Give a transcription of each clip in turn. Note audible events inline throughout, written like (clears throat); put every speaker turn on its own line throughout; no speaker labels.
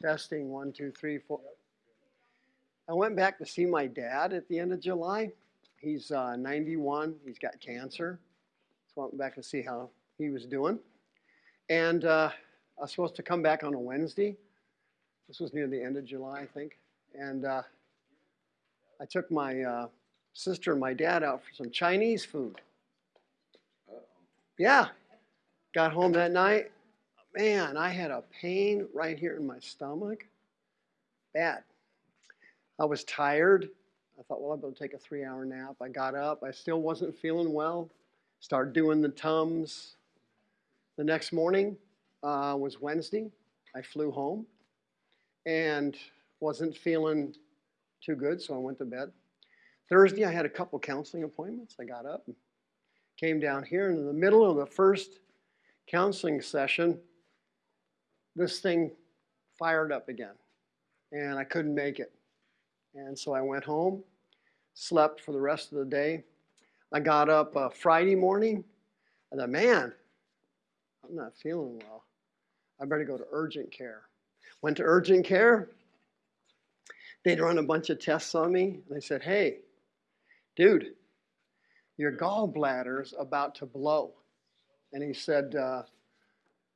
Testing one, two, three, four. I went back to see my dad at the end of July. He's uh, 91. He's got cancer. So I went back to see how he was doing. And uh, I was supposed to come back on a Wednesday. This was near the end of July, I think. And uh, I took my uh, sister and my dad out for some Chinese food. Yeah. Got home that night. Man, I had a pain right here in my stomach. Bad. I was tired. I thought, well, I'm going to take a three hour nap. I got up. I still wasn't feeling well. Started doing the Tums. The next morning uh, was Wednesday. I flew home and wasn't feeling too good, so I went to bed. Thursday, I had a couple counseling appointments. I got up came down here, and in the middle of the first counseling session, this thing fired up again, and I couldn't make it. And so I went home, slept for the rest of the day. I got up uh, Friday morning. I thought, man, I'm not feeling well. I better go to urgent care. Went to urgent care. They'd run a bunch of tests on me. And they said, hey, dude, your gallbladder's about to blow. And he said, uh,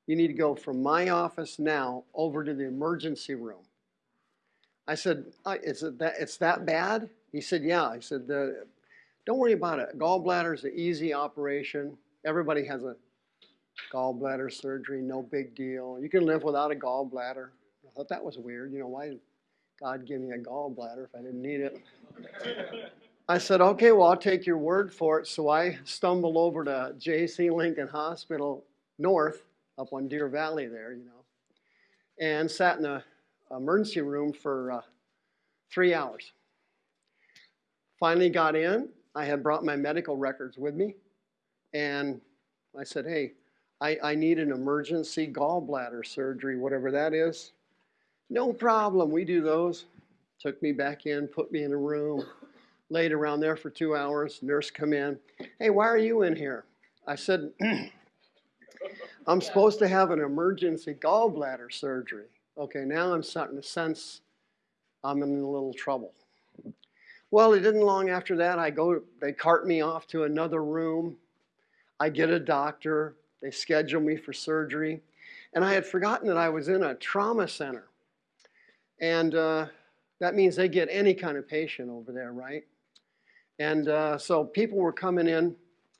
you need to go from my office now over to the emergency room. I said, is it that, it's that bad? He said, yeah. I said, don't worry about it. Gallbladder is an easy operation. Everybody has a gallbladder surgery, no big deal. You can live without a gallbladder. I thought that was weird. You know, why God give me a gallbladder if I didn't need it? I said, okay, well, I'll take your word for it. So I stumbled over to J.C. Lincoln Hospital North up on Deer Valley there, you know, and sat in the emergency room for uh, three hours. Finally got in. I had brought my medical records with me, and I said, hey, I, I need an emergency gallbladder surgery, whatever that is. No problem, we do those. Took me back in, put me in a room, laid around there for two hours. Nurse come in. Hey, why are you in here? I said, (clears throat) I'm supposed to have an emergency gallbladder surgery. Okay, now I'm starting to sense I'm in a little trouble. Well, it didn't long after that. I go, they cart me off to another room. I get a doctor. They schedule me for surgery. And I had forgotten that I was in a trauma center. And uh, that means they get any kind of patient over there, right? And uh, so people were coming in,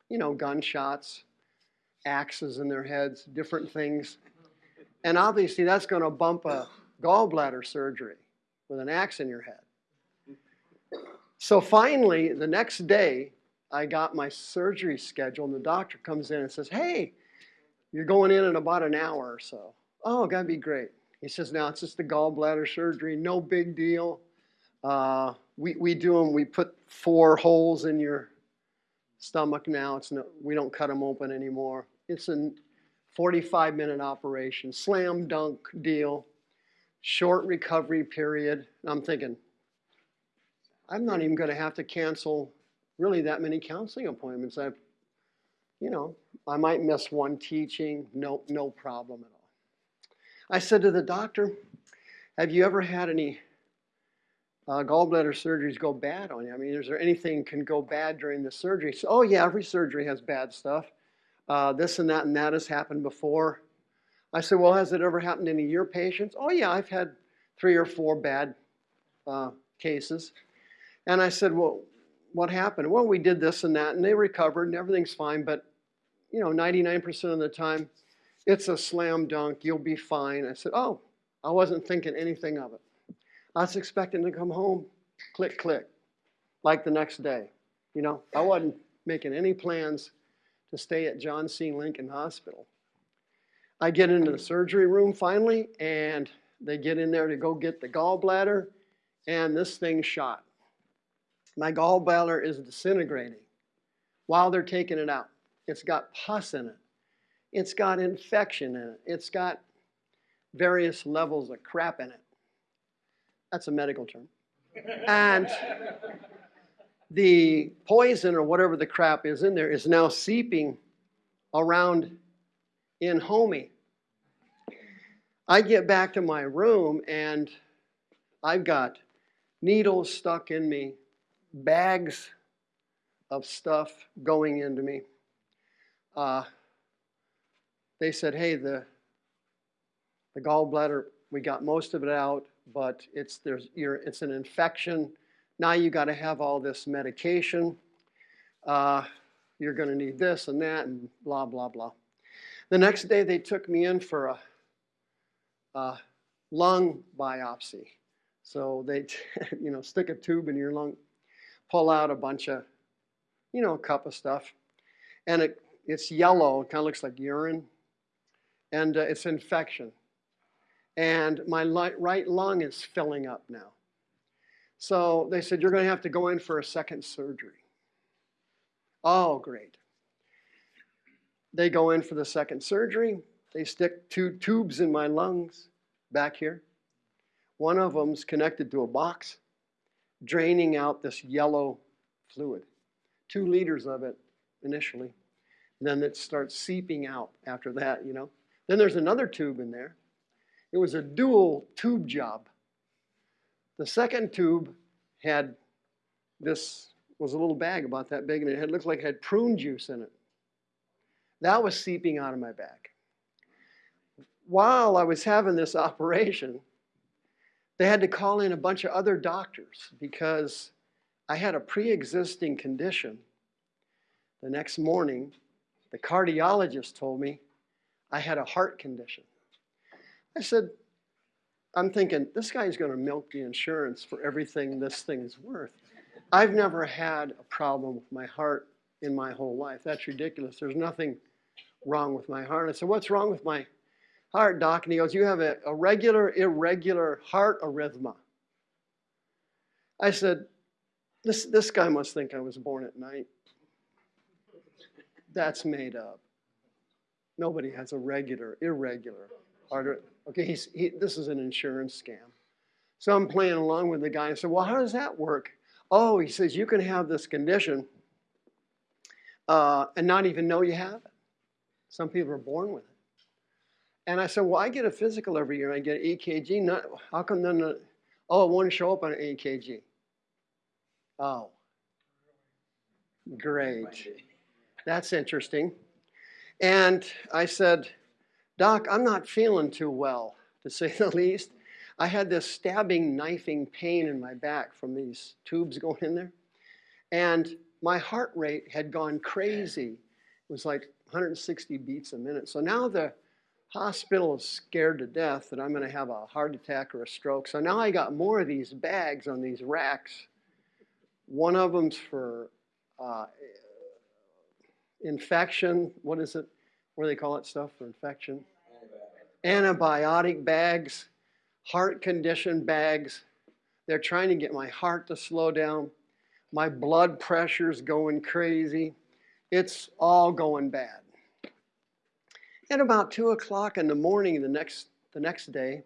you know, gunshots, axes in their heads, different things. And obviously, that's going to bump a gallbladder surgery with an axe in your head. So finally, the next day, I got my surgery schedule, and the doctor comes in and says, Hey, you're going in in about an hour or so. Oh, that'd be great. He says, Now it's just a gallbladder surgery, no big deal. Uh, we, we do them, we put four holes in your stomach now. It's no, we don't cut them open anymore. It's a 45 minute operation, slam dunk deal, short recovery period. I'm thinking, I'm not even going to have to cancel really that many counseling appointments. I, you know, I might miss one teaching, no, no problem at all. I said to the doctor, have you ever had any uh, gallbladder surgeries go bad on you? I mean, is there anything can go bad during the surgery? So, oh yeah, every surgery has bad stuff. Uh, this and that and that has happened before. I said, well, has it ever happened of your patients? Oh yeah, I've had three or four bad uh, cases. And I said, well, what happened? Well, we did this and that, and they recovered, and everything's fine. But you know, 99% of the time, it's a slam dunk. You'll be fine. I said, oh, I wasn't thinking anything of it. I was expecting to come home, click, click, like the next day. You know, I wasn't making any plans to stay at John C. Lincoln Hospital. I get into the surgery room finally, and they get in there to go get the gallbladder, and this thing shot. My gallbladder is disintegrating while they're taking it out. It's got pus in it. It's got infection in it. It's got various levels of crap in it. That's a medical term. And the poison or whatever the crap is in there is now seeping around in Homie. I get back to my room and I've got needles stuck in me, bags of stuff going into me. Uh, they said, hey, the, the gallbladder, we got most of it out, but it's, there's, you're, it's an infection. Now you got to have all this medication. Uh, you're going to need this and that and blah, blah, blah. The next day they took me in for a, a lung biopsy. So they, (laughs) you know, stick a tube in your lung, pull out a bunch of, you know, a cup of stuff. And it, it's yellow, it kind of looks like urine. And uh, it's infection. And my right lung is filling up now. So they said, You're going to have to go in for a second surgery. Oh, great. They go in for the second surgery. They stick two tubes in my lungs back here. One of them's connected to a box, draining out this yellow fluid. Two liters of it initially. And then it starts seeping out after that, you know. Then there's another tube in there. It was a dual tube job. The second tube had this was a little bag about that big, and it had looked like it had prune juice in it. That was seeping out of my back. While I was having this (laughs) operation, they had to call in a bunch of other doctors because I had a pre existing condition. The next morning, the cardiologist told me I had a heart condition. I said, I'm thinking, this guy's going to milk the insurance for everything this thing is worth. I've never had a problem with my heart in my whole life. That's ridiculous. There's nothing wrong with my heart. I said, What's wrong with my heart, doc? And he goes, You have a, a regular, irregular heart arrhythmia. I said, this, this guy must think I was born at night. That's made up. Nobody has a regular, irregular heart. Okay, he's, he, this is an insurance scam. So I'm playing along with the guy and said, Well, how does that work? Oh, he says, You can have this condition uh, and not even know you have it. Some people are born with it. And I said, Well, I get a physical every year. I get an EKG. Not, how come then, oh, it won't show up on an EKG? Oh, great. That's interesting. And I said, Doc, I'm not feeling too well, to say the least. I had this stabbing, knifing pain in my back from these tubes going in there. And my heart rate had gone crazy. It was like 160 beats a minute. So now the hospital is scared to death that I'm going to have a heart attack or a stroke. So now I got more of these bags on these racks. One of them's for uh, infection. What is it? What do they call it stuff for infection? Antibiotic bags heart condition bags. They're trying to get my heart to slow down. My blood pressure's going crazy. It's all going bad. At about two o'clock in the morning the next the next day,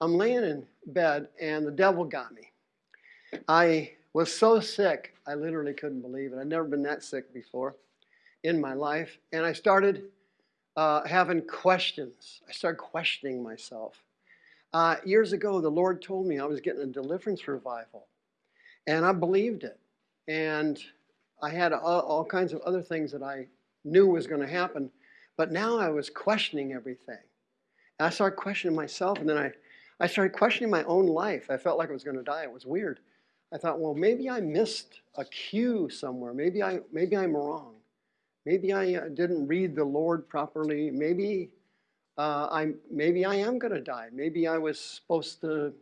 I'm laying in bed and the devil got me. I was so sick, I literally couldn't believe it. I'd never been that sick before in my life. And I started uh, having questions. I started questioning myself. Uh, years ago, the Lord told me I was getting a deliverance revival, and I believed it. And I had all, all kinds of other things that I knew was going to happen, but now I was questioning everything. And I started questioning myself, and then I, I started questioning my own life. I felt like I was going to die. It was weird. I thought, well, maybe I missed a cue somewhere. Maybe I, maybe I'm wrong. Maybe I uh, didn't read the Lord properly. Maybe uh, I'm, maybe I am going to die. Maybe I was supposed to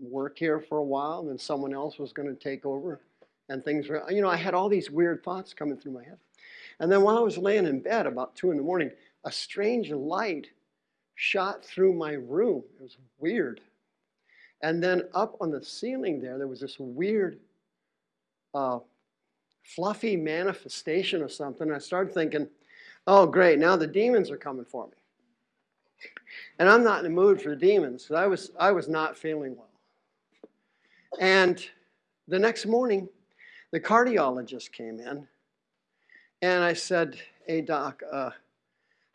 work here for a while and then someone else was going to take over and things were, you know, I had all these weird thoughts coming through my head. And then while I was laying in bed about two in the morning, a strange light shot through my room. It was weird. And then up on the ceiling there, there was this weird, uh, fluffy manifestation of something. I started thinking, oh, great, now the demons are coming for me. And I'm not in the mood for the demons I was, I was not feeling well. And the next morning, the cardiologist came in and I said, Hey, doc, uh,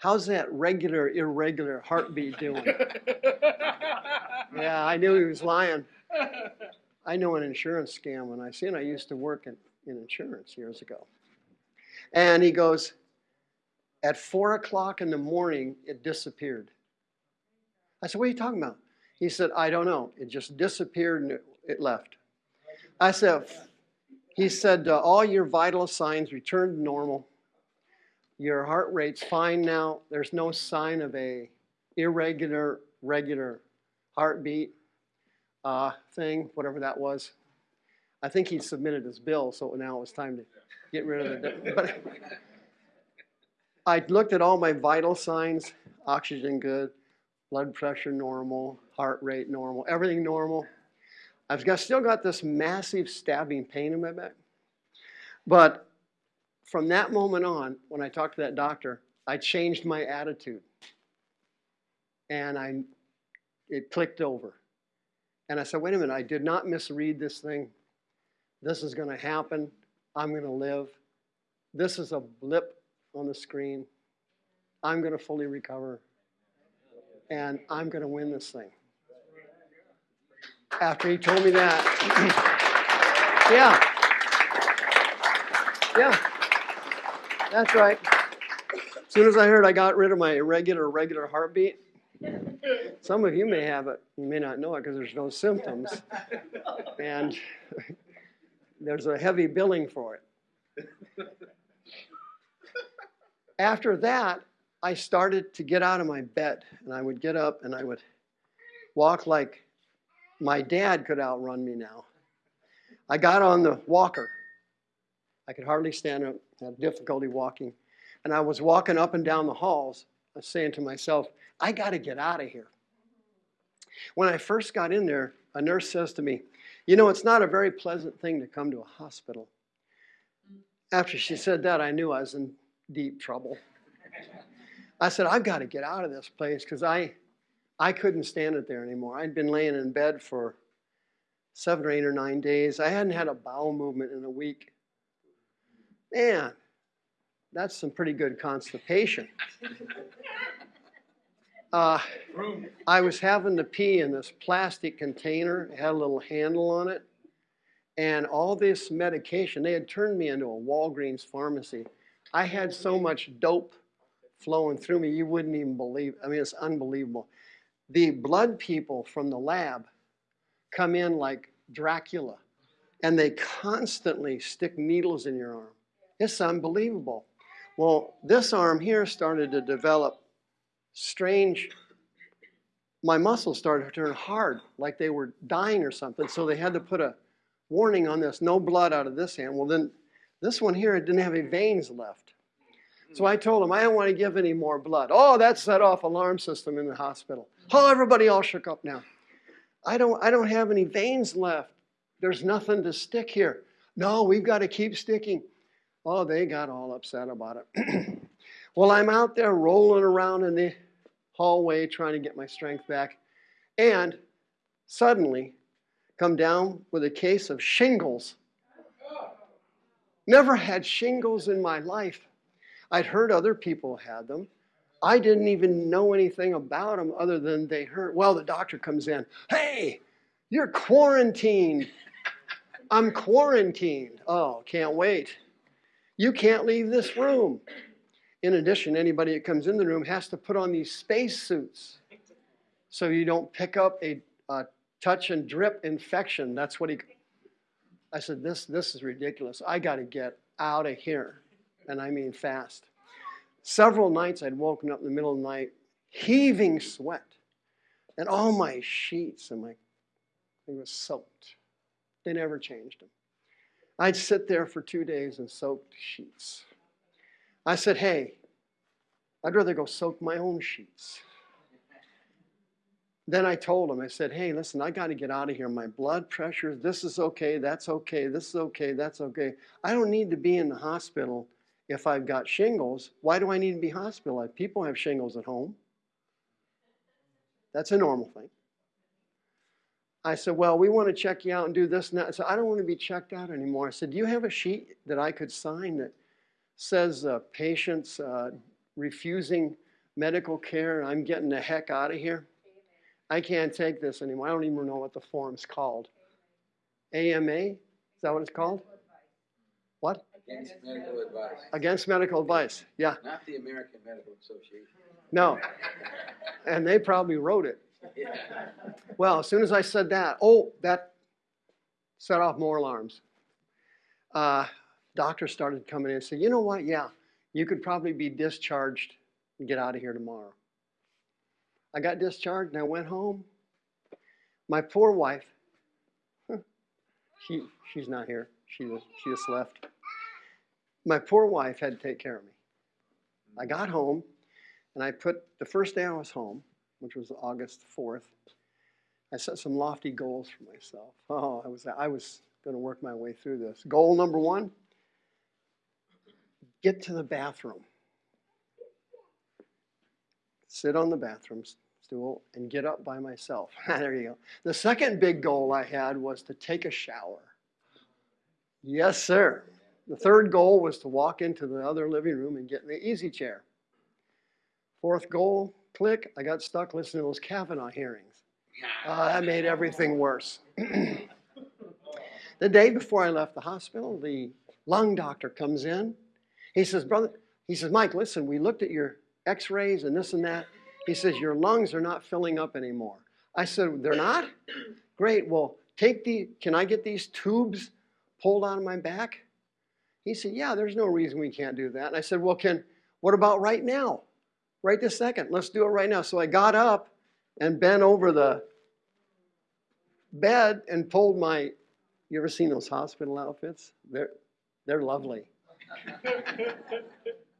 How's that regular, irregular heartbeat doing? (laughs) yeah, I knew he was lying. I know an insurance scam when I see it. I used to work in, in insurance years ago. And he goes, at four o'clock in the morning, it disappeared. I said, What are you talking about? He said, I don't know. It just disappeared and it, left. I said, He said, uh, All your vital signs returned to normal. Your heart rate's fine now. There's no sign of a irregular, regular heartbeat uh, thing, whatever that was. I think he submitted his bill, so now it was time to get rid of it. (laughs) But I looked at all my vital signs: oxygen good, blood pressure normal, heart rate normal, everything normal. I've got, still got this massive stabbing pain in my back, but from that moment on, when I talked to that doctor, I changed my attitude. And I, it clicked over. And I said, wait a minute, I did not misread this thing. This is going to happen. I'm going to live. This is a blip on the screen. I'm going to fully recover. And I'm going to win this thing. After he told me that, (clears throat) yeah. Yeah. That's right. As soon as I heard I got rid of my irregular, regular heartbeat, some of you may have it. You may not know it because there's no symptoms. (laughs) And (laughs) there's a heavy billing for it. After that, I started to get out of my bed. And I would get up and I would walk like my dad could outrun me now. I got on the walker. I could hardly stand up had difficulty walking. And I was walking up and down the halls, uh, saying to myself, I got to get out of here. When I first got in there, a nurse says to me, You know, it's not a very pleasant thing to come to a hospital. Mm. After she said that, I knew I was in deep trouble. I said, I've got to get out of this place because I, I couldn't stand it there anymore. I'd been laying in bed for seven or eight or nine days. I hadn't had a bowel movement in a week. Man, that's some pretty good constipation. (laughs) Uh, I was having to pee in this plastic container. It had a little handle on it. And all this medication, they had turned me into a Walgreens pharmacy. I had so much dope flowing through me, you wouldn't even believe. I mean, it's unbelievable. The blood people from the lab come in like Dracula, and they constantly stick needles in your arm. It's unbelievable. Well, this arm here started to develop strange, my muscles started to turn hard, like they were dying or something. So they had to put a warning on this no blood out of this hand. Well, then this one here didn't have any veins left. So I told him, I don't want to give any more blood. Oh, that set off alarm system in the hospital. Oh, everybody all shook up now. I don't, I don't have any veins left. There's nothing to stick here. No, we've got to keep sticking. Oh, they got all upset about it. (clears throat) well, I'm out there rolling around in the hallway trying to get my strength back, and suddenly come down with a case of shingles. Never had shingles in my life. I'd heard other people had them. I didn't even know anything about them other than they heard. Well, the doctor comes in. Hey, you're quarantined. I'm quarantined. Oh, can't wait. You can't leave this room. In addition, anybody that comes in the room has to put on these space suits so you don't pick up a, a touch and drip infection. That's what he. I said, this, this is ridiculous. I got to get out of here. And I mean fast. Several nights I'd woken up in the middle of the night, heaving sweat. And all my sheets and my, they were soaked. They never changed them. I'd sit there for two days and soak sheets. I said, hey, I'd rather go soak my own sheets. Then I told him, I said, hey, listen, I got to get out of here. My blood pressure, this is okay, that's okay, this is okay, that's okay. I don't need to be in the hospital if I've got shingles. Why do I need to be hospitalized? People have shingles at home. That's a normal thing. I said, well, we want to check you out and do this and that. Said, I don't want to be checked out anymore. I said, do you have a sheet that I could sign that says uh, patients uh, refusing medical care, and I'm getting the heck out of here. I can't take this anymore. I don't even know what the form's called. AMA? Is that what it's called? What?
Against medical advice.
Against medical advice. Yeah.
Not the American Medical Association.
No. And they probably wrote it.
Yeah.
Well, as soon as I said that, oh, that set off more alarms. Uh, doctors started coming in and said, you know what? Yeah, you could probably be discharged and get out of here tomorrow. I got discharged and I went home. My poor wife, she, she's not here. She, just- she just left. My poor wife had to take care of me. I mm. got home and I put the first day I was home, which was August 4th, I set some lofty goals for myself. Oh, I was I was going to work my way through this. Goal number 1, get to the bathroom. Sit on the bathroom stool and get up by myself. (laughs) there you go. The second big goal I had was to take a shower. Yes, sir. The third goal was to walk into the other living room and get in the easy chair. Fourth goal, click, I got stuck listening to those Kavanaugh hearings. Uh, that made everything worse. (clears throat) the day before I left the hospital, the lung doctor comes in. He says, Brother, he says, Mike, listen, we looked at your x rays and this and that. He says, Your lungs are not filling up anymore. I said, They're not? Great. Well, take the, can I get these tubes pulled out of my back? He said, Yeah, there's no reason we can't do that. And I said, Well, can, what about right now? Right this second. Let's do it right now. So I got up and bent over the bed and pulled my you ever seen those hospital outfits they're they're lovely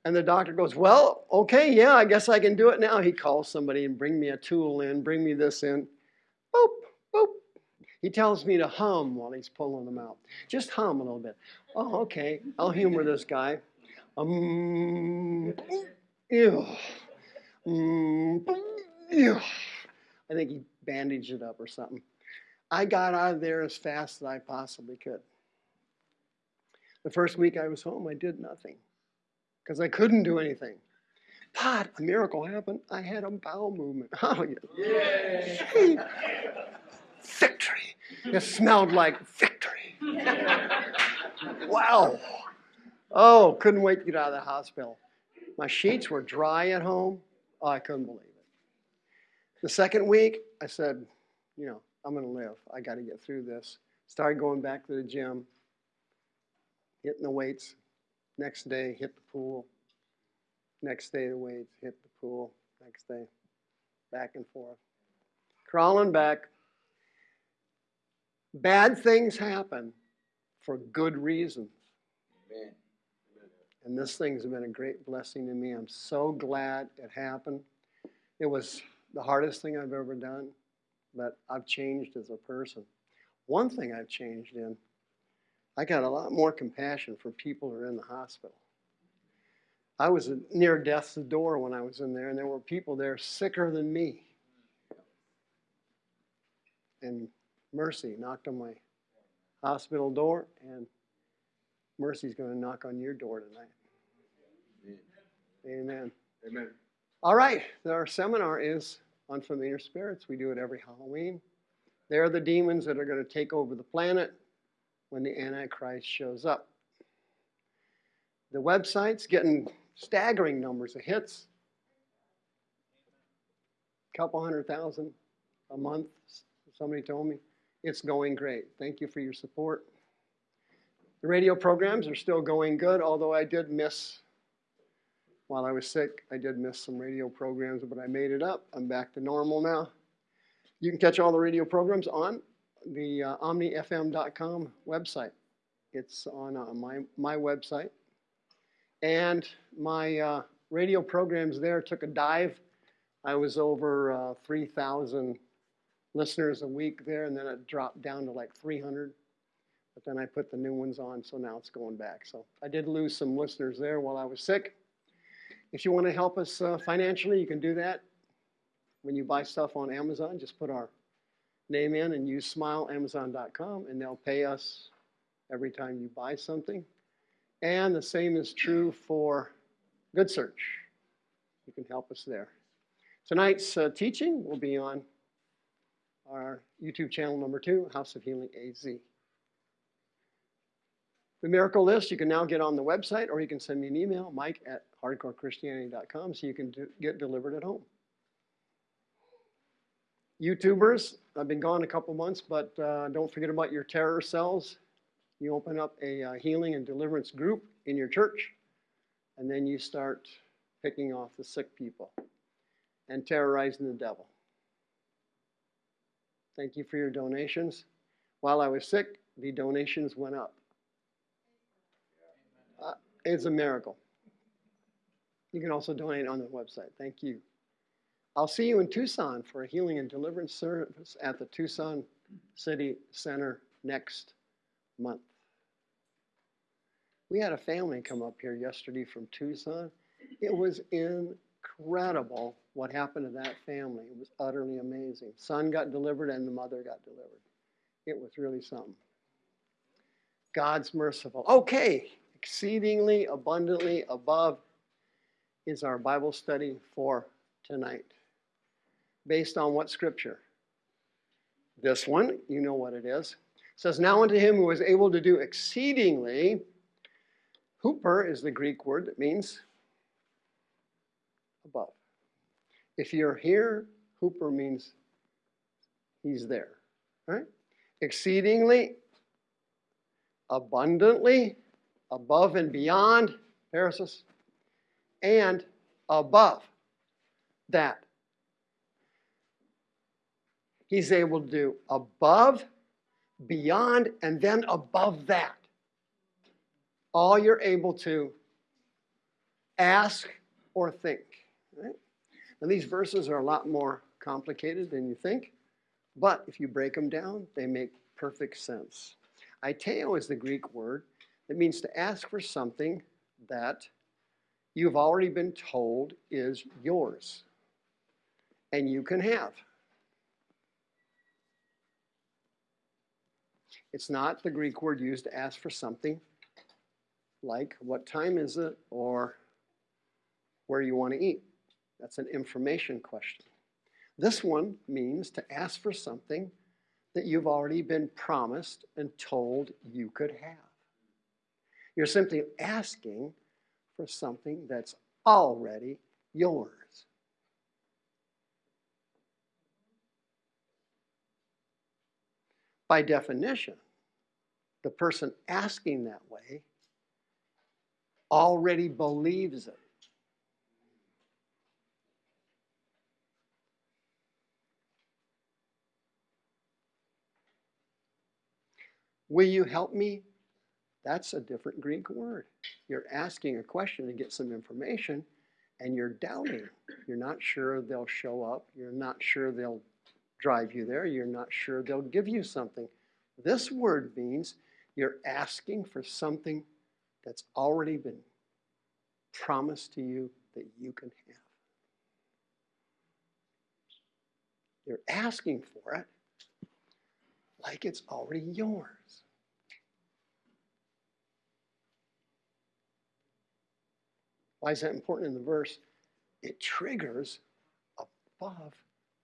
and the doctor goes well okay yeah i guess i can do it now. He calls somebody and bring me a tool in bring me this in. Boop boop. He tells me to hum while he's pulling them out. Just hum a little bit. Oh okay i'll humor this guy. Um ew, ew. I think he bandaged it up or something. I got out of there as fast as I possibly could. The first week I was home, I did nothing because I couldn't do anything. But a miracle happened. I had a bowel movement. (laughs) Oh, yeah. Victory. It smelled like victory. Wow. Oh, couldn't wait to get out of the hospital. My sheets were dry at home. Oh, I couldn't believe it. The second week, I said, you know, I'm going to live. I got to get through this. Started going back to the gym, hitting the weights. Next day, hit the pool. Next day, the weights, hit the pool. Next day, back and forth. Crawling back. Bad things happen for good reasons.
Amen.
And this thing's been a great blessing to me. I'm so glad it happened. It was the hardest thing I've ever done, but I've changed as a person. One thing I've changed in, I got a lot more compassion for people who are in the hospital. I was near death's door when I was in there, and there were people there sicker than me. And Mercy knocked on my hospital door, and Mercy's going to knock on your door tonight.
Amen.
Amen.
Amen.
All right, our seminar is on familiar spirits. We do it every Halloween. They're the demons that are going to take over the planet when the Antichrist shows up. The website's getting staggering numbers of hits. Couple hundred thousand a month, somebody told me. It's going great. Thank you for your support. The radio programs are still going good, although I did miss while I was sick, I did miss some radio programs, but I made it up. I'm back to normal now. You can catch all the radio programs on the uh, omnifm.com website. It's on uh, my, my website. And my uh, radio programs there took a dive. I was over uh, 3,000 listeners a week there, and then it dropped down to like 300. But then I put the new ones on, so now it's going back. So I did lose some listeners there while I was sick. If you want to help us uh, financially, you can do that. When you buy stuff on Amazon, just put our name in and use smileamazon.com, and they'll pay us every time you buy something. And the same is true for Good Search. you can help us there. Tonight's uh, teaching will be on our YouTube channel number two, House of Healing AZ. The miracle list you can now get on the website, or you can send me an email, mike at hardcorechristianity.com, so you can do, get delivered at home. YouTubers, I've been gone a couple months, but uh, don't forget about your terror cells. You open up a uh, healing and deliverance group in your church, and then you start picking off the sick people and terrorizing the devil. Thank you for your donations. While I was sick, the donations went up. Uh, it's a miracle. You can also donate on the website. Thank you. I'll see you in Tucson for a healing and deliverance service at the Tucson City Center next month. We had a family come up here yesterday from Tucson. It was incredible what happened to that family. It was utterly amazing. Son got delivered and the mother got delivered. It was really something. God's merciful. Okay, exceedingly abundantly above is our Bible study for tonight. Based on what scripture? This one, you know what it is. It says, Now unto him who is able to do exceedingly, huper is the Greek word that means above. If you're here, huper means he's there. Right? Exceedingly, abundantly, above and beyond, Parasis, and above that. He's able to do above, beyond, and then above that. All you're able to ask or think. Right? And these verses are a lot more complicated than you think, but if you break them down, they make perfect sense. Aiteo is the Greek word that means to ask for something that you've already been told is yours and you can have. It's not the Greek word used to ask for something like what time is it or where you want to eat. That's an information question. This one means to ask for something that you've already been promised and told you could have. You're simply asking for something that's already yours. By definition, the person asking that way already believes it. Will you help me? That's a different Greek word. You're asking a question to get some information and you're doubting. You're not sure they'll show up. You're not sure they'll drive you there. You're not sure they'll give you something. This word means you're asking for something that's already been promised to you that you can have. You're asking for it like it's already yours. Why is that important in the verse? It triggers above,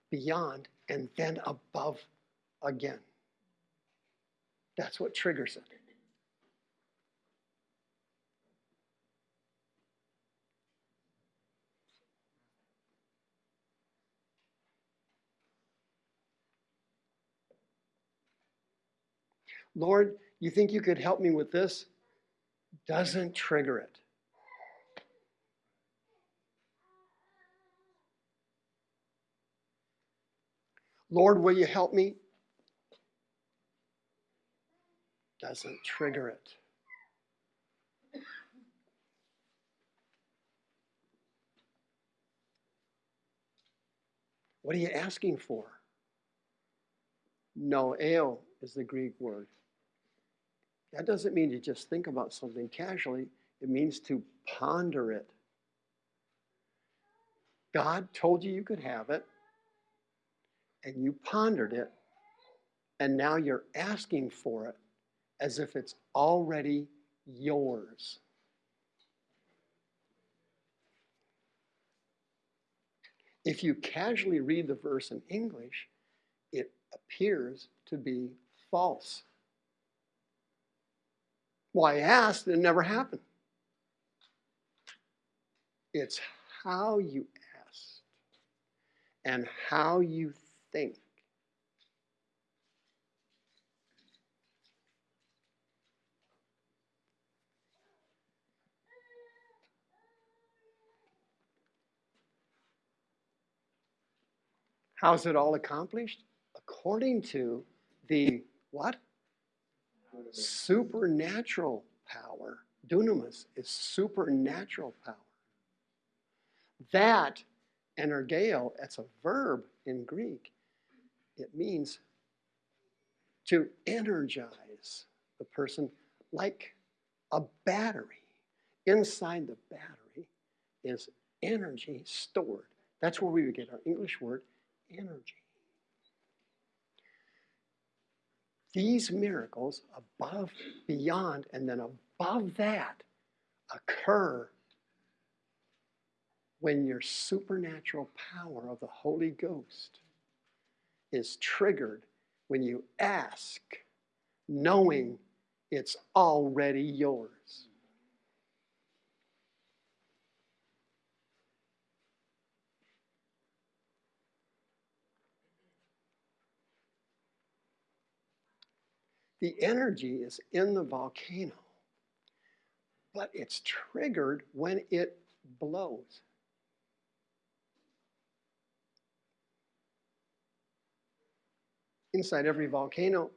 beyond, and then above again. That's what triggers it. Lord, you think you could help me with this? Doesn't trigger it. Lord, will you help me? Doesn't trigger it. What are you asking for? Noeo is the Greek word. That doesn't mean you just think about something casually, it means to ponder it. God told you you could have it, and you pondered it, and now you're asking for it as if it's already yours. If you casually read the verse in English, it appears to be false. Why well, asked, it never happened. It's how you asked and how you think. How's it all accomplished? According to the what? Supernatural power. Dunamis is supernatural power. That energeo, it's a verb in Greek. It means to energize the person like a battery. Inside the battery is energy stored. That's where we would get our English word energy. These miracles above, beyond, and then above that occur when your supernatural power of the Holy Ghost is triggered when you ask, knowing it's already yours. The energy is in the volcano, but it's triggered when it blows. Inside every volcano,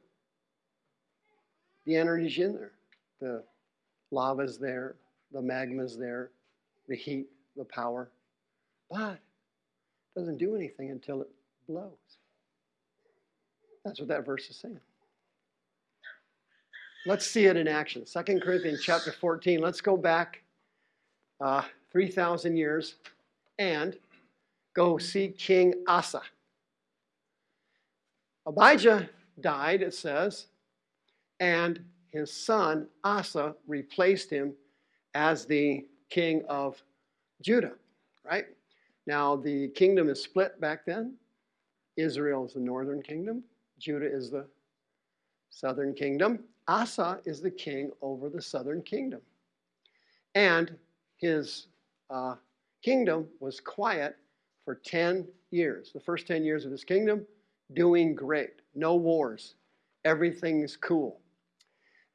the energy's in there. The lava's there, the magma's there, the heat, the power. But it doesn't do anything until it blows. That's what that verse is saying. Let's see it in action. 2 Corinthians chapter 14. Let's go back uh, 3,000 years and go see King Asa. Abijah died, it says, and his son Asa replaced him as the king of Judah, right? Now, the kingdom is split back then. Israel is the northern kingdom, Judah is the southern kingdom. Asa is the king over the southern kingdom. And his uh, kingdom was quiet for 10 years. The first 10 years of his kingdom, doing great. No wars. Everything's cool.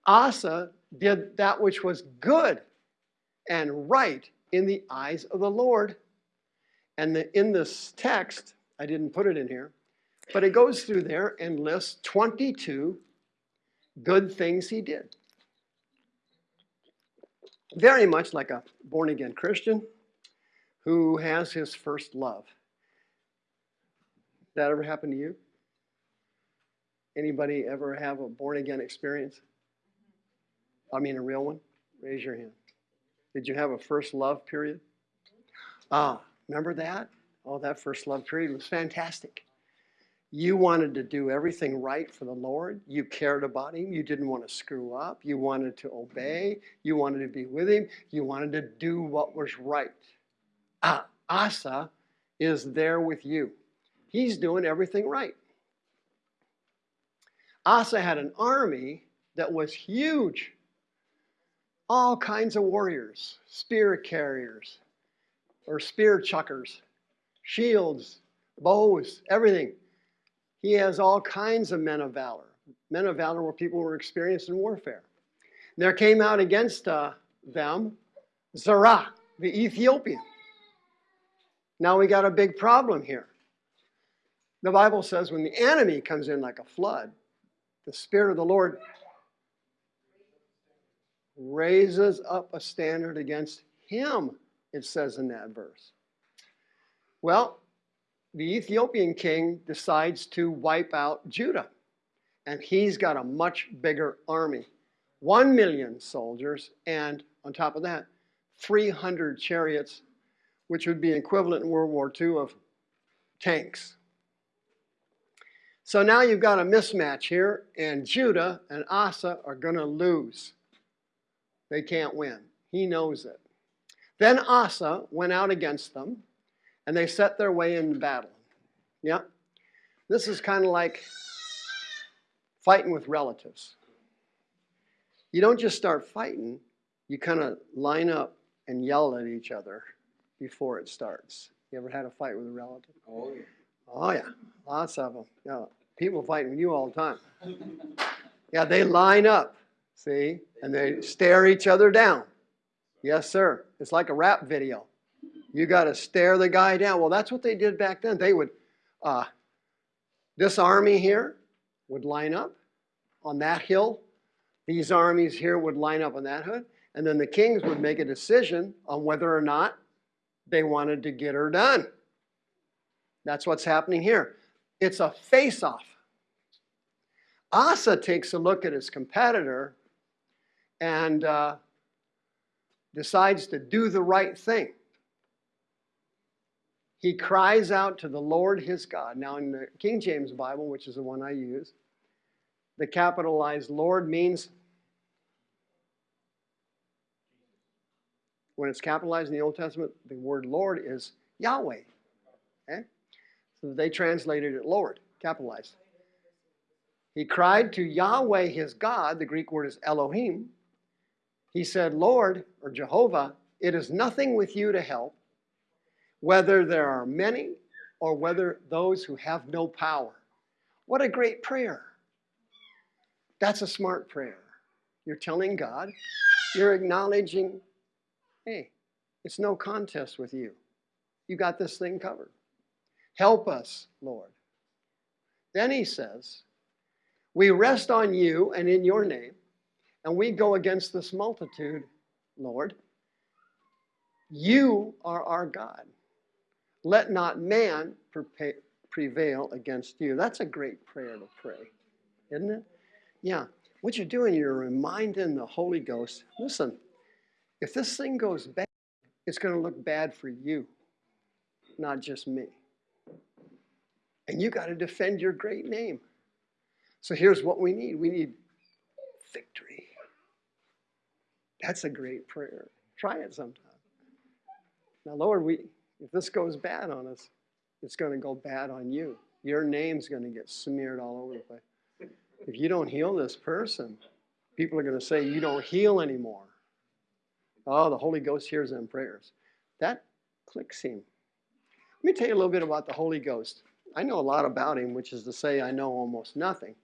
Asa did that which was good and right in the eyes of the Lord. And the, in this text, I didn't put it in here, but it goes through there and lists 22 good things he did. Very much like a born again Christian who has his first love. That ever happened to you? Anybody ever have a born again experience? I mean, a real one? Raise your hand. Did you have a first love period? Ah, remember that? Oh, that first love period was fantastic. You wanted to do everything right for the Lord. You cared about Him. You didn't want to screw up. You wanted to obey. You wanted to be with Him. You wanted to do what was right. Ah, Asa is there with you. He's doing everything right. Asa had an army that was huge. All kinds of warriors, spear carriers, or spear chuckers, shields, bows, everything. He has all kinds of men of valor. Men of valor were people who were experienced in warfare. There came out against uh, them Zerah, the Ethiopian. Now we got a big problem here. The Bible says when the enemy comes in like a flood, the Spirit of the Lord raises up a standard against him, it says in that verse. Well, the Ethiopian king decides to wipe out Judah. And he's got a much bigger army. One million soldiers, and on top of that, 300 chariots, which would be equivalent in World War II of tanks. So now you've got a mismatch here, and Judah and Asa are going to lose. They can't win. He knows it. Then Asa went out against them and they set their way in battle. Yeah. This is kind of like fighting with relatives. You don't just start fighting, you kind of line up and yell at each other before it starts. You ever had a fight with a relative?
Oh, yeah.
Oh, yeah, lots of them. Yeah. People fighting with you all the time. Yeah, they line up, see, and they stare each other down. Yes, sir. It's like a rap video. You got to stare the guy down. Well, that's what they did back then. They would, uh, this army here would line up on that hill. These armies here would line up on that hood. And then the kings would make a decision on whether or not they wanted to get her done. That's what's happening here. It's a face off. Asa takes a look at his competitor and uh, decides to do the right thing. He cries out to the Lord his God. Now, in the King James Bible, which is the one I use, the capitalized Lord means when it's capitalized in the Old Testament, the word Lord is Yahweh. Okay? So they translated it Lord, capitalized. He cried to Yahweh his God, the Greek word is Elohim. He said, Lord, or Jehovah, it is nothing with you to help, whether there are many or whether those who have no power. What a great prayer. That's a smart prayer. You're telling God, you're acknowledging, hey, it's no contest with you. You got this thing covered. Help us, Lord. Then he says, We rest on you and in your name, and we go against this multitude, Lord. You are our God. Let not man prevail against you. That's a great prayer to pray, isn't it? Yeah. What you're doing, you're reminding the Holy Ghost listen, if this thing goes bad, it's going to look bad for you, not just me. And you got to defend your great name. So here's what we need we need victory. That's a great prayer. Try it sometime. Now, Lord, we if this goes bad on us, it's going to go bad on you. Your name's going to get smeared all over the place. If you don't heal this person, people are going to say you don't heal anymore. Oh, the Holy Ghost hears them prayers. That clicks him. Let me tell you a little bit about the Holy Ghost. I know a lot about him, which is to say, I know almost nothing.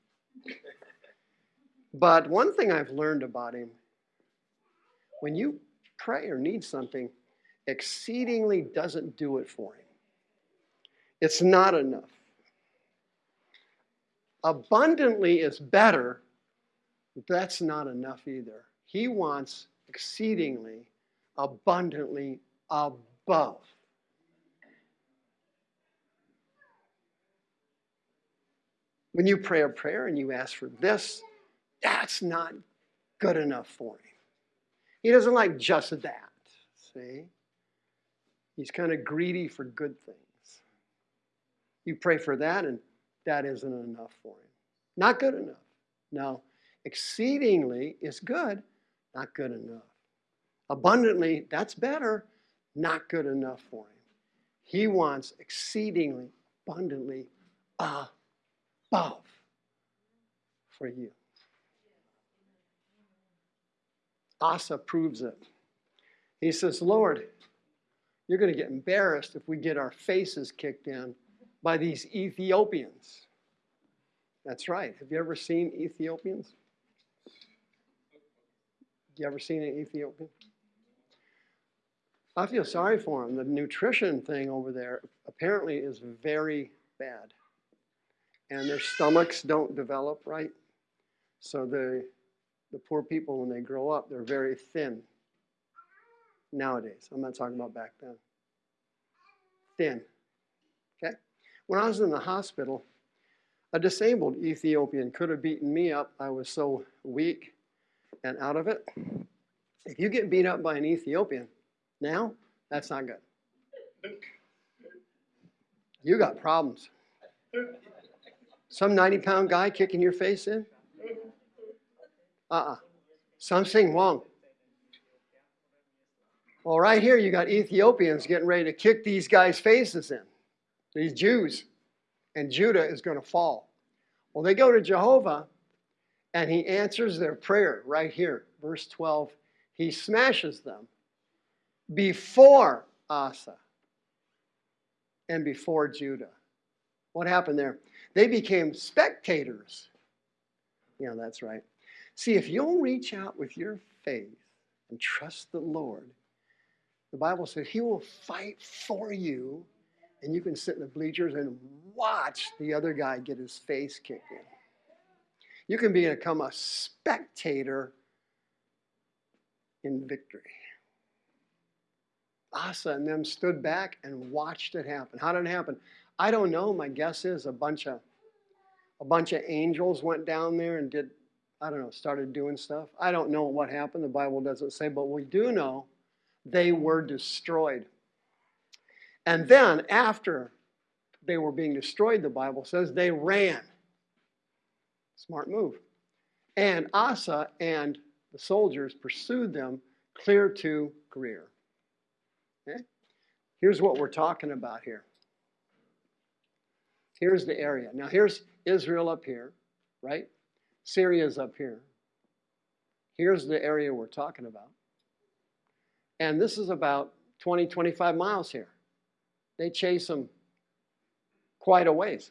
But one thing I've learned about him when you pray or need something, exceedingly doesn't do it for him. It's not enough. Abundantly is better, that's not enough either. He wants exceedingly, abundantly above. When you pray a prayer and you ask for this, that's not good enough for him. He doesn't like just that, see? He's kind of greedy for good things. You pray for that, and that isn't enough for him. Not good enough. No. Exceedingly is good, not good enough. Abundantly, that's better, not good enough for him. He wants exceedingly, abundantly, above for you. Asa proves it. He says, Lord, you're going to get embarrassed if we get our faces kicked in by these Ethiopians. That's right. Have you ever seen Ethiopians? You ever seen an Ethiopian? I feel sorry for them. The nutrition thing over there apparently is very bad and their stomachs don't develop right. So the, the poor people, when they grow up, they're very thin nowadays. I'm not talking about back then. Thin. Okay? When I was in the hospital, a disabled Ethiopian could have beaten me up. I was so weak and out of it. If you get beat up by an Ethiopian now, that's not good. You got problems. Some 90 pound guy kicking your face in? Uh uh Something wrong. Well, right here, you got Ethiopians getting ready to kick these guys' faces in, these Jews, and Judah is going to fall. Well, they go to Jehovah, and he answers their prayer right here, verse 12. He smashes them before Asa and before Judah. What happened there? They became spectators. Yeah, that's right. See, if you'll reach out with your faith and trust the Lord, the Bible says He will fight for you, and you can sit in the bleachers and watch the other guy get his face kicked in. You can become a spectator in victory. Asa and them stood back and watched it happen. How did it happen? I don't know. My guess is a bunch of a bunch of angels went down there and did I don't know, started doing stuff. I don't know what happened. The Bible doesn't say, but we do know they were destroyed. And then after they were being destroyed, the Bible says they ran. Smart move. And Asa and the soldiers pursued them clear to Gerar. Okay? Here's what we're talking about here. Here's the area. Now, here's Israel up here, right? Syria's up here. Here's the area we're talking about. And this is about 20, 25 miles here. They chase them quite a ways.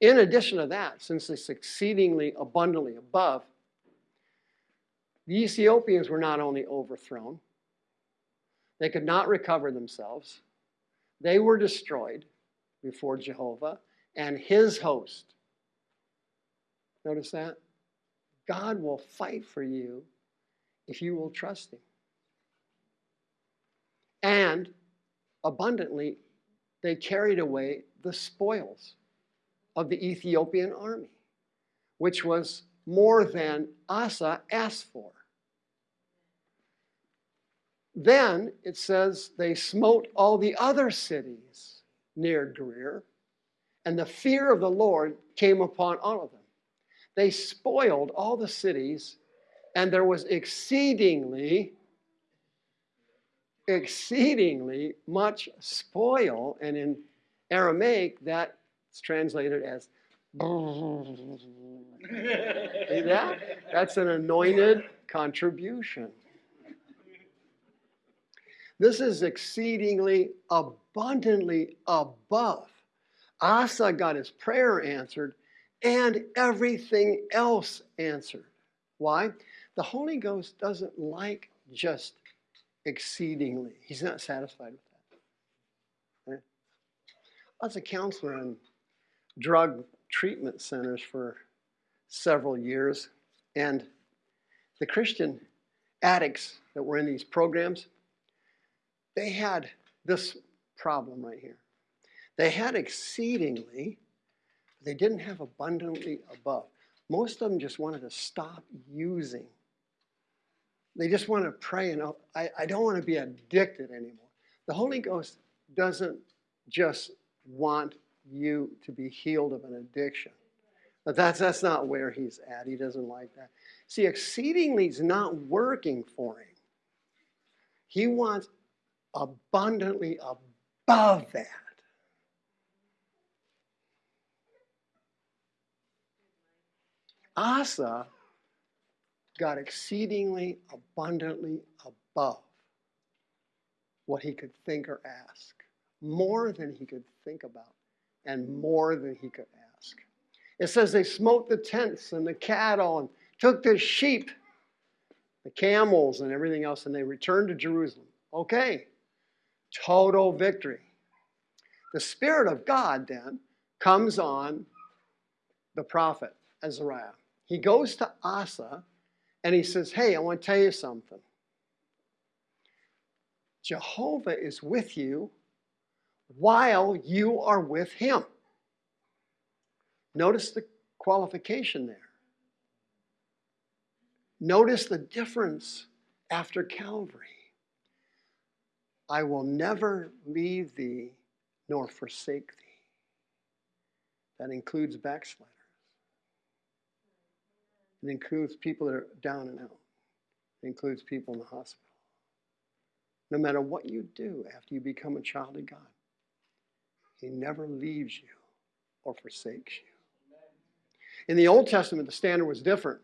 In addition to that, since it's exceedingly abundantly above, the Ethiopians were not only overthrown, they could not recover themselves. They were destroyed before Jehovah and his host. Notice that? God will fight for you if you will trust him. And abundantly, they carried away the spoils of the Ethiopian army, which was more than Asa asked for. Then it says they smote all the other cities near Gerar, and the fear of the Lord came upon all of them. They spoiled all the cities, and there was exceedingly, exceedingly much spoil. And in Aramaic, that's translated as. (laughs) See that? That's an anointed contribution. This is exceedingly abundantly above. Asa got his prayer answered and everything else answered. Why? The Holy Ghost doesn't like just exceedingly. He's not satisfied with that. Right? I was a counselor in drug treatment centers for several years, and the Christian addicts that were in these programs, they had this problem right here. They had exceedingly, but they didn't have abundantly above. Most of them just wanted to stop using. They just want to pray and I, I don't want to be addicted anymore. The Holy Ghost doesn't just want you to be healed of an addiction. But that's, that's not where he's at. He doesn't like that. See, exceedingly is not working for him. He wants abundantly above that. Asa got exceedingly abundantly above what he could think or ask, more than he could think about, and more than he could ask. It says they smote the tents and the cattle and took the sheep, the camels, and everything else, and they returned to Jerusalem. Okay, total victory. The Spirit of God then comes on the prophet Azariah. He goes to Asa and he says, Hey, I want to tell you something. Jehovah is with you while you are with him. Notice the qualification there. Notice the difference after Calvary. I will never leave thee nor forsake thee. That includes backsliders. It includes people that are down and out. It includes people in the hospital. no matter what you do after you become a child of God, He never leaves you or forsakes you. In the Old Testament, the standard was different.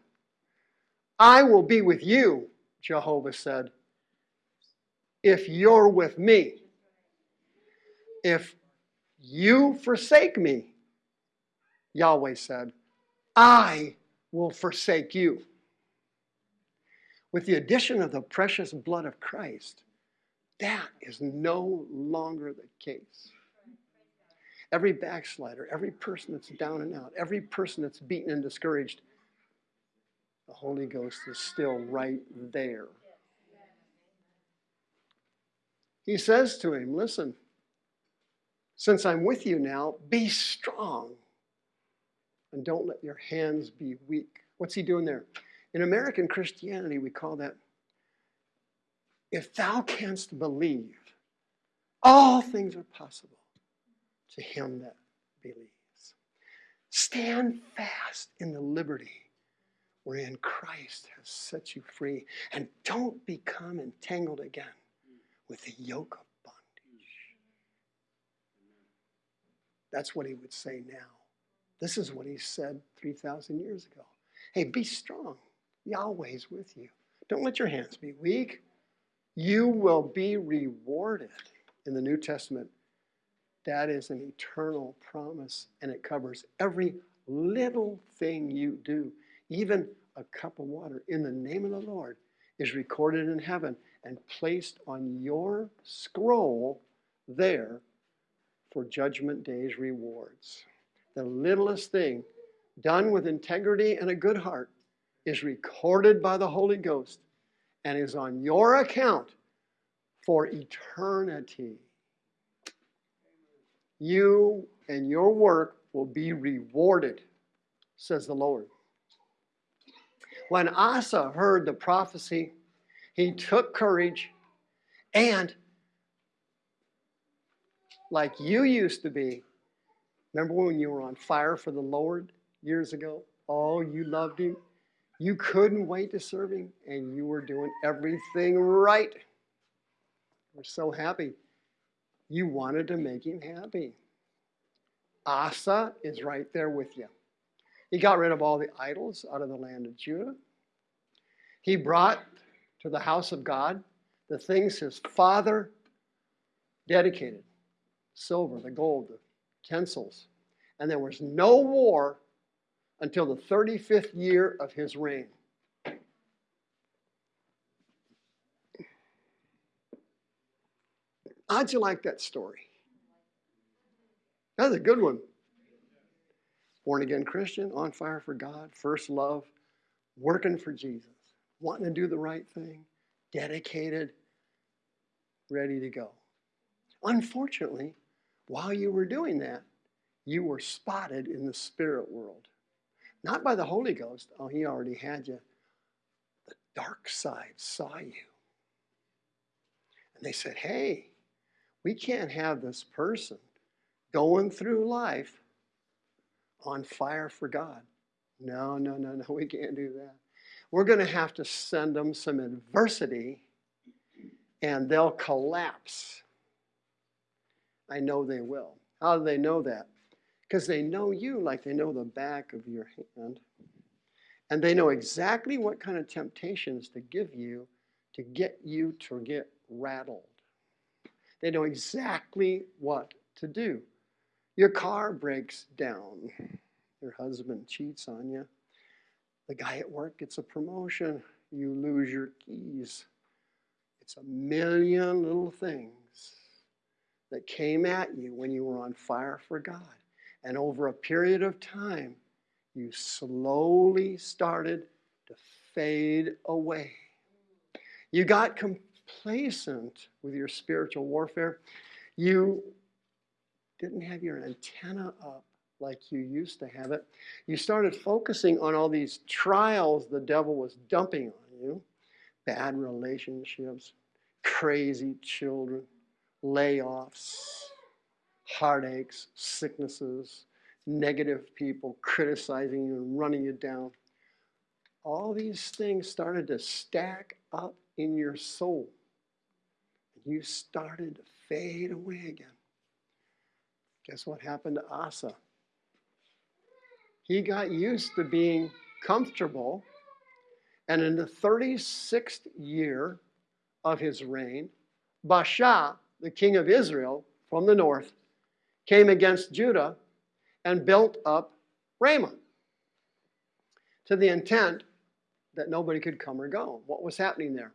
I will be with you, Jehovah said, if you're with me. If you forsake me, Yahweh said, I will forsake you. With the addition of the precious blood of Christ, that is no longer the case. Every backslider, every person that's down and out, every person that's beaten and discouraged, the Holy Ghost is still right there. He says to him, Listen, since I'm with you now, be strong and don't let your hands be weak. What's he doing there? In American Christianity, we call that if thou canst believe, all things are possible to him that believes. Stand fast in the liberty wherein Christ has set you free, and don't become entangled again with the yoke of bondage. That's what he would say now. This is what he said 3,000 years ago. Hey, be strong. Yahweh's with you. Don't let your hands be weak. You will be rewarded in the New Testament. That is an eternal promise, and it covers every little thing you do. Even a cup of water in the name of the Lord is recorded in heaven and placed on your scroll there for Judgment Day's rewards. The littlest thing done with integrity and a good heart is recorded by the Holy Ghost and is on your account for eternity. You and your work will be rewarded, says the Lord. When Asa heard the prophecy, he took courage and, like you used to be, remember when you were on fire for the Lord years ago? Oh, you loved him. You couldn't wait to serve him, and you were doing everything right. We're so happy. You wanted to make him happy. Asa is right there with you. He got rid of all the idols out of the land of Judah. He brought to the house of God the things his father dedicated silver, the gold, the utensils. And there was no war until the 35th year of his reign. How'd you like that story? That's a good one. Born again Christian, on fire for God, first love, working for Jesus, wanting to do the right thing, dedicated, ready to go. Unfortunately, while you were doing that, you were spotted in the spirit world. Not by the Holy Ghost. Oh, he already had you. The dark side saw you. And they said, hey, we can't have this person going through life on fire for God. No, no, no, no, we can't do that. We're going to have to send them some adversity and they'll collapse. I know they will. How do they know that? because they know you like they know the back of your hand. And they know exactly what kind of temptations to give you to get you to get rattled. They know exactly what to do. Your car breaks down. Your husband cheats on you. The guy at work gets a promotion. You lose your keys. It's a million little things that came at you when you were on fire for God. And over a period of time, you slowly started to fade away. You got complacent with your spiritual warfare. You didn't have your antenna up like you used to have it. You started focusing on all these trials the devil was dumping on you bad relationships, crazy children, layoffs heartaches, sicknesses, negative people criticizing you and running you down. All these things started to stack up in your soul. you started to fade away again. Guess what happened to Asa? He got used to being comfortable, and in the 36th year of his reign, Baasha, the king of Israel from the north, came against Judah and built up Ramah to the intent that nobody could come or go. What was happening there?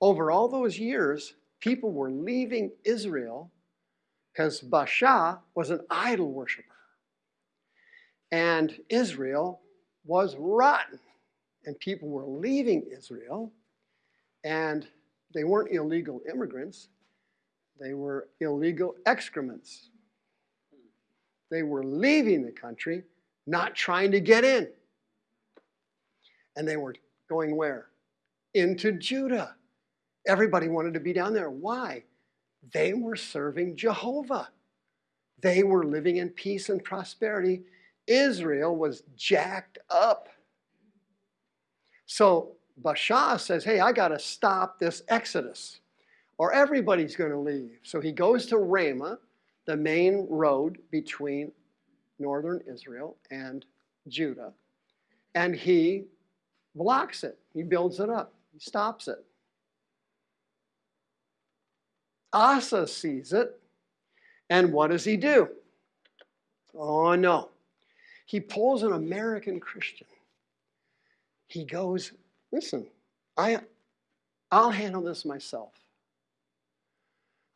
Over all those years, people were leaving Israel because Baasha was an idol worshiper. And Israel was rotten. And people were leaving Israel, and they weren't illegal immigrants, they were illegal excrements. They were leaving the country, not trying to get in. And they were going where? Into Judah. Everybody wanted to be down there. Why? They were serving Jehovah. They were living in peace and prosperity. Israel was jacked up. So Baasha says, Hey, I got to stop this exodus, or everybody's going to leave. So he goes to Ramah, the main road between northern Israel and Judah, and he blocks it. He builds it up, he stops it. Asa sees it, and what does he do? Oh no. He pulls an American Christian. He goes, listen, I, I'll handle this myself.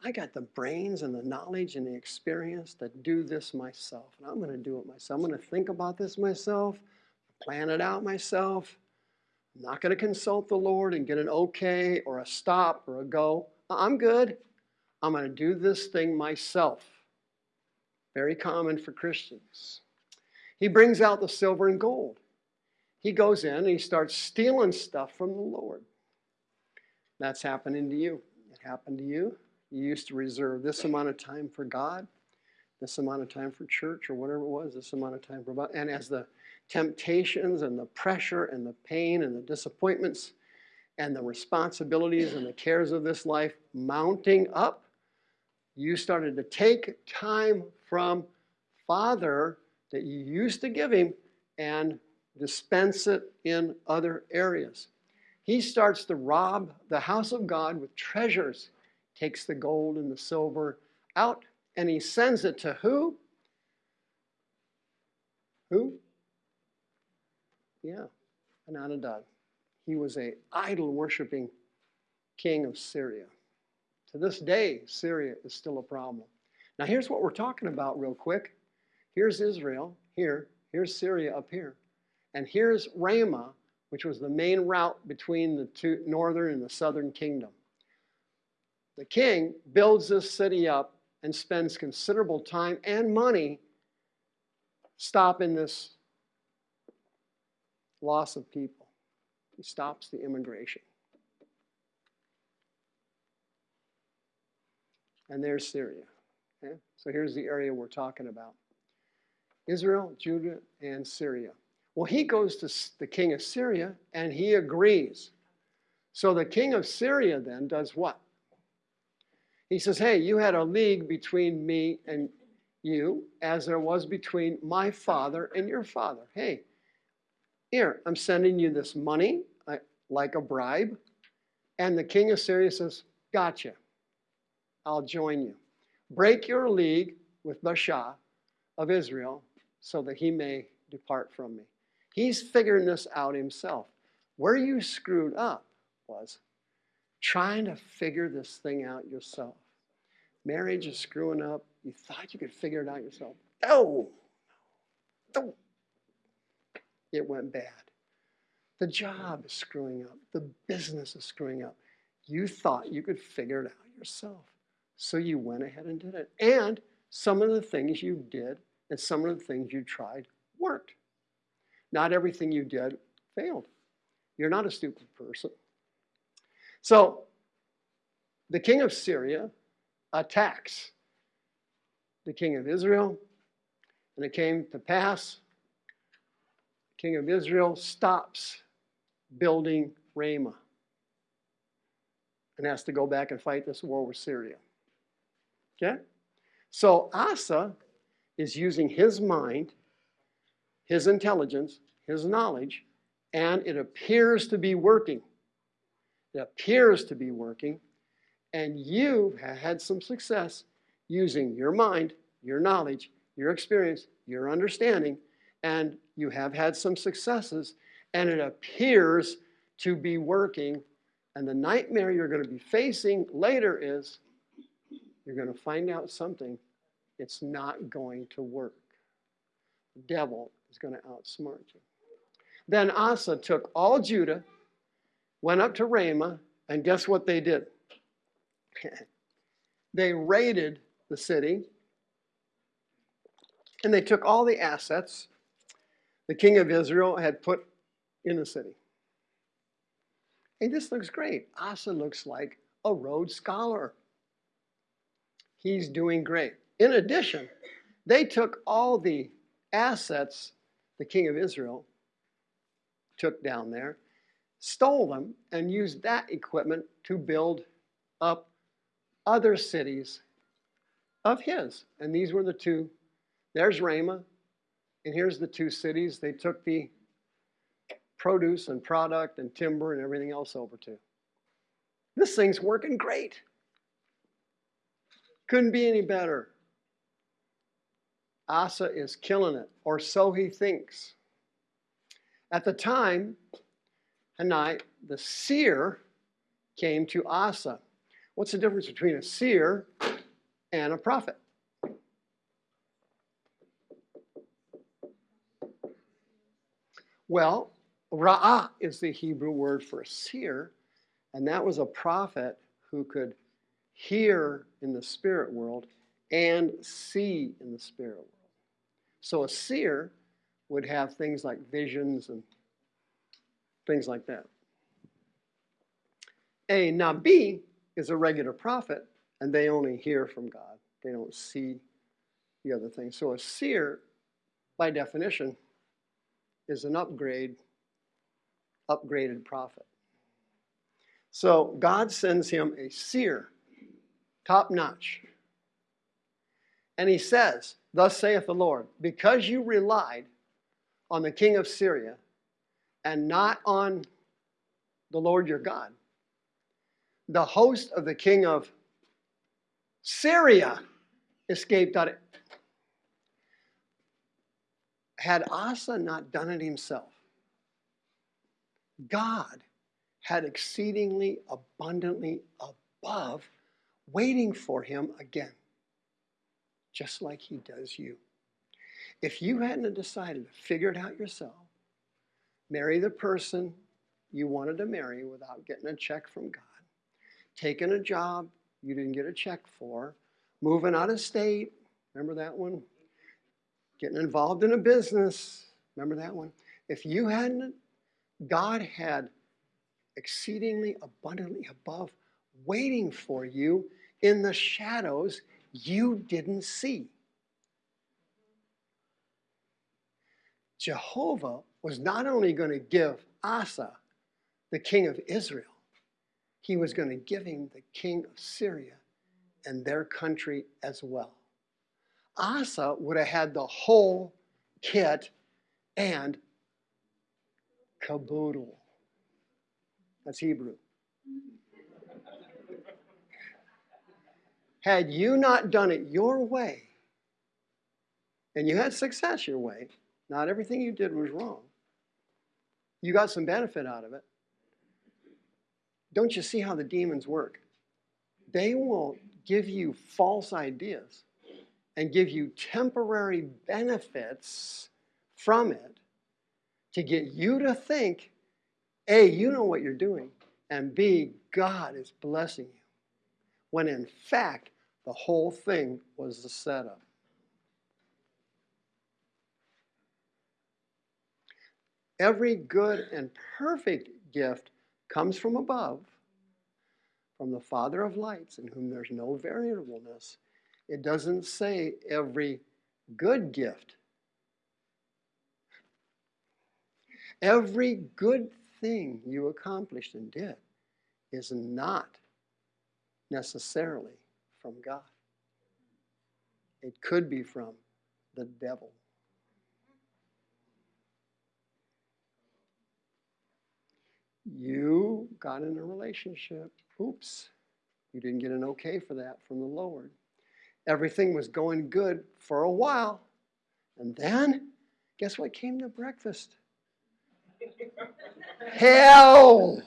I got the brains and the knowledge and the experience to do this myself. And I'm going to do it myself. I'm going to think about this myself, plan it out myself. I'm not going to consult the Lord and get an okay or a stop or a go. I'm good. I'm going to do this thing myself. Very common for Christians. He brings out the silver and gold. He goes in and he starts stealing stuff from the Lord. That's happening to you. It happened to you. You used to reserve this amount of time for God, this amount of time for church, or whatever it was, this amount of time for God. And as the temptations and the pressure and the pain and the disappointments and the responsibilities and the cares of this life mounting up, you started to take time from Father that you used to give him and dispense it in other areas. He starts to rob the house of God with treasures, takes the gold and the silver out, and he sends it to who? Who? Yeah, Adonijah. He was a idol worshiping king of Syria. To this day, Syria is still a problem. Now, here's what we're talking about, real quick. Here's Israel, here. Here's Syria up here. And here's Ramah, which was the main route between the two, northern and the southern kingdom. The king builds this city up and spends considerable time and money stopping this loss of people. He stops the immigration. And there's Syria. Okay? So here's the area we're talking about. Israel, Judah, and Syria. Well, he goes to the king of Syria and he agrees. So the king of Syria then does what? He says, Hey, you had a league between me and you, as there was between my father and your father. Hey, here, I'm sending you this money, uh, like a bribe. And the king of Syria says, Gotcha. I'll join you. Break your league with Baasha of Israel so that he may depart from me. He's figuring this out himself. Where you screwed up was trying to figure this thing out yourself. Marriage is screwing up. You thought you could figure it out yourself. Oh, no. It went bad. The job is screwing up. The business is screwing up. You thought you could figure it out yourself. So you went ahead and did it. And some of the things you did and some of the things you tried worked. Not everything you did failed. You're not a stupid person. So, the king of Syria attacks the king of Israel, and it came to pass the king of Israel stops building Ramah. and has to go back and fight this war with Syria. Okay? So Asa is using his mind, his intelligence, his knowledge, and it appears to be working. It appears to be working, and you have had some success using your mind, your knowledge, your experience, your understanding, and you have had some successes, and it appears to be working. And the nightmare you're going to be facing later is you're going to find out something. It's not going to work. The devil is going to outsmart you. Then Asa took all Judah, went up to Ramah, and guess what they did? (laughs) they raided the city and they took all the assets the king of Israel had put in the city. Hey, this looks great. Asa looks like a Rhodes Scholar. He's doing great. In addition, they took all the assets the king of Israel took down there, stole them, and used that equipment to build up other cities of his. And these were the two. There's Ramah, and here's the two cities they took the produce and product and timber and everything else over to. This thing's working great. Couldn't be any better. Asa is killing it, or so he thinks. At the time, Hanani, the seer, came to Asa. What's the difference between a seer and a prophet? Well, Ra'ah is the Hebrew word for a seer, and that was a prophet who could hear in the spirit world and see in the spirit world. So a seer would have things like visions and things like that. A Nabi is a regular prophet, and they only hear from God. They don't see the other things. So a seer, by definition, is an upgrade, upgraded prophet. So God sends him a seer, top notch. And he says, Thus saith the Lord, because you relied on the king of Syria and not on the Lord your God, the host of the king of Syria escaped out of had Asa not done it himself, God had exceedingly abundantly above waiting for him again, just like he does you. If you hadn't decided to figure it out yourself, marry the person you wanted to marry without getting a check from God, taking a job you didn't get a check for, moving out of state, remember that one? getting involved in a business. Remember that one? If you hadn't, God had exceedingly abundantly above waiting for you in the shadows you didn't see. Jehovah was not only going to give Asa the king of Israel, he was going to give him the king of Syria and their country as well. Asa would have had the whole kit and caboodle. That's Hebrew. Had you not done it your way, and you had success your way, not everything you did was wrong. You got some benefit out of it. Don't you see how the demons work? They will give you false ideas and give you temporary benefits from it to get you to think A, you know what you're doing, and B, God is blessing you. When in fact, the whole thing was the setup. Every good and perfect gift comes from above, from the Father of lights, in whom there's no variableness it doesn't say every good gift. Every good thing you accomplished and did is not necessarily from God. It could be from the devil. You got in a relationship. Oops. You didn't get an okay for that from the Lord. Everything was going good for a while. And then, guess what came to breakfast? (laughs) Hell!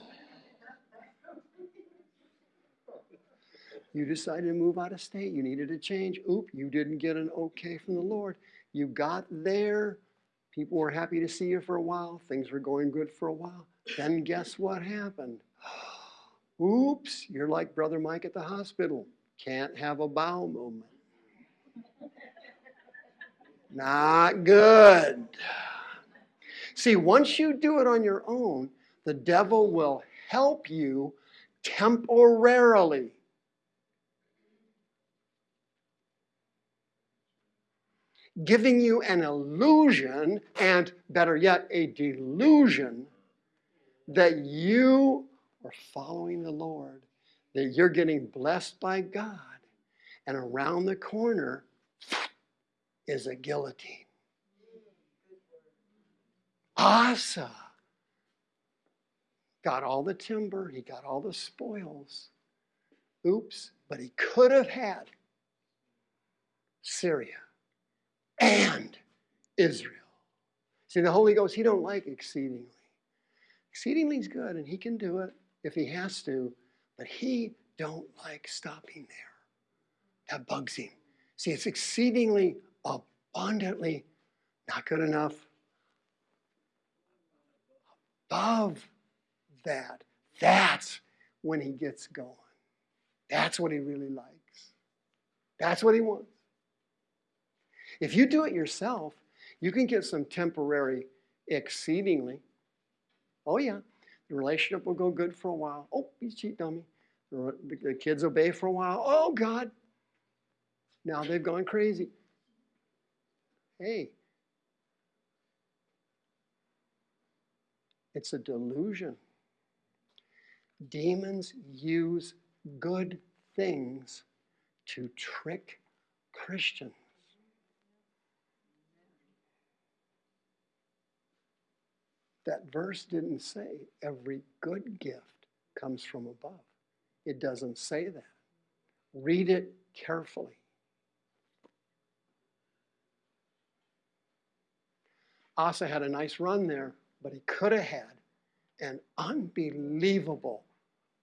You decided to move out of state. You needed a change. Oop, you didn't get an okay from the Lord. You got there. People were happy to see you for a while. Things were going good for a while. Then guess what happened? (gasps) Oops, you're like Brother Mike at the hospital. Can't have a bowel movement. Not good. See, once you do it on your own, the devil will help you temporarily. Giving you an illusion, and better yet, a delusion that you are following the Lord, that you're getting blessed by God, and around the corner is a guillotine. Asa got all the timber, he got all the spoils. Oops, but he could have had Syria and Israel. See, the Holy Ghost, he don't like exceedingly. Exceedingly good, and he can do it if he has to, but he don't like stopping there. That bugs him. See, it's exceedingly abundantly not good enough. Above that, that's when he gets going. That's what he really likes. That's what he wants. If you do it yourself, you can get some temporary exceedingly. Oh, yeah, the relationship will go good for a while. Oh, you cheat dummy. The kids obey for a while. Oh, God. Now they've gone crazy. Hey, it's a delusion. Demons use good things to trick Christians. That verse didn't say every good gift comes from above. It doesn't say that. Read it carefully. Asa had a nice run there, but he could have had an unbelievable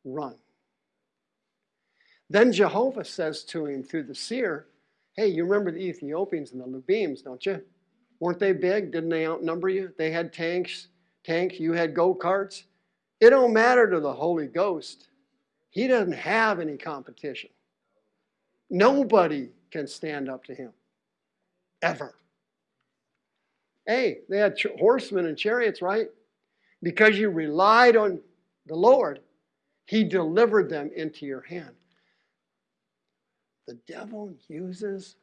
run. Then Jehovah says to him through the seer, Hey, you remember the Ethiopians and the Lubims, don't you? Weren't they big? Didn't they outnumber you? They had tanks, tanks, you had go-karts. It don't matter to the Holy Ghost. He doesn't have any competition. Nobody can stand up to him. Ever. Hey, they had horsemen and chariots, right? Because you relied on the Lord, He delivered them into your hand. The devil uses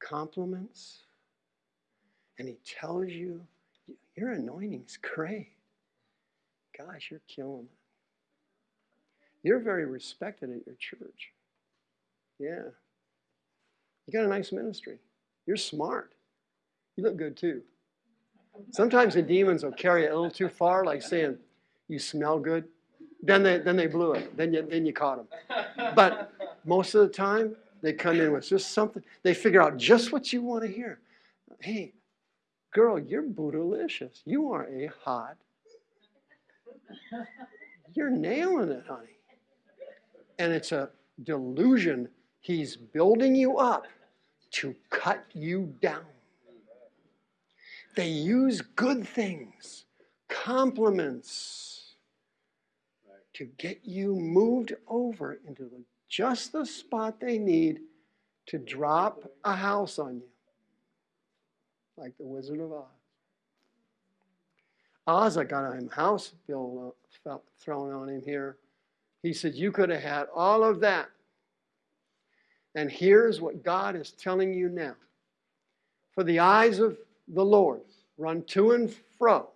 compliments and he tells you, Your anointing's great. Gosh, you're killing it. You're very respected at your church. Yeah. You got a nice ministry. You're smart. You look good too. Sometimes the demons will carry it a little too far, like saying, "You smell good." Then they then they blew it. Then you then you caught them. But most of the time, they come in with just something. They figure out just what you want to hear. Hey, girl, you're bootylicious. You are a hot. You're nailing it, honey. And it's a delusion. He's building you up to cut you down. They use good things, compliments, to get you moved over into the, just the spot they need to drop a house on you, like the Wizard of Oz. Asa got a house bill uh, thrown on him here. He said, You could have had all of that. And here's what God is telling you now. For the eyes of the Lord run to and fro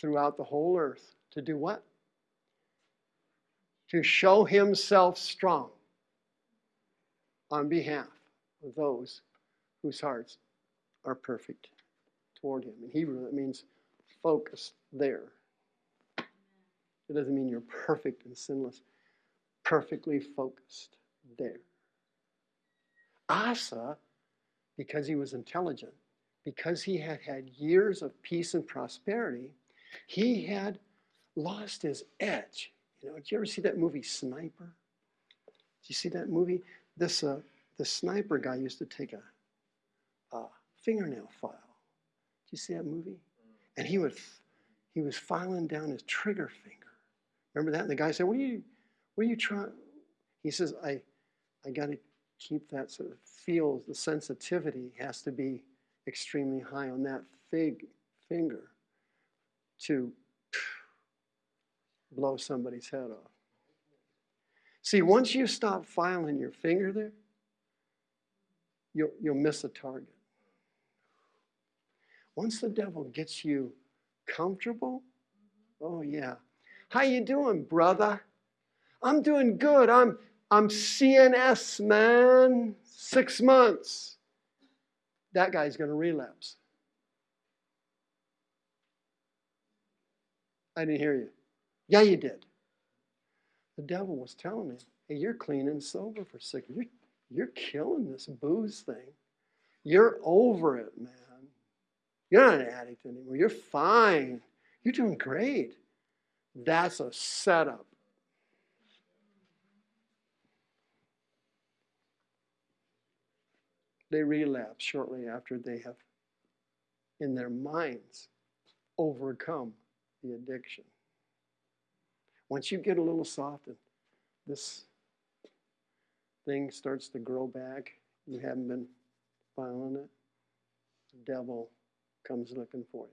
throughout the whole earth to do what? to show himself strong on behalf of those whose hearts are perfect toward him. In Hebrew, that means focus there. It doesn't mean you're perfect and sinless, perfectly focused there. Asa, because he was intelligent, because he had had years of peace and prosperity, he had lost his edge. You know, did you ever see that movie Sniper? Did you see that movie? This uh, the sniper guy used to take a, a fingernail file. Did you see that movie? And he would he was filing down his trigger finger. Remember that? And the guy said, "What are you? What are you trying?" He says, "I, I got to keep that sort of feels. The sensitivity has to be extremely high on that fig finger to blow somebody's head off. See, once you stop filing your finger there, you'll, you'll miss a target. Once the devil gets you comfortable, oh yeah. How you doing, brother? I'm doing good. I'm I'm CNS, man. Six months. That guy's going to relapse. I didn't hear you. Yeah, you did. The devil was telling me, hey, you're clean and sober for six. You're, you're killing this booze thing. You're over it, man. You're not an addict anymore. You're fine. You're doing great. That's a setup. They relapse shortly after they have, in their minds, overcome the addiction. Once you get a little softened, this thing starts to grow back, you haven't been filing it, the devil comes looking for you.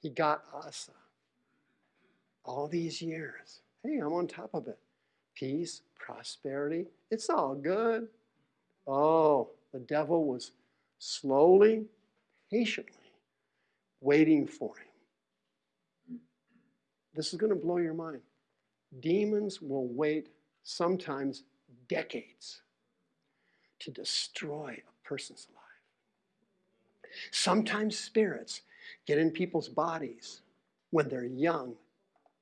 He got Asa all these years. Hey, I'm on top of it. Peace, prosperity, it's all good. Oh, the devil was slowly, patiently waiting for him. This is going to blow your mind. Demons will wait sometimes decades to destroy a person's life. Sometimes spirits get in people's bodies when they're young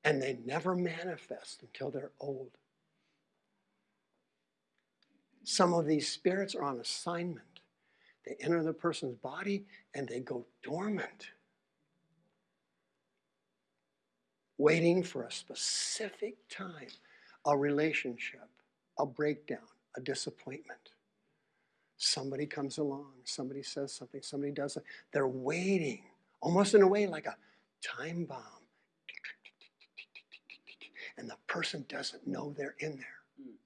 and they never manifest until they're old. Some of these spirits are on assignment. They enter the person's body and they go dormant, waiting for a specific time, a relationship, a breakdown, a disappointment. Somebody comes along, somebody says something, somebody does it. They're waiting, almost in a way like a time bomb. And the person doesn't know they're in there. Hmm.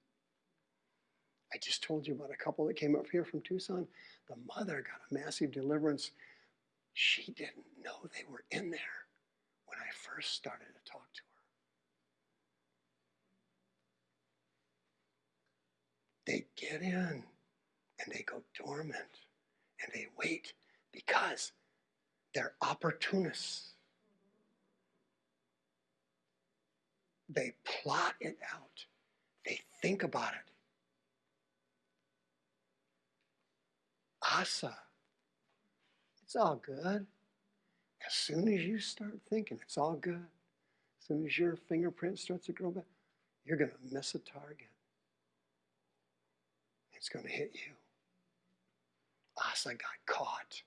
I just told you about a couple that came up here from Tucson. The mother got a massive deliverance. She didn't know they were in there when I first started to talk to her. They get in and they go dormant and they wait because they're opportunists. They plot it out, they think about it. Asa. It's all good. As soon as you start thinking it's all good, as soon as your fingerprint starts to grow back, you're going to miss a target. It's going to hit you. Asa got caught.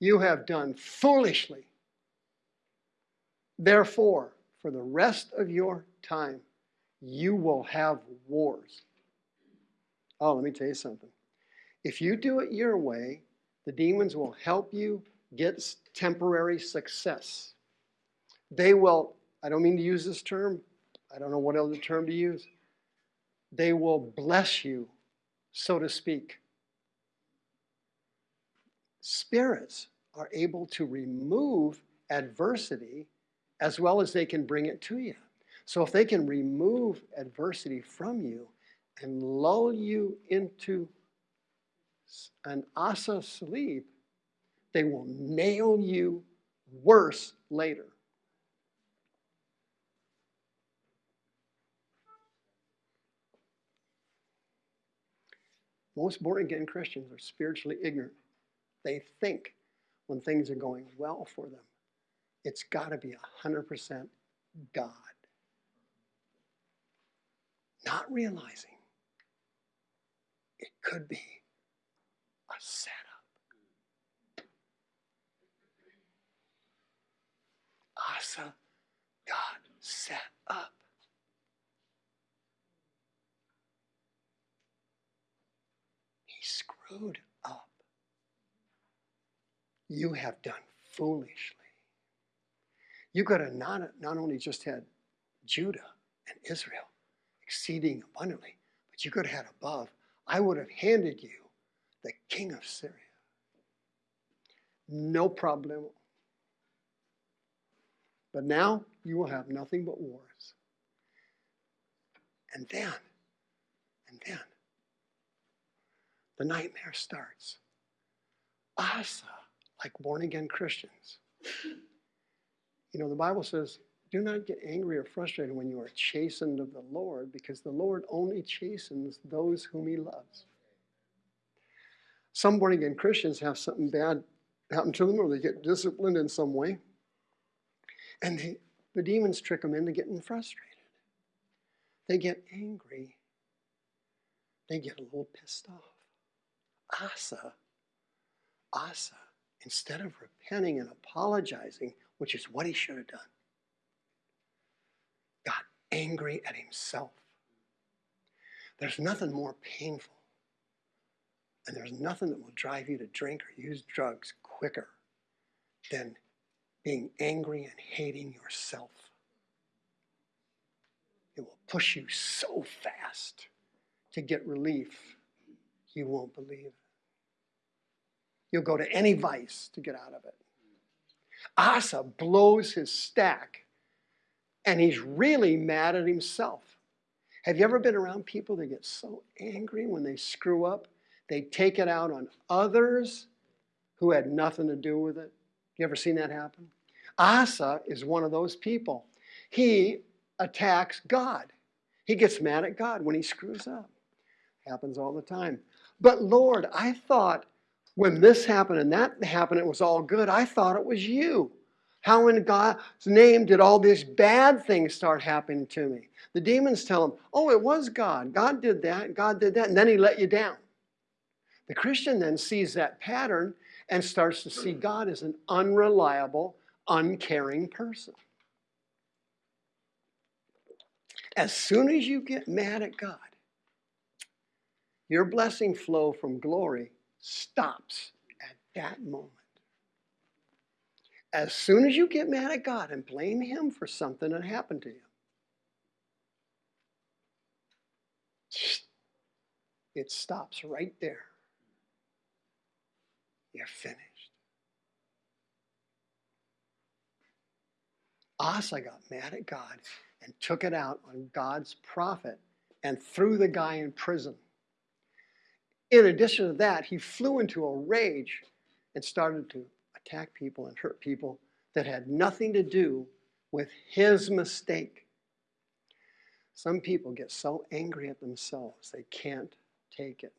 You have done foolishly. Therefore, for the rest of your time, you will have wars. Oh, let me tell you something. If you do it your way, the demons will help you get temporary success. They will, I don't mean to use this term, I don't know what other term to use. They will bless you, so to speak. Spirits are able to remove adversity as well as they can bring it to you. So if they can remove adversity from you and lull you into an asa sleep, they will nail you worse later. Most born again Christians are spiritually ignorant. They think when things are going well for them, it's got to be 100% God. Not realizing it could be a setup. Asa, God set up. He screwed up. You have done foolishly. You could have not, not only just had Judah and Israel exceeding abundantly, but you could have had above. I would have handed you the king of Syria. No problem. But now you will have nothing but wars. And then, and then, the nightmare starts. Asa, like born again Christians, you know, the Bible says, do not get angry or frustrated when you are chastened of the Lord, because the Lord only chastens those whom he loves. Some born again Christians have something bad happen to them, or they get disciplined in some way, and they, the demons trick them into getting frustrated. They get angry, they get a little pissed off. Asa, Asa, instead of repenting and apologizing, which is what he should have done, got angry at himself. There's nothing more painful, and there's nothing that will drive you to drink or use drugs quicker than being angry and hating yourself. It will push you so fast to get relief, you won't believe. You'll go to any vice to get out of it. Asa blows his stack and he's really mad at himself. Have you ever been around people that get so angry when they screw up? They take it out on others who had nothing to do with it. You ever seen that happen? Asa is one of those people. He attacks God. He gets mad at God when he screws up. Happens all the time. But Lord, I thought when this happened and that happened, it was all good. I thought it was you. How in God's name did all these bad things start happening to me? The demons tell him, oh, it was God. God did that, God did that, and then he let you down. The Christian then sees that pattern and starts to see God as an unreliable, uncaring person. As soon as you get mad at God, your blessing flow from glory stops at that moment. As soon as you get mad at God and blame Him for something that happened to you, it stops right there. You're finished. Asa got mad at God and took it out on God's prophet and threw the guy in prison. In addition to that, he flew into a rage and started to attack people and hurt people that had nothing to do with his mistake. Some people get so angry at themselves, they can't take it.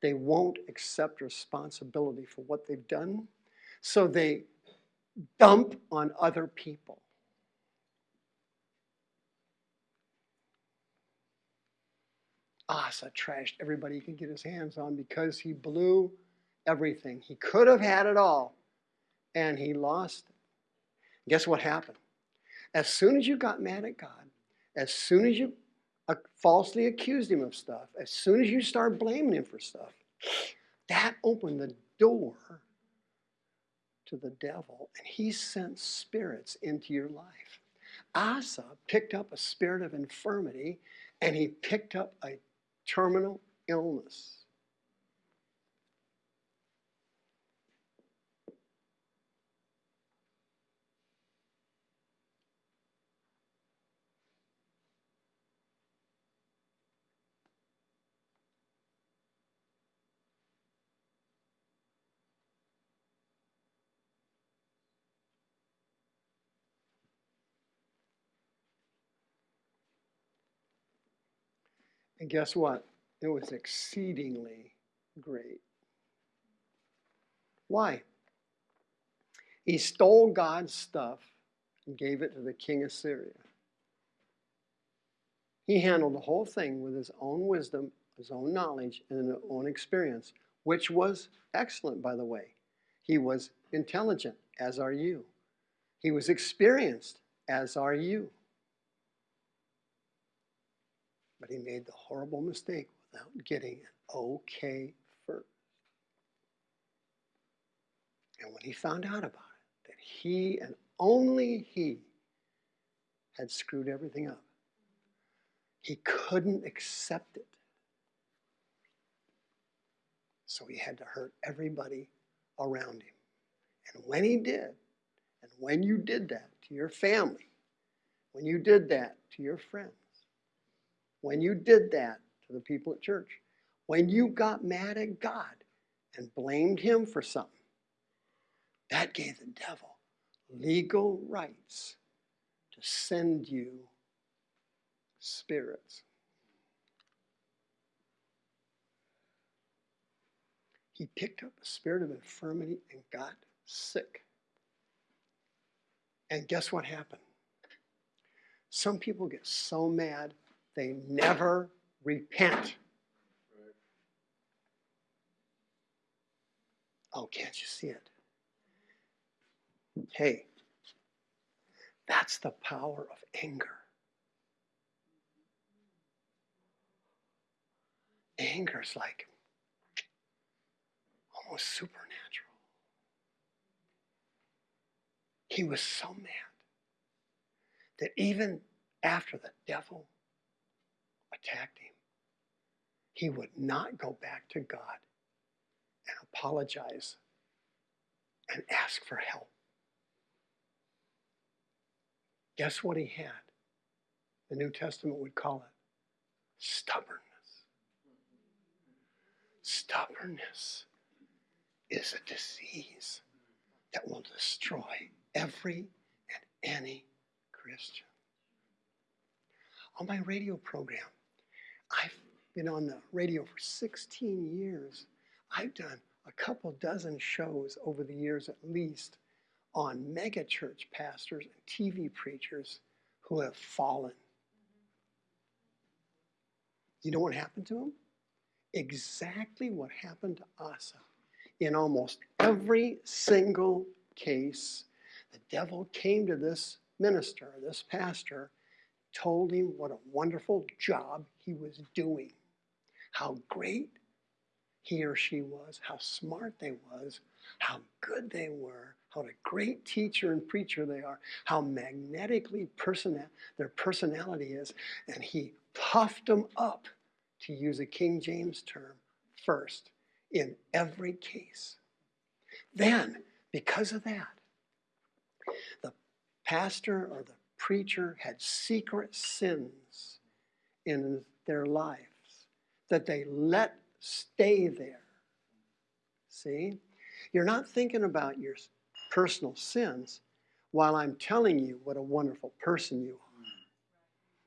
They won't accept responsibility for what they've done, so they dump on other people. Asa trashed everybody he could get his hands on because he blew everything. He could have had it all, and he lost it. Guess what happened? As soon as you got mad at God, as soon as you uh, falsely accused him of stuff, as soon as you start blaming him for stuff, that opened the door to the devil, and he sent spirits into your life. Asa picked up a spirit of infirmity, and he picked up a terminal illness. And guess what? It was exceedingly great. Why? He stole God's stuff and gave it to the king of Syria. He handled the whole thing with his own wisdom, his own knowledge, and his own experience, which was excellent, by the way. He was intelligent, as are you. He was experienced, as are you. But he made the horrible mistake without getting an okay first. And when he found out about it, that he and only he had screwed everything up, he couldn't accept it. So he had to hurt everybody around him. And when he did, and when you did that to your family, when you did that to your friends, when you did that to the people at church, when you got mad at God and blamed him for something, that gave the devil legal rights to send you spirits. He picked up a spirit of infirmity and got sick. And guess what happened? Some people get so mad they never repent. Oh, can't you see it? Hey, that's the power of anger. Anger is like almost supernatural. He was so mad that even after the devil attacked him, he would not go back to God and apologize and ask for help. Guess what he had? The New Testament would call it stubbornness. Stubbornness is a disease that will destroy every and any Christian. On my radio program, I've been on the radio for 16 years. I've done a couple dozen shows over the years at least on megachurch pastors and TV preachers who have fallen. You know what happened to them? Exactly what happened to Asa. In almost every single case, the devil came to this minister, this pastor, told him what a wonderful job he was doing, how great he or she was, how smart they was, how good they were, how a great teacher and preacher they are, how magnetically person their personality is, and he puffed them up, to use a King James term, first in every case. Then, because of that, the pastor or the preacher had secret sins in their lives that they let stay there. See? You're not thinking about your personal sins while I'm telling you what a wonderful person you are.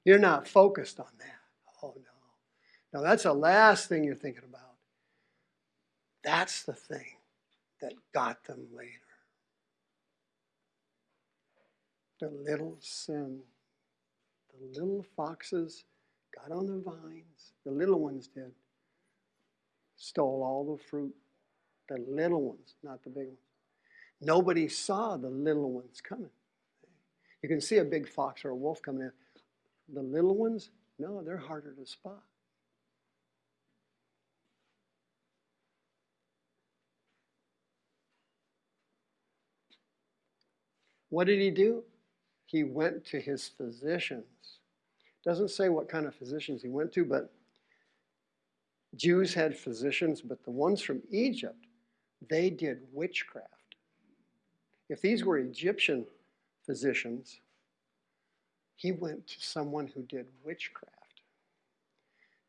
You're not focused on that. Oh, no. No, that's the last thing you're thinking about. That's the thing that got them later. The little sin. The little foxes got on the vines. The little ones did. Stole all the fruit. The little ones, not the big ones. Nobody saw the little ones coming. You can see a big fox or a wolf coming in. The little ones, no, they're harder to spot. What did he do? He went to his physicians. Doesn't say what kind of physicians he went to, but Jews had physicians, but the ones from Egypt, they did witchcraft. If these were Egyptian physicians, he went to someone who did witchcraft.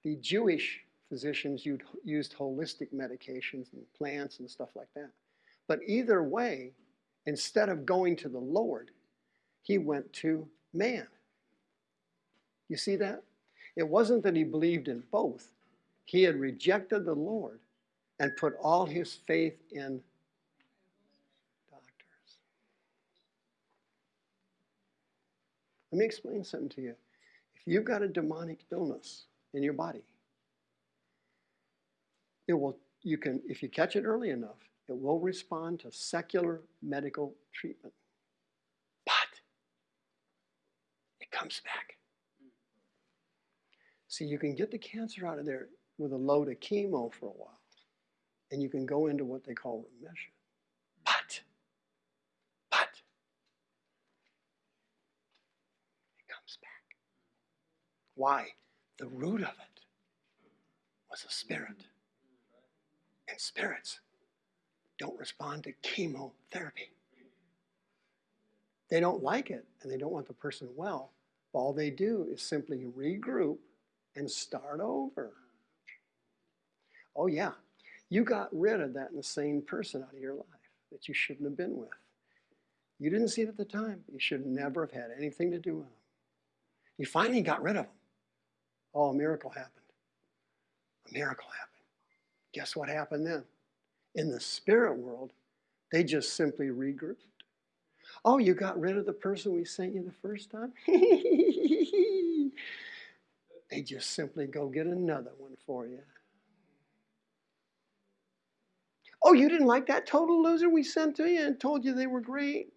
The Jewish physicians used holistic medications and plants and stuff like that. But either way, instead of going to the Lord, he went to man. You see that? It wasn't that he believed in both, he had rejected the Lord and put all his faith in doctors. Let me explain something to you. If you've got a demonic illness in your body, it will you can if you catch it early enough, it will respond to secular medical treatment. But it comes back. See, you can get the cancer out of there with a load of chemo for a while, and you can go into what they call remission. But, but, it comes back. Why? The root of it was a spirit. And spirits don't respond to chemotherapy. They don't like it and they don't want the person well. All they do is simply regroup and start over. Oh, yeah, you got rid of that insane person out of your life that you shouldn't have been with. You didn't see it at the time. You should never have had anything to do with them. You finally got rid of them. Oh, a miracle happened. A miracle happened. Guess what happened then? In the spirit world, they just simply regrouped. Oh, you got rid of the person we sent you the first time? (laughs) they just simply go get another one for you. Oh, you didn't like that total loser we sent to you and told you they were great?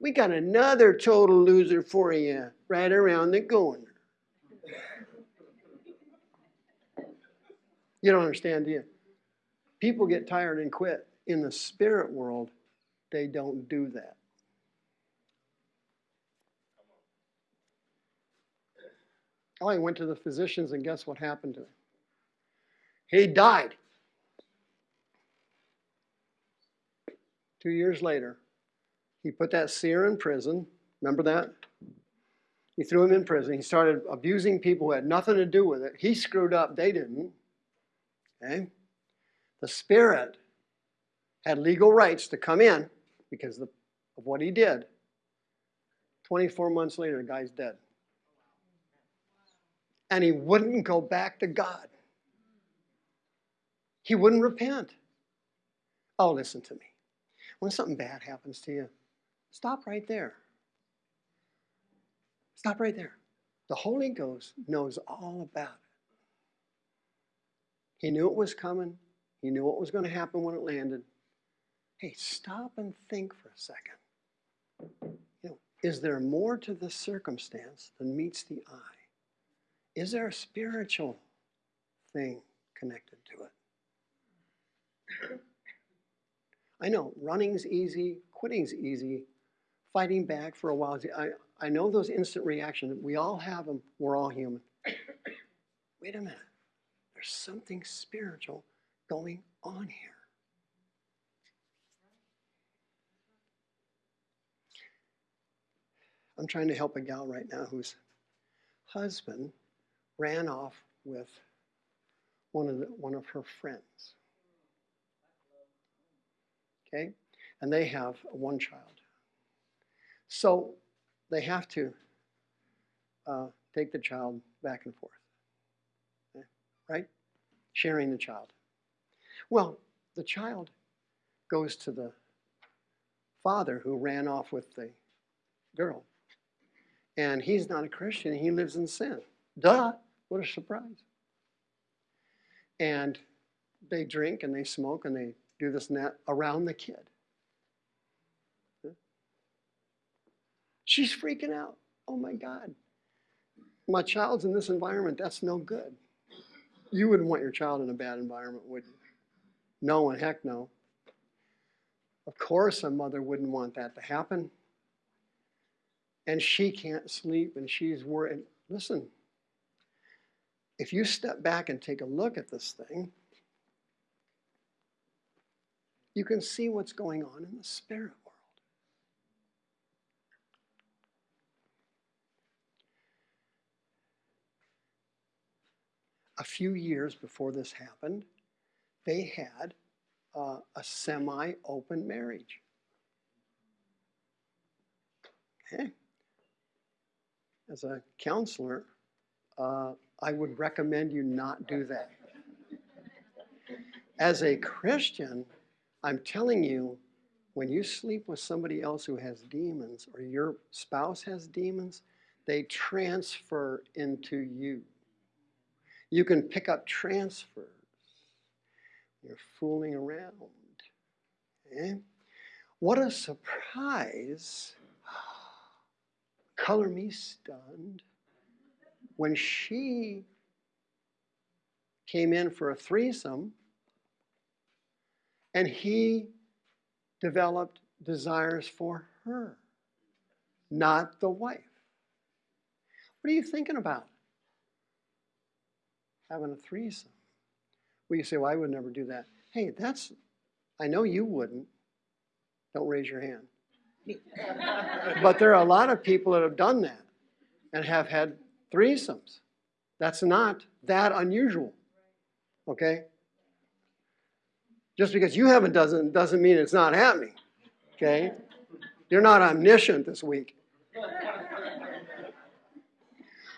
We got another total loser for you right around the corner. You don't understand, do you? People get tired and quit. In the spirit world, they don't do that. He went to the physicians, and guess what happened to him? He died. Two years later, he put that seer in prison. Remember that? He threw him in prison. He started abusing people who had nothing to do with it. He screwed up, they didn't. Okay? The Spirit had legal rights to come in because of what he did. 24 months later, the guy's dead. And he wouldn't go back to God. He wouldn't repent. Oh, listen to me. When something bad happens to you, stop right there. Stop right there. The Holy Ghost knows all about it. He knew it was coming. He knew what was going to happen when it landed. Hey, stop and think for a second. You know, is there more to this circumstance than meets the eye? Is there a spiritual thing connected to it? I know running's easy, quitting's easy, fighting back for a while. is- I, I know those instant reactions. We all have them. We're all human. (coughs) Wait a minute. There's something spiritual going on here. I'm trying to help a gal right now whose husband ran off with one of the, one of her friends. Okay? And they have one child. So they have to uh, take the child back and forth. Okay? Right? Sharing the child. Well, the child goes to the father who ran off with the girl. And he's not a Christian, he lives in sin. Duh, what a surprise. And they drink and they smoke and they do this and that around the kid. She's freaking out. Oh my God. My child's in this environment. That's no good. You wouldn't want your child in a bad environment, would you? No, and heck no. Of course, a mother wouldn't want that to happen. And she can't sleep and she's worried. Listen, if you step back and take a look at this thing, you can see what's going on in the spirit world. A few years before this happened, they had uh, a semi open marriage. Okay. As a counselor, uh, I would recommend you not do that. As a Christian, I'm telling you, when you sleep with somebody else who has demons or your spouse has demons, they transfer into you. You can pick up transfers. You're fooling around. Okay? What a surprise. (sighs) Color me stunned. When she came in for a threesome, and he developed desires for her, not the wife. What are you thinking about? Having a threesome. Well, you say, well, I would never do that. Hey, that's, I know you wouldn't. Don't raise your hand. (laughs) but there are a lot of people that have done that and have had threesomes. That's not that unusual. Okay? Just because you haven't doesn't doesn't mean it's not happening. Okay? You're not omniscient this week.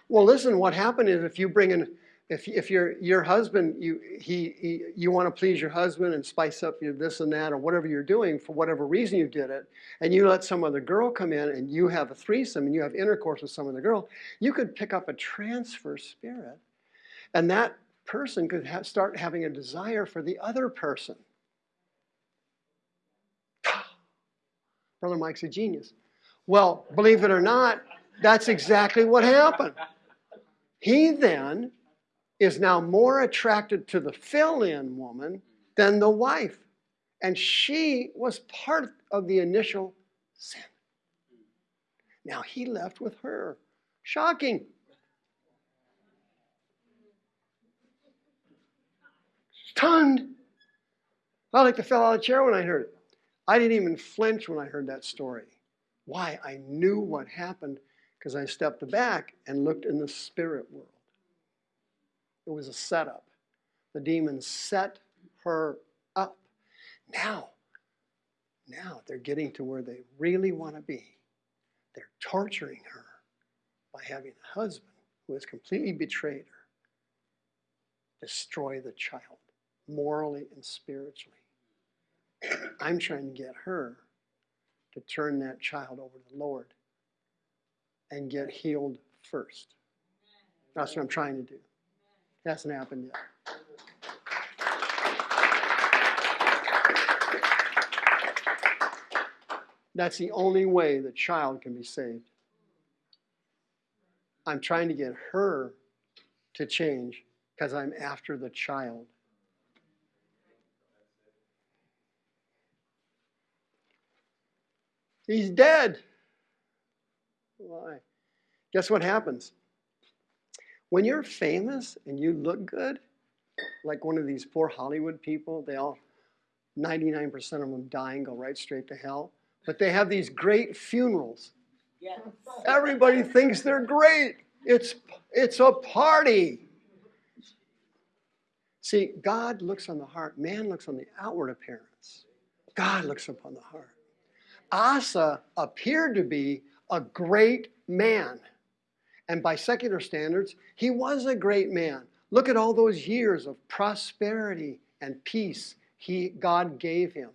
Well, listen, what happened is if you bring in if, if your your husband you he, he you want to please your husband and spice up your this and that or whatever you're doing for whatever reason you did it and you let some other girl come in and you have a threesome and you have intercourse with some other girl you could pick up a transfer spirit and that person could ha- start having a desire for the other person. (sighs) Brother mike's a genius. Well believe it or not that's exactly what happened. He then is now more attracted to the fill in woman than the wife. And she was part of the initial sin. Now he left with her. Shocking. Stunned. I like to fell out of the chair when I heard it. I didn't even flinch when I heard that story. Why? I knew what happened because I stepped back and looked in the spirit world. It was a setup. The demons set her up. Now, now they're getting to where they really want to be. They're torturing her by having a husband who has completely betrayed her destroy the child morally and spiritually. (clears throat) I'm trying to get her to turn that child over to the Lord and get healed first. That's what I'm trying to do. Hasn't happened yet. That's the only way the child can be saved. I'm trying to get her to change because I'm after the child. He's dead. Why? Guess what happens? When you're famous and you look good, like one of these poor Hollywood people, they all, 99% of them die and go right straight to hell. But they have these great funerals. Yes. Everybody thinks they're great. It's, it's a party. See, God looks on the heart, man looks on the outward appearance. God looks upon the heart. Asa appeared to be a great man. And by secular standards, he was a great man. Look at all those years of prosperity and peace he, God gave him.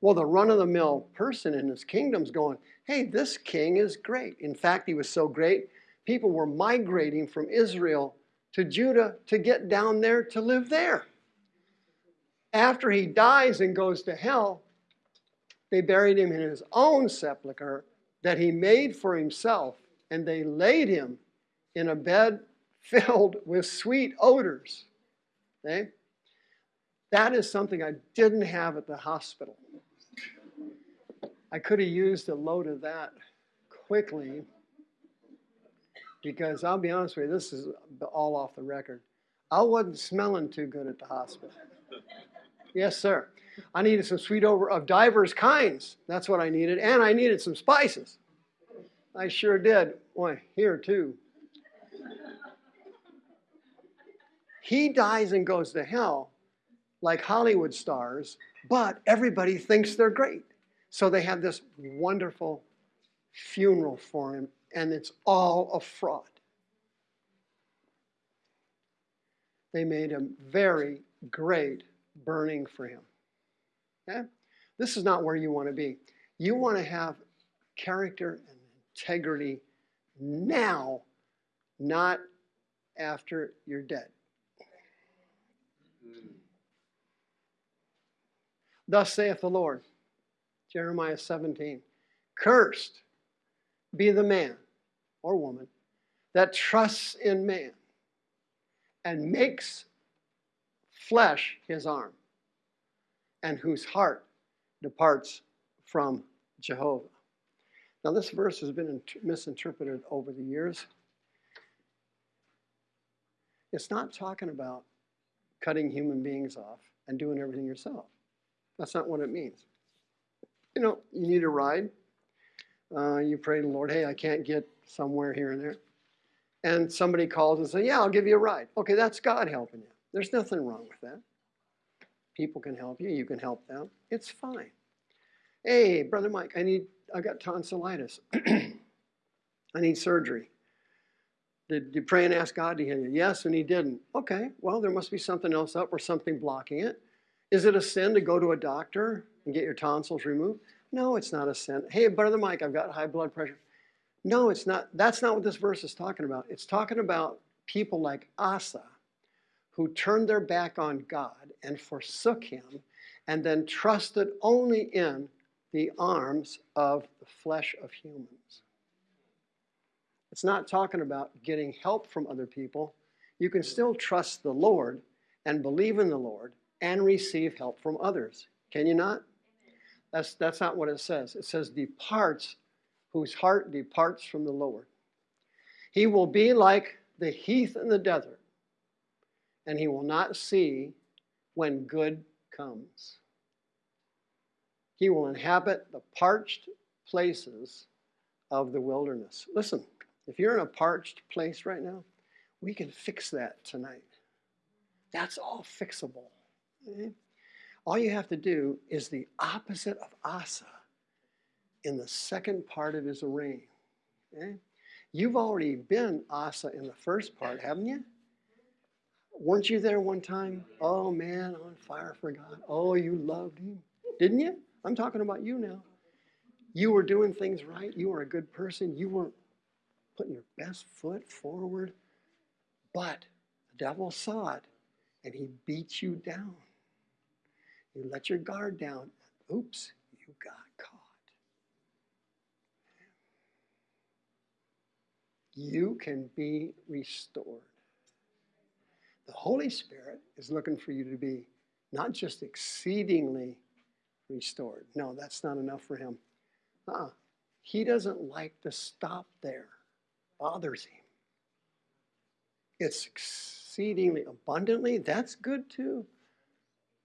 Well, the run of the mill person in his kingdom's going, hey, this king is great. In fact, he was so great, people were migrating from Israel to Judah to get down there to live there. After he dies and goes to hell, they buried him in his own sepulchre that he made for himself, and they laid him in a bed (laughs) filled with sweet odors. Okay? That is something I didn't have at the hospital. I could have used a load of that quickly because I'll be honest with you, this is all off the record. I wasn't smelling too good at the hospital. Yes, sir. I needed some sweet over of divers kinds. That's what I needed. And I needed some spices. I sure did. Boy, here too. He dies and goes to hell like Hollywood stars, but everybody thinks they're great. So they have this wonderful funeral for him, and it's all a fraud. they made a very great burning for him. Okay? This is not where you want to be. You want to have character and integrity now, not after you're dead. Thus saith the Lord, Jeremiah 17 Cursed be the man or woman that trusts in man and makes flesh his arm, and whose heart departs from Jehovah. Now, this verse has been misinterpreted over the years. It's not talking about cutting human beings off and doing everything yourself. That's not what it means. You know, you need a ride. Uh, you pray to the Lord, hey, I can't get somewhere here and there. And somebody calls and says, yeah, I'll give you a ride. Okay, that's God helping you. There's nothing wrong with that. People can help you. You can help them. It's fine. Hey, brother Mike, I need. I got tonsillitis. (clears throat) I need surgery. Did you pray and ask God to heal you? Yes, and He didn't. Okay, well, there must be something else up or something blocking it. Is it a sin to go to a doctor and get your tonsils removed? No, it's not a sin. Hey, brother Mike, I've got high blood pressure. No, it's not. That's not what this verse is talking about. It's talking about people like Asa who turned their back on God and forsook him and then trusted only in the arms of the flesh of humans. It's not talking about getting help from other people. You can still trust the Lord and believe in the Lord and receive help from others. Can you not? That's, that's not what it says. It says, departs, whose heart departs from the Lord. He will be like the heath in the desert, and he will not see when good comes. He will inhabit the parched places of the wilderness. Listen, if you're in a parched place right now, we can fix that tonight. That's all fixable. All you have to do is the opposite of Asa in the second part of his reign. Okay? You've already been Asa in the first part, haven't you? Weren't you there one time? Oh man, on fire for God. Oh, you loved him. Didn't you? I'm talking about you now. You were doing things right. You were a good person. You were putting your best foot forward. But the devil saw it and he beat you down. You let your guard down. Oops, you got caught. You can be restored. The Holy Spirit is looking for you to be not just exceedingly restored. No, that's not enough for him. Uh-uh. He doesn't like to stop there. Bothers him. It's exceedingly abundantly. That's good too.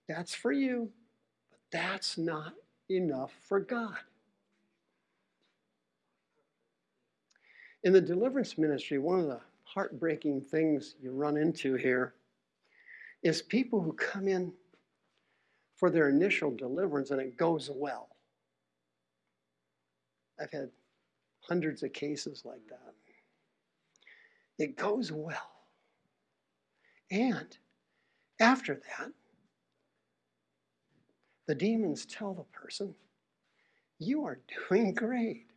That's for you. But that's not enough for God. In the deliverance ministry, one of the heartbreaking things you run into here is people who come in for their initial deliverance and it goes well. I've had hundreds of cases like that. It goes well. And after that, the demons tell the person, You are doing great.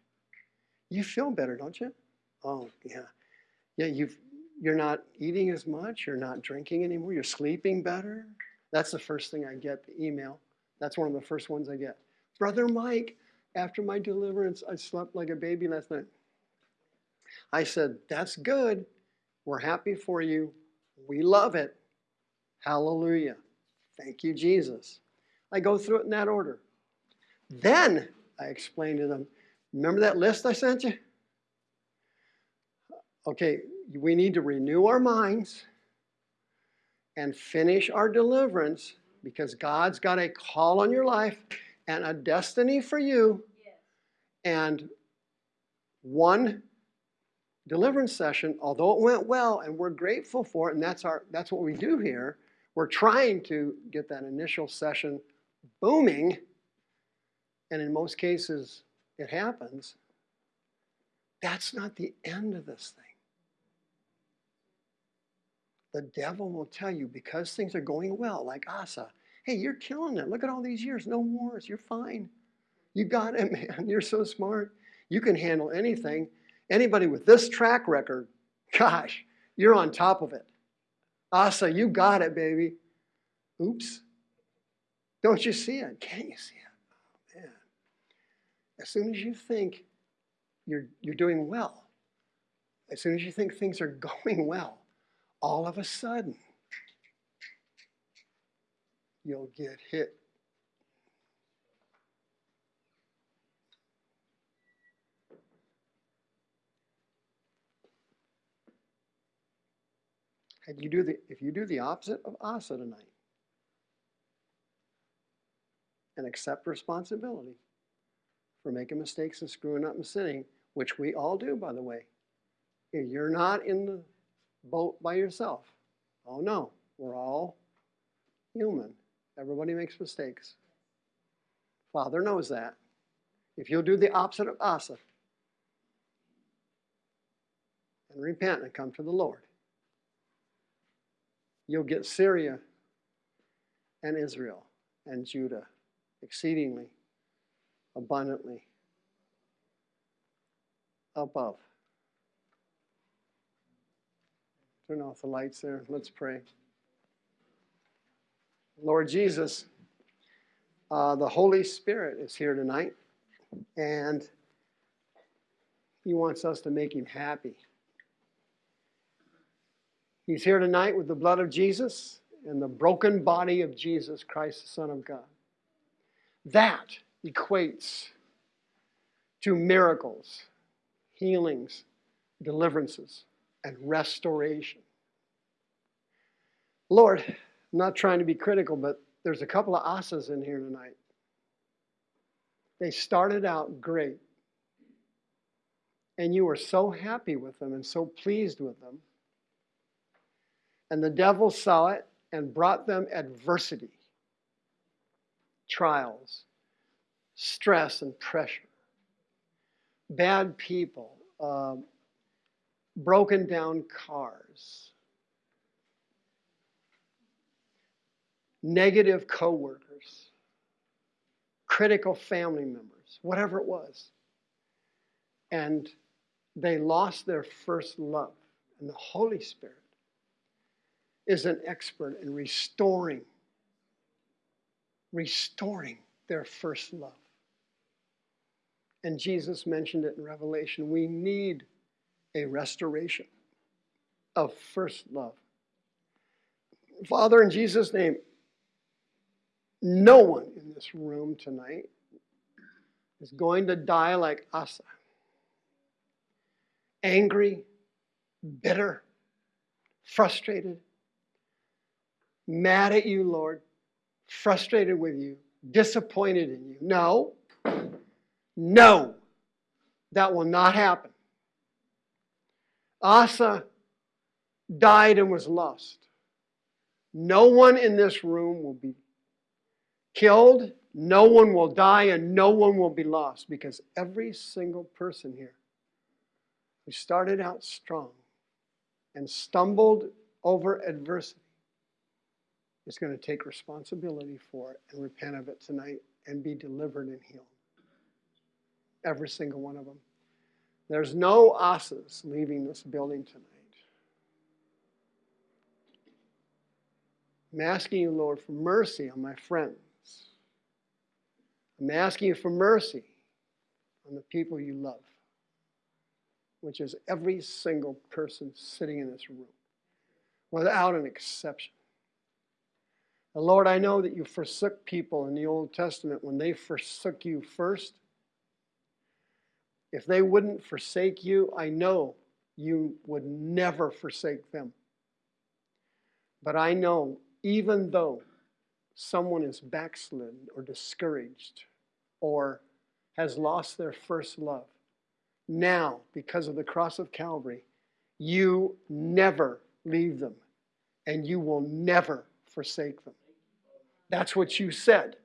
You feel better, don't you? Oh, yeah. Yeah, you've, you're not eating as much, you're not drinking anymore, you're sleeping better. That's the first thing I get, the email. That's one of the first ones I get. Brother Mike, after my deliverance, I slept like a baby last night. I said, That's good. We're happy for you. We love it. Hallelujah. Thank you, Jesus. I go through it in that order. Then I explain to them, remember that list I sent you? Okay, we need to renew our minds and finish our deliverance because God's got a call on your life and a destiny for you. And one deliverance session, although it went well and we're grateful for it, and that's our that's what we do here, we're trying to get that initial session booming, and in most cases it happens. That's not the end of this thing. The devil will tell you because things are going well, like Asa, hey, you're killing it. Look at all these years, no wars, you're fine. You got it, (laughs) man. You're so smart. You can handle anything. Anybody with this track record, gosh, you're on top of it. Asa, you got it, baby. Oops. Don't you see it? Can't you see it? Oh, man. As soon as you think you're, you're doing well, as soon as you think things are (laughs) going well, all of a sudden, you'll get hit. And you do the, if you do the opposite of Asa tonight and accept responsibility for making mistakes and screwing up and sinning, which we all do, by the way, you're not in the boat by yourself. Oh no, we're all human. Everybody makes mistakes. Father knows that. If you'll do the opposite of Asa and repent and come to the Lord, you'll get Syria and Israel and Judah exceedingly abundantly above. Turn off the lights there. Let's pray. Lord Jesus, uh, the Holy Spirit is here tonight, and He wants us to make Him happy. He's here tonight with the blood of Jesus and the broken body of Jesus Christ, the Son of God. That equates to miracles, healings, deliverances, and restoration. Lord, I'm not trying to be critical, but there's a couple of asas in here tonight. They started out great, and you were so happy with them and so pleased with them. And the devil saw it and brought them adversity, trials, stress, and pressure. Bad people, um, broken down cars, negative coworkers, critical family members, whatever it was. And they lost their first love. And the Holy Spirit is an expert in restoring, restoring their first love. And Jesus mentioned it in Revelation. We need a restoration of first love. Father, in Jesus' name, no one in this room tonight is going to die like Asa. Angry, bitter, frustrated, mad at you, Lord, frustrated with you, disappointed in you. No, no, that will not happen. Asa died and was lost. No one in this room will be killed, no one will die, and no one will be lost because every single person here who started out strong and stumbled over adversity is going to take responsibility for it and repent of it tonight and be delivered and healed. Every single one of them. There's no asas leaving this building tonight. I'm asking you, Lord, for mercy on my friends. I'm asking you for mercy on the people you love, which is every single person sitting in this room, without an exception. And Lord, I know that you forsook people in the Old Testament when they forsook you first. If they wouldn't forsake you, I know you would never forsake them. But I know, even though someone is backslidden or discouraged or has lost their first love, now, because of the cross of Calvary, you never leave them and you will never forsake them. That's what you said.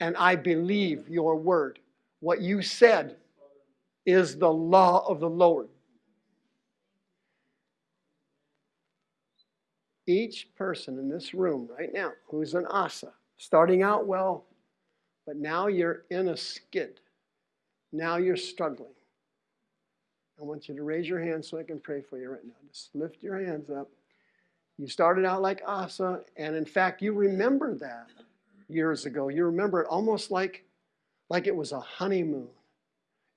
And I believe your word. What you said is the law of the Lord. each person in this room right now who's an Asa, starting out well, but now you're in a skid. Now you're struggling. I want you to raise your hand so I can pray for you right now. Just lift your hands up. You started out like Asa, and in fact, you remember that years ago. You remember it almost like, like it was a honeymoon.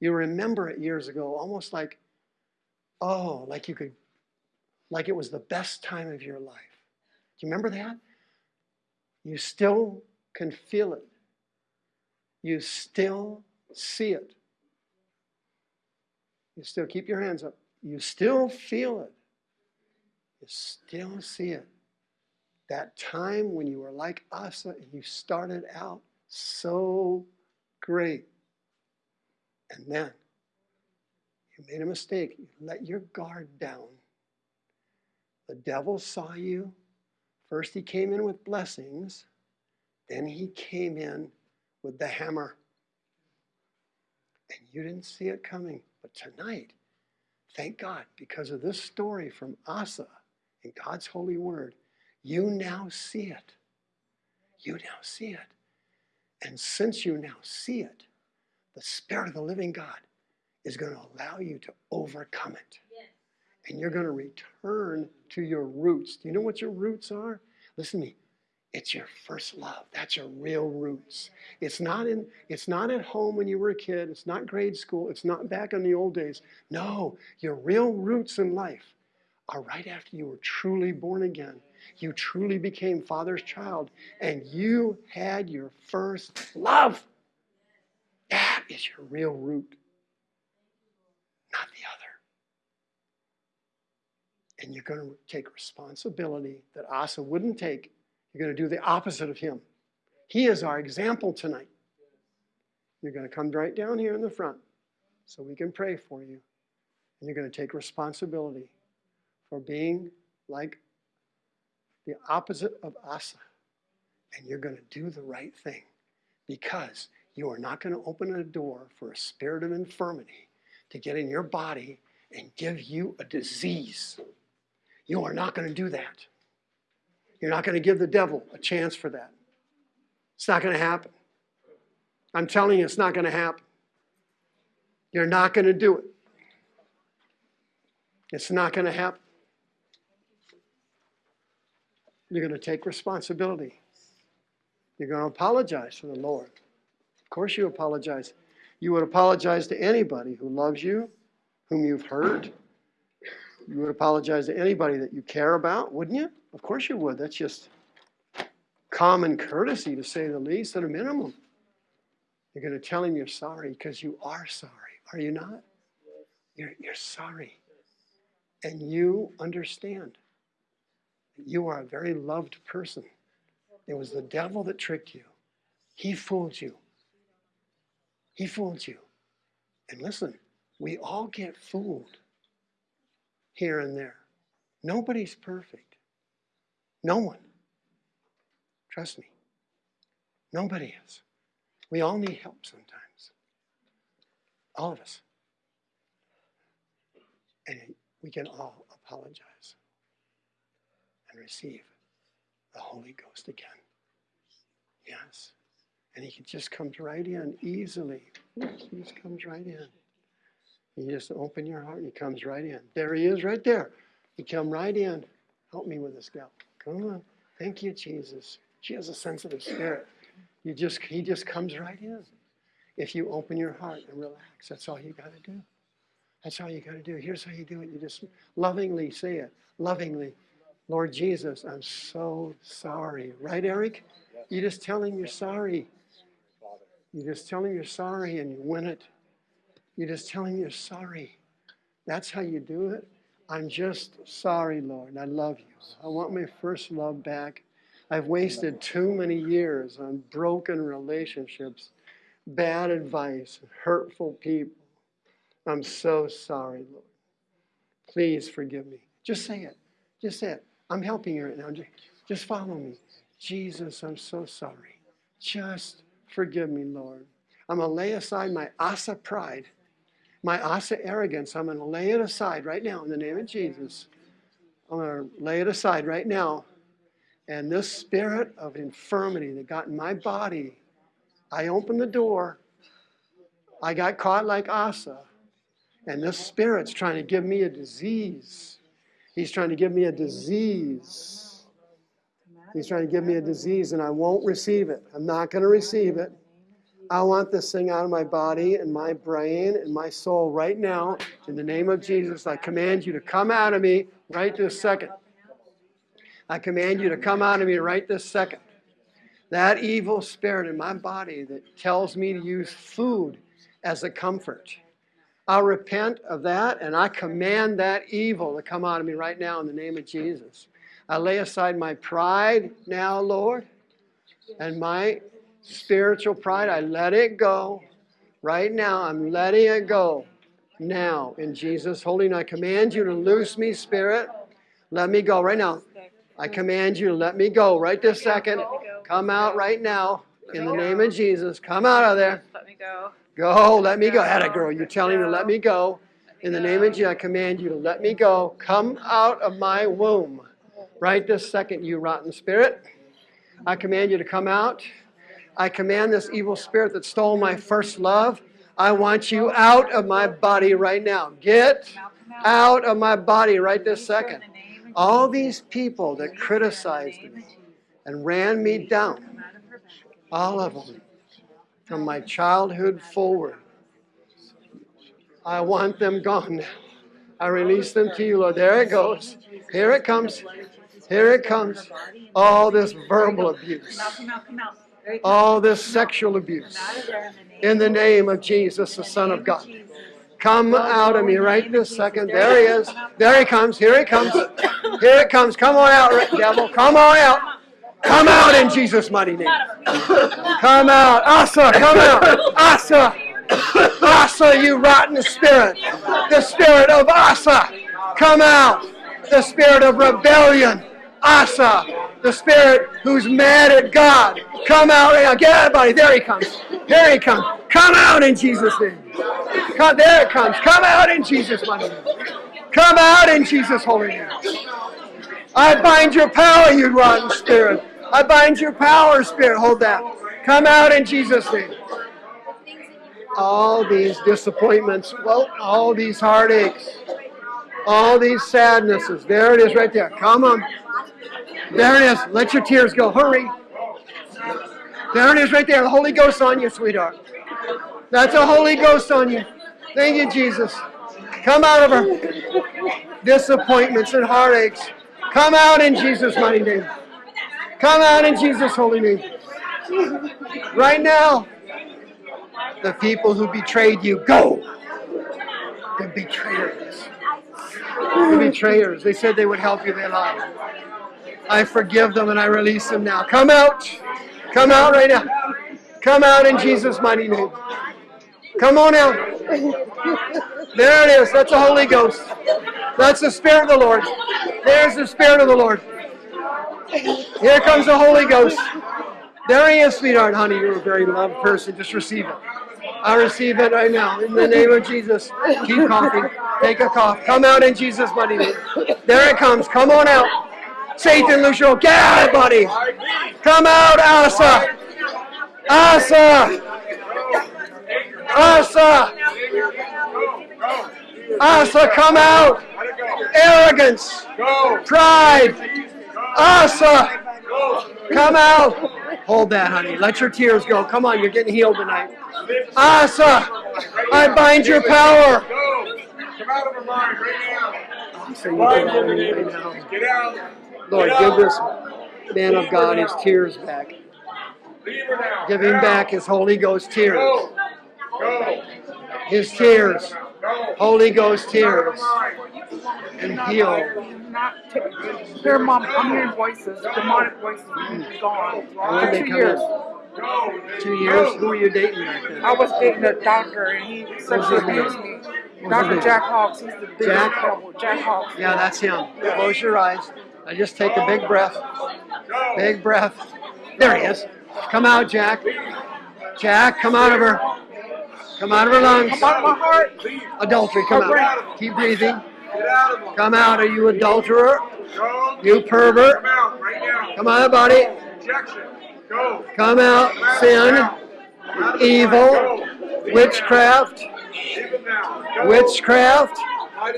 You remember it years ago, almost like, oh, like you could, like it was the best time of your life. Do you remember that? You still can feel it. You still see it. You still keep your hands up. You still feel it. You still see it. That time when you were like Asa and you started out so great. And then you made a mistake. You let your guard down. The devil saw you. First, he came in with blessings, then, he came in with the hammer. And you didn't see it coming. But tonight, thank God, because of this story from Asa in God's holy word, you now see it. You now see it. And since you now see it, the Spirit of the living God is going to allow you to overcome it. Yes. And you're going to return to your roots. Do you know what your roots are? Listen to me. It's your first love. That's your real roots. It's not in it's not at home when you were a kid. It's not grade school. It's not back in the old days. No, your real roots in life are right after you were truly born again. You truly became Father's child and you had your first love. That is your real root, not the other. And you're going to take responsibility that Asa wouldn't take you're going to do the opposite of him. He is our example tonight. You're going to come right down here in the front so we can pray for you. And you're going to take responsibility for being like the opposite of Asa. And you're going to do the right thing because you are not going to open a door for a spirit of infirmity to get in your body and give you a disease. You are not going to do that. You're not going to give the devil a chance for that. It's not going to happen. I'm telling you, it's not going to happen. You're not going to do it. It's not going to happen. You're going to take responsibility. You're going to apologize to the Lord. Of course, you apologize. You would apologize to anybody who loves you, whom you've hurt. You would apologize to anybody that you care about, wouldn't you? Of course you would. That's just common courtesy, to say the least, at a minimum. You're going to tell him you're sorry because you are sorry, are you not? You're, you're sorry. And you understand you are a very loved person. It was the devil that tricked you, he fooled you. He fooled you. And listen, we all get fooled here and there. Nobody's perfect. No one. Trust me. Nobody is. We all need help sometimes. All of us. And we can all apologize and receive the Holy Ghost again. Yes. And he just comes right in easily. He just comes right in. You just open your heart and he comes right in. There he is right there. He come right in. Help me with this gal. Come on. Thank you, Jesus. She has a sensitive spirit. You just he just comes right in. If you open your heart and relax, that's all you got to do. That's all you got to do. Here's how you do it. You just lovingly say it. Lovingly. Lord Jesus, I'm so sorry. Right, Eric? You just tell him you're sorry. You just tell him you're sorry and you win it. You just tell him you're sorry. That's how you do it. I'm just sorry, Lord. I love you. I want my first love back. I've wasted too many years on broken relationships, bad advice, hurtful people. I'm so sorry, Lord. Please forgive me. Just say it. Just say it. I'm helping you right now. Just follow me. Jesus, I'm so sorry. Just forgive me, Lord. I'm going to lay aside my Asa pride my Asa arrogance, I'm going to lay it aside right now in the name of Jesus. I'm going to lay it aside right now. And this spirit of infirmity that got in my body, I opened the door. I got caught like Asa. And this spirit's trying to give me a disease. He's trying to give me a disease. He's trying to give me a disease, and I won't receive it. I'm not going to receive it. I want this thing out of my body and my brain and my soul right now. In the name of Jesus, I command you to come out of me right this second. I command you to come out of me right this second. That evil spirit in my body that tells me to use food as a comfort. I'll repent of that and I command that evil to come out of me right now in the name of Jesus. I lay aside my pride now, Lord, and my spiritual pride. I let it go. Right now, I'm letting it go. Now, in Jesus' holy name, I command you to loose me, Spirit. Let me go right now. I command you to let me go right this second. Come out right now in the name of Jesus. Come out of there.
Let me go.
Go, let me go. Had a girl. You're telling me to let me go. In the name of Jesus, I command you to let me go. Come out of my womb. Right this second, you rotten spirit. I command you to come out. I command this evil spirit that stole my first love. I want you out of my body right now. Get out of my body right this second. All these people that criticized me and ran me down, all of them, from my childhood forward, I want them gone. I release them to you, Lord. There it goes. Here it comes. Here it comes. All this verbal abuse. All this sexual abuse. In the name of Jesus, the Son of God. Come out of me right this second. There he is. There he comes. Here he comes. Here it comes. Come on out, devil. Come on out. Come out in Jesus' mighty name. Come out. Asa, come out. Asa. Asa, you rotten spirit. The spirit of Asa. Come out. The spirit of rebellion. Asa. The spirit who's mad at God. Come out. Get buddy. There he comes. There he comes. Come out in Jesus' name. Come, there it comes. Come out in Jesus' mighty name. Come out in Jesus' holy name. I bind your power, you rotten spirit. I bind your power, spirit. Hold that. Come out in Jesus' name. All these disappointments, well, all these heartaches, all these sadnesses. There it is right there. Come on. There it is. Let your tears go. Hurry. There it is right there. The Holy Ghost on you, sweetheart. That's a Holy Ghost on you. Thank you, Jesus. Come out of her disappointments and heartaches. Come out in Jesus' mighty name. Come out in Jesus' holy name. Right now, the people who betrayed you, go. The betrayers. The betrayers. They said they would help you, they lied. I forgive them and I release them now. Come out. Come out right now. Come out in Jesus' mighty name. Come on out. There it is. That's the Holy Ghost. That's the Spirit of the Lord. There's the Spirit of the Lord. Here comes the Holy Ghost. There he is, sweetheart. Honey, you're a very loved person. Just receive it. I receive it right now. In the name of Jesus. Keep coughing. Take a cough. Come out in Jesus' mighty name. There it comes. Come on out. Satan, loose your Get out, buddy. Come out, Asa. Asa. Asa. Asa, come out. Arrogance. Pride. Asa. Come out. Hold that, honey. Let your tears go. Come on, you're getting healed tonight. Asa, I bind your power.
Come out of her mind right
Asa,
now.
you
Bind
get
in the
out right
of
now.
Jesus. Get out.
Lord, give this man of God his tears back.
Leave her now.
Give him back his Holy Ghost tears.
Go. Go.
His tears. Holy Ghost tears.
And
heal.
Here, mom. I'm hearing voices, demonic voices. Hmm.
Gone
for
they
two years.
Two years? Who were you dating back then?
I was dating a doctor, and he sexually abused me. Dr. Jack Hawks. He's the biggest
Jack?
devil. Jack Hawks.
Yeah, that's him. Close your eyes. I just take a big breath. Big breath. There he is. Come out, Jack. Jack, come out of her. Come out of her lungs.
Come out of my heart.
Adultery, come out. Keep breathing.
Get out of them.
Come out, are you adulterer?
Go.
You pervert.
Come out right now.
Come out, buddy.
Rejection. Go.
Come out.
Come out
Sin.
Come out
Evil.
mind. Go. Leave him
Witchcraft.
now. Leave him now. Go.
Witchcraft.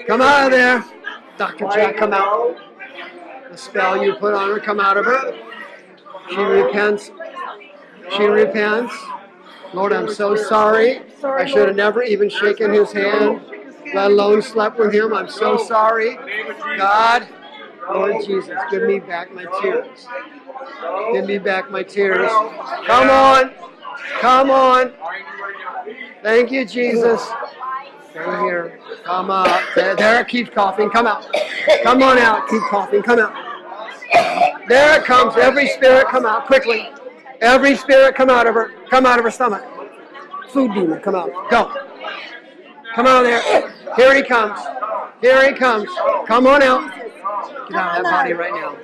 Come out of there. Dr. Jack, come out. The spell you put on her, come out of her. She repents. She repents. Lord, I'm so sorry. I should have never even shaken his hand, let alone slept with him. I'm so sorry.
In the name of Jesus.
God, Lord Jesus, give me back my tears. Give me back my tears. Come on. Come on.
Bind you right now. Leave.
Thank you, Jesus. Stay here. Come out. There, there it keeps coughing. Come out. Come on out. Keep coughing. Come out. There it comes. Every spirit come out quickly. Every spirit come out of her. Come out of her stomach. Food demon, come out. Go. Come out of there. Here he comes. Here he comes. Come on out. Get out of that body right now.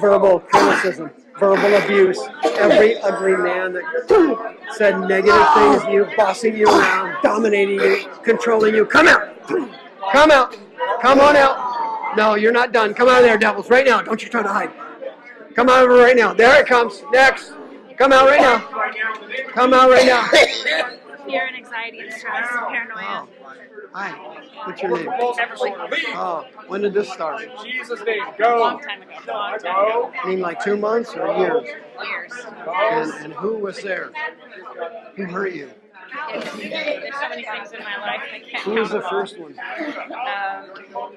Verbal criticism, verbal abuse. Every ugly man that said negative things to you, bossing you around, dominating you, controlling you. Come out. Come out. Come on out. No, you're not done. Come out of there, devils, right now. Don't you try to hide. Come out of it right now. There it comes. Next. Come out right now.
Right now. In the name of
Come out right now.
Fear and anxiety and stress, and paranoia.
Hi. What's your name?
Beverly.
Oh, when did this start?
Jesus' name.
Long
Go.
time ago. Long time ago.
I mean, like two months or years?
Years.
And, and who was there? Who hurt you?
It's, there's so many things in my life I can't
Who was the
count them all.
first one?
Um,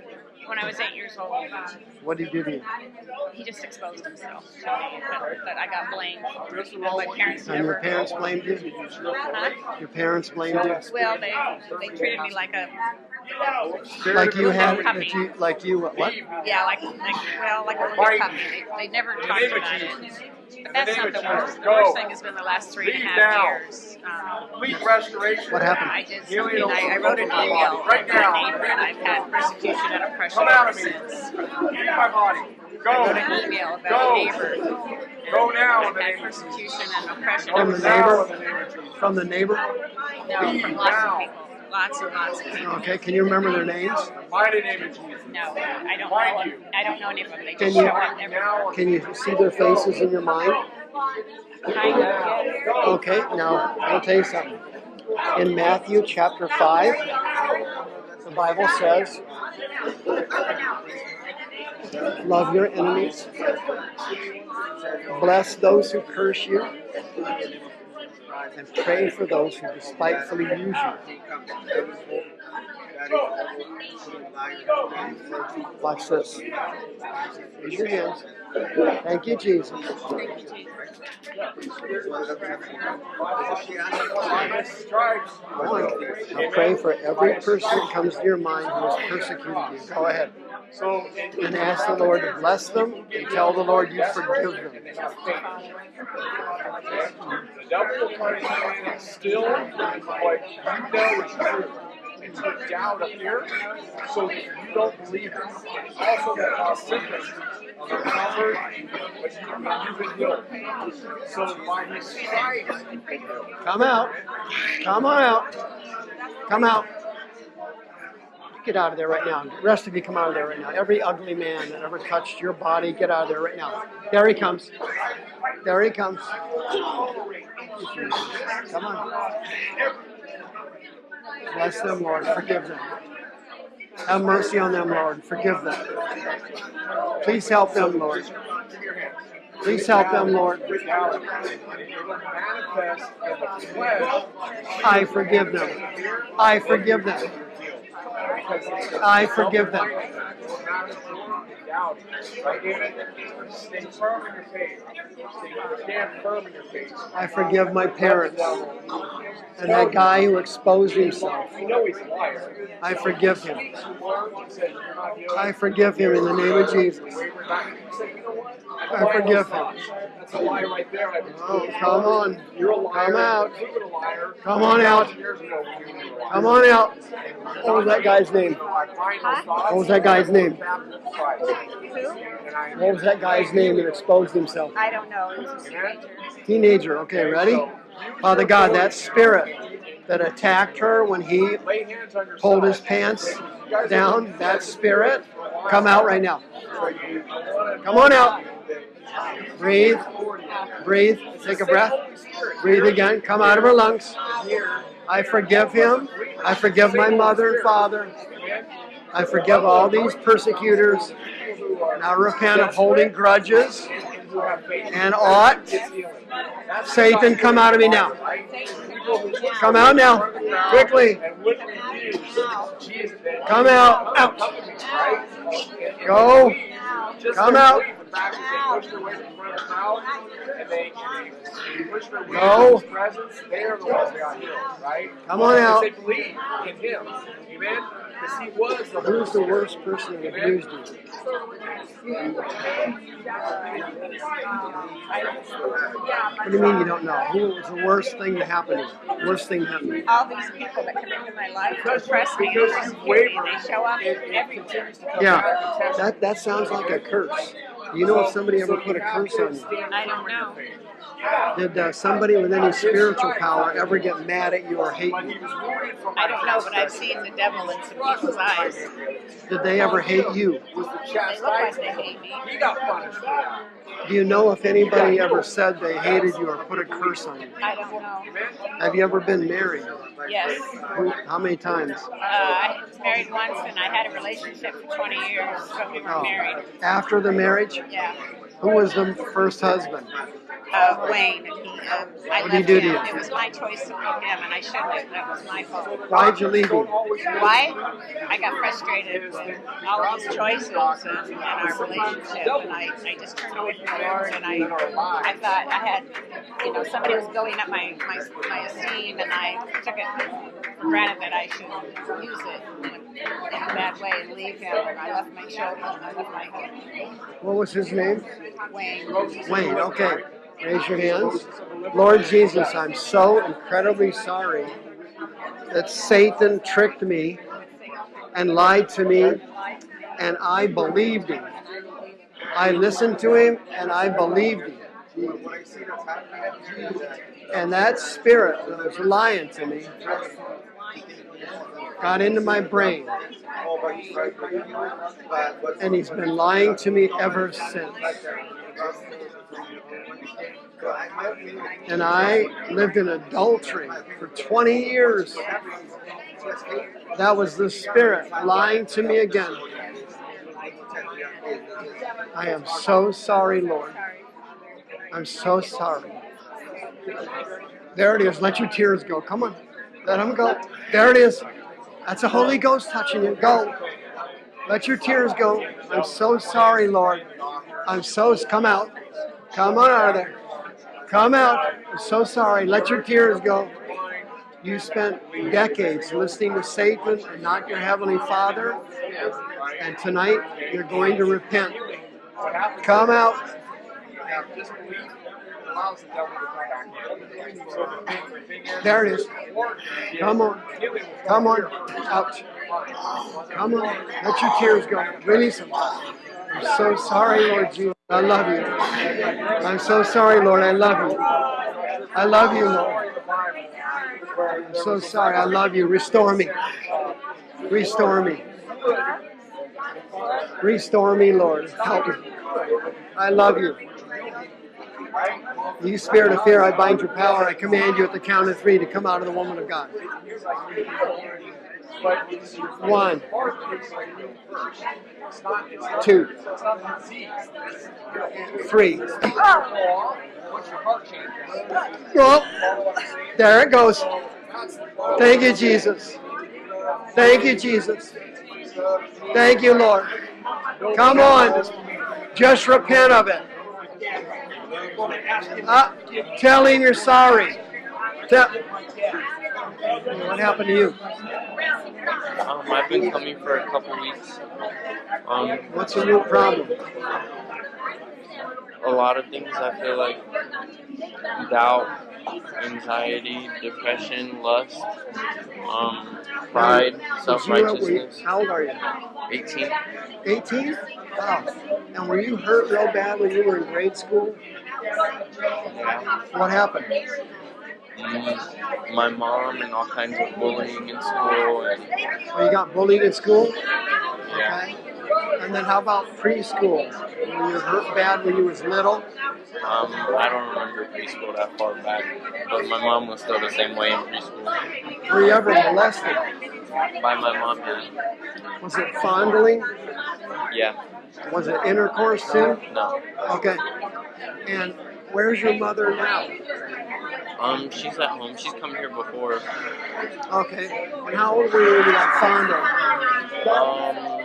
when I was eight years old, um,
What did you do? to you?
he just exposed himself to me. That, that I got blamed. And my parents
And your parents blamed you?
Huh?
Your parents blamed you?
Well, they they treated me like a
Like you had,
Puppy.
that you, like you, what? what?
yeah, like like well, like a little puppy. They, they never talked
name of
about
Jesus.
it. But that's not the worst. The worst thing has been the last three and a half
now.
years. Um,
Complete restoration.
What happened?
I did
Healing
something. I, I wrote an email
body. Right
to my
now.
neighbor, and I've had persecution and oppression
Come out
ever
of me.
since.
Leave my body.
I wrote
Go.
an email about
Go.
a neighbor.
Go now
I've had
name of Jesus.
persecution and oppression
From the neighbor?
in the name of Jesus.
From the neighbor?
No, from lots of people. Lots and lots of people.
Okay, can you remember their names?
Mighty name of Jesus.
No, I don't
Find
know.
you.
I don't know any of them. They
Can
just
you-
show up everywhere.
Can you see their faces in your mind?
Kind of.
Okay, now I'll tell you something. In Matthew chapter 5, the Bible says, Love your enemies, bless those who curse you, and pray for those who despitefully use you. Watch this. Raise your hands. Thank you, Jesus. Now pray for every person that comes to your mind who has persecuted you. Go ahead.
So,
And ask the Lord to bless them and tell the Lord you forgive them.
the devil will try to still what you know is true and put doubt up here so that you don't believe it. Also, that cause sickness on the comfort, but you, you've been healed. So, by his stripes, you've been healed.
Come out. Come on out. Come out. Get out of there right now. The rest of you come out of there right now. Every ugly man that ever touched your body, get out of there right now. There he comes. There he comes. Come on. Bless them, Lord. Forgive them. Have mercy on them, Lord. Forgive them. Please help them, Lord. Please help them, Lord. I forgive them. I forgive them. I forgive them. I forgive my parents and that guy who exposed himself. I forgive him. I forgive him in the name of Jesus.
Wavered back. He said, "You know what?
I forgive him.
That's a lie right there.
Oh, come on.
You're a liar.
Come out.
You've a liar.
Come on out.
Years ago, when you were a liar.
Come on out. What was that guy's name?
I find those thoughts.
What was that guy's name?
Baptist Christ. And I-
What was that guy's name that exposed himself?
I don't know. It was a stranger.
Teenager. Okay, ready? Father God, that spirit that attacked her when he
Lay hands on
pulled his pants down, that spirit, Come out right now. Come on out. Breathe. Breathe. Take a breath. Breathe again. Come out of her lungs. I forgive him. I forgive my mother and father. I forgive all these persecutors. I repent of holding grudges and ought. Satan, come out of me now. Come out now. Quickly. Come out. Out. Go. Come out.
Right?
Come on out.
They believed in? Because he was the
Who's the worst person that abused you? What do you mean you don't know? Who was the worst thing to happen to you? Worst thing to happen to you?
All these people that come into my life to oppress me and
Because you
persecute me, they show up
it, it
everywhere.
continues to come
Yeah,
back and test
that, that sounds like a curse. Do you know if somebody ever put a curse on you?
I don't know.
Did uh, somebody with any spiritual power ever get mad at you or hate you?
was wounded from
I don't know, but I've seen the devil in some people's eyes.
Did they ever hate you?
They look like they hate me.
He got punished for that.
Do you know if anybody ever said they hated you or put a curse on you?
I don't know.
Have you ever been married?
Yes.
Who, how many times?
Uh, I was married once and I had a relationship for 20 years, so we were
Oh.
married.
After the marriage?
Yeah.
Who was the first husband?
Uh, Wayne, and he, um, I
What
left
do to
him.
you?
It was my choice to leave him, and I shouldn't have. That was my fault.
Why'd you leave him?
Why? I got frustrated with all his choices and, and our relationship, and I, I just turned away from the Lord, and I, I thought I had, you know, somebody was building up my, my, my esteem, and I took it for granted that I should use it in a, bad way and leave him, and I left my children, I left my.
What was his name?
Wayne.
Wayne, okay. Raise your hands. Lord Jesus, I'm so incredibly sorry that Satan tricked me and lied to me, and I believed him. I listened to him and I believed him. And that spirit that was lying to me got into my brain, and he's been lying to me ever since. And I lived in adultery for 20 years. That was the spirit lying to me again. I am so sorry, Lord. I'm so sorry. There it is. Let your tears go. Come on. Let them go. There it is. That's the Holy Ghost touching you. Go. Let your tears go. I'm so sorry, Lord. I'm so. Come out. Come on out of there. Come out. I'm so sorry. Let your tears go. You spent decades listening to Satan and not your Heavenly Father. And tonight you're going to repent. Come out. There it is. Come on. Come on. Out. Come on. Let your tears go. Release them. I'm so sorry, Lord Jesus. I love you. I'm so sorry, Lord. I love you. I love you, Lord. I'm so sorry. I love you. Restore me. Restore me. Restore me, Lord. Help me. I love you. You spirit of fear, I bind your power. I command you at the count of three to come out of the woman of God. One, two, three. Well, there it goes. Thank you, Jesus. Thank you, Jesus. Thank you, Lord. Come on. Just repent of it. Uh, tell him you're sorry. Tell, what happened to you?
Um, I've been coming for a couple weeks. Um,
What's your new problem?
a lot of things I feel like doubt, anxiety, depression, lust, um, pride, self-righteousness.
How old are you?
18.
18? Wow. And were you hurt real bad when you were in grade school?
Yeah.
What happened?
My mom and all kinds of bullying in school and
Oh, you got bullied in school?
yeah.
Okay. And then how about preschool? Were you hurt bad when you was little?
Um, I don't remember preschool that far back, but my mom was still the same way in preschool.
Were you ever molested?
By my mom, yeah.
Was it fondling?
Yeah.
Was it intercourse too?
No.
Okay. And where's your mother now?
Um, she's at home. She's come here before.
Okay. And how old were you when you got fondled?
Um,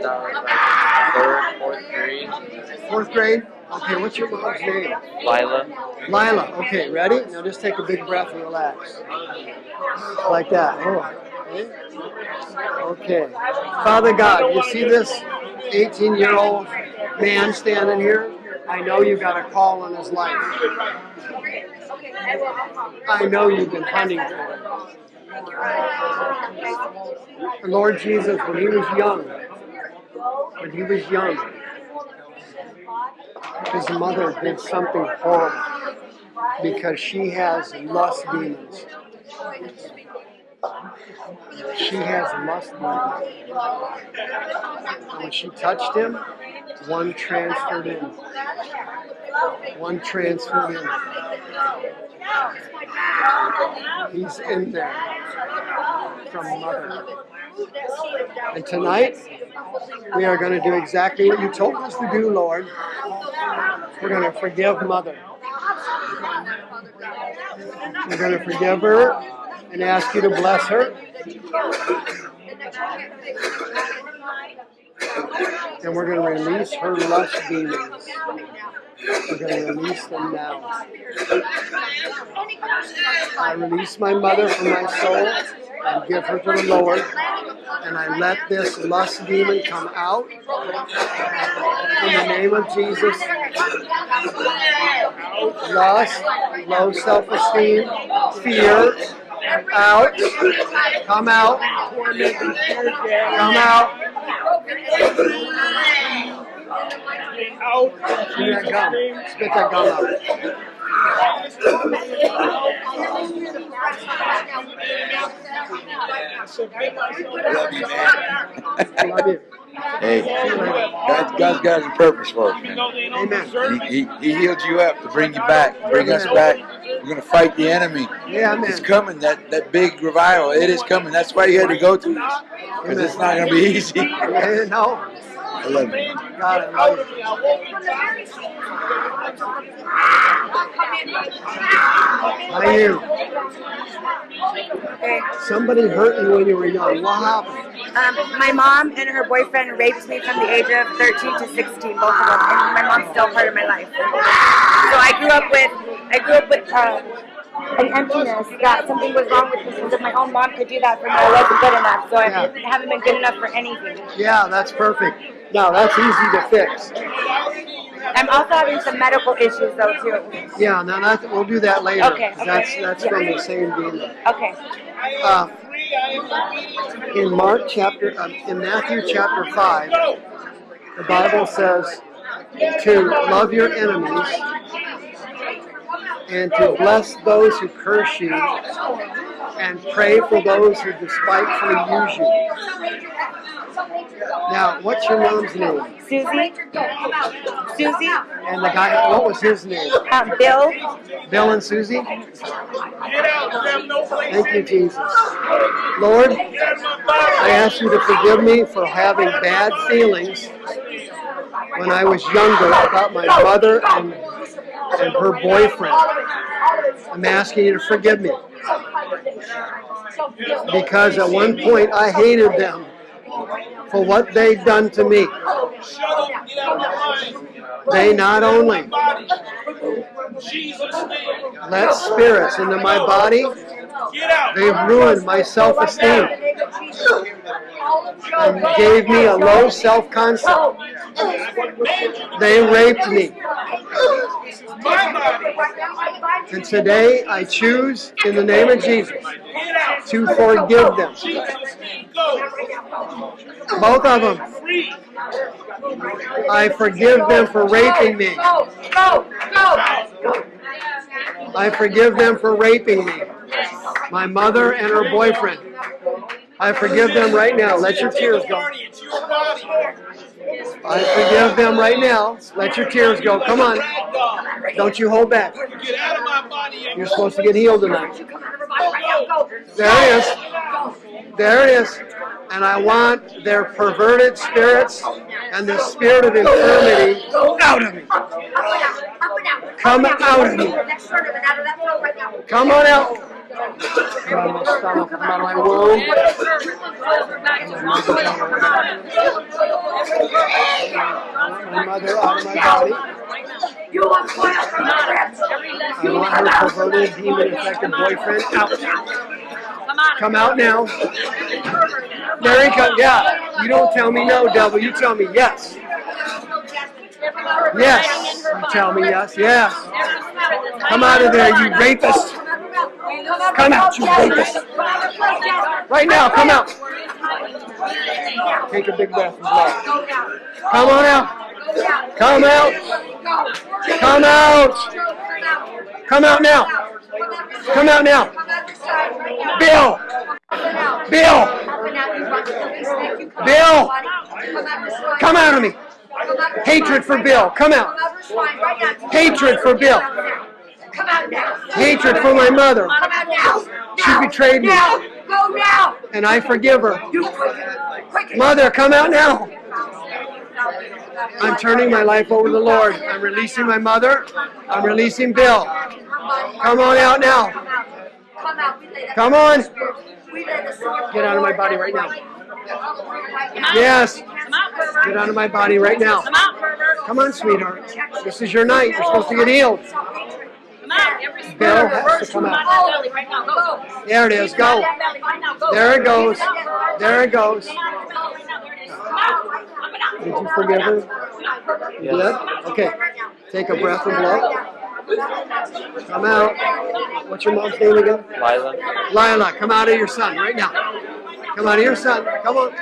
that was like third, fourth grade.
Fourth grade? Okay, what's your mom's name?
Lila.
Lila. Okay, ready? Now just take a big breath and relax. Like that. Oh. Okay. Father God, you see this 18 year old man standing here? I know you got a call on his life. I know you've been hunting for him. And Lord Jesus, when he was young, when he was young, his mother did something horrible because she has lust demons. She has lust. And when she touched him, one transferred in. One transferred in. He's in there from mother. And tonight, we are going to do exactly what you told us to do, Lord. We're going to forgive mother. We're going to forgive her and ask you to bless her. And we're going to release her lust demons. We're going to release them now. I release my mother from my soul and give her to the Lord. And I let this lust demon come out. In the name of Jesus. Lust, low self esteem, fear, out. Come out. Come out.
Out.
Spit that gum. Spit that gum out.
Love you, man.
Love you.
Hey, God, God's got a purpose for us, man.
Amen.
He, he, he healed you up to bring you back, bring us back. We're gonna fight the enemy.
Yeah,
It's coming. That that big revival. It is coming. That's why you had to go through this, because it's not gonna be (laughs) easy. (laughs)
No.
I love you.
God, I love you. How you?
Okay.
Somebody hurt you when you were young. What happened?
Um, my mom and her boyfriend raped me from the age of 13 to 16, both of them, and my mom's still part of my life. So I grew up with, I grew up with uh, an emptiness that something was wrong with me because if my own mom could do that for me, I wasn't good enough. So I
Yeah.
haven't been good enough for anything.
Yeah, that's perfect. Now, that's easy to fix.
I'm also having some medical issues though too.
Yeah, now that, we'll do that later.
Okay, okay.
That's, that's from the same demon.
Okay.
Uh, in Mark chapter, um, in Matthew chapter 5, the Bible says to love your enemies and to bless those who curse you and pray for those who despitefully use you. Now, what's your mom's name?
Susie. Susie.
And the guy, what was his name?
Um, Bill.
Bill and Susie?
Get out. You have no place.
Thank you, Jesus. Lord, I ask you to forgive me for having bad feelings when I was younger about my mother and, and her boyfriend. I'm asking you to forgive me because at one point I hated them for what they'd done to me. They not only let spirits into my body, they've ruined my self esteem and gave me a low self concept. They raped me. And today I choose, in the name of Jesus, to forgive them. Both of them. I forgive them for raping me. I forgive them for raping me. My mother and her boyfriend. I forgive them right now. Let your tears go.
Party. It's your body.
I forgive them right now. Let your tears go. Come on. Don't you hold back.
Get out of my body.
You're supposed to get healed tonight.
Come out of her body right now. Go.
There it is. There it is. And I want their perverted spirits and the spirit of infirmity out of me.
Up and out. Up and out.
Come out of me.
That shirt of it out of that throat right now.
Come on out. Of my mother out of my body.
You.
I want her perverted, demon infected boyfriend out. Come out now. There he comes. Yeah. You don't tell me no, devil. You tell me yes. Yes. Tell me yes. Yes. Come out of there, you rapist. Come out, you rapist. Right now, come out. Take a big breath and blow. Come on out. Come out. Come out. Come out now. Come out now. Bill. Bill. Bill. Come out of me. Hatred for Bill. Come out. Hatred for Bill.
Come out now.
Hatred for my mother. She betrayed me.
Go now.
And I forgive her. Mother, come out now. I'm turning my life over to the Lord. I'm releasing my mother. I'm releasing Bill. Come on out now.
Come
on. Get out of my body right now. Yes. Get out of my body right now. Come on, sweetheart. This is your night. You're supposed to get healed. Bill has to come out. There it is. Go. There it goes. There it goes. Did you forgive her? You? Okay. Take a breath and blow. Come out. What's your mom's name again?
Lila.
Lila, come out of your son right now. Come out of your son. Come on.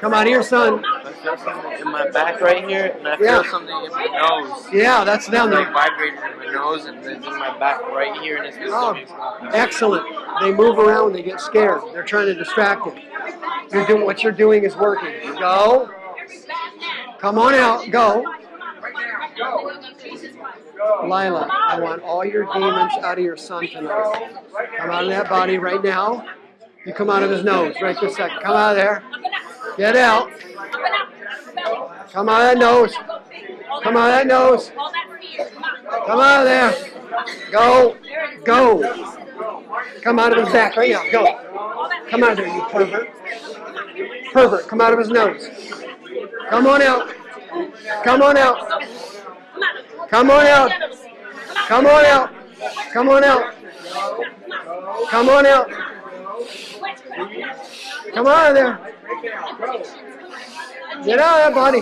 Come out of your son.
I feel something in my back right here, and I feel
Yeah.
something in my nose.
Yeah, that's them. They,
vibrating in my nose, and then in my back right here, and it's my
oh, excellent. They move around. They get scared. They're trying to distract you. You're doing what you're doing is working. Go. Come on out. Go. Lila, I want all your demons out of your son tonight. Come out of that body right now. You come out of his nose right this second. Come out of there. Get out. Come out of that nose. Come out of that nose. Come out of there. Go. Go. Come out of his back right now. Go. Come out of there, you pervert. Pervert. Come out of his nose. Come on out. Come on out. Come on out. Come on out. Come on out. Come on out. Come out of there. Get out of that body.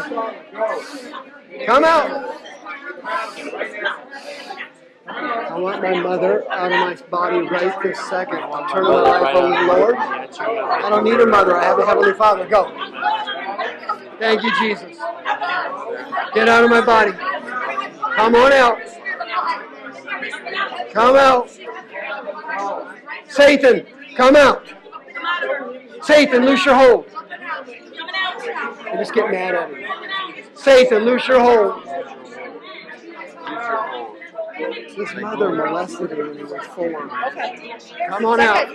Come out. I want my mother out of my body right this second. I'm turning my life over to the Lord. I don't need a mother. I have a Heavenly Father. Go. Thank you, Jesus. Get out of my body. Come on out. Come out. Satan, come out. Satan, loose your hold. I just get mad at him. Satan, loose your hold. His mother molested him when he was four. Come on out.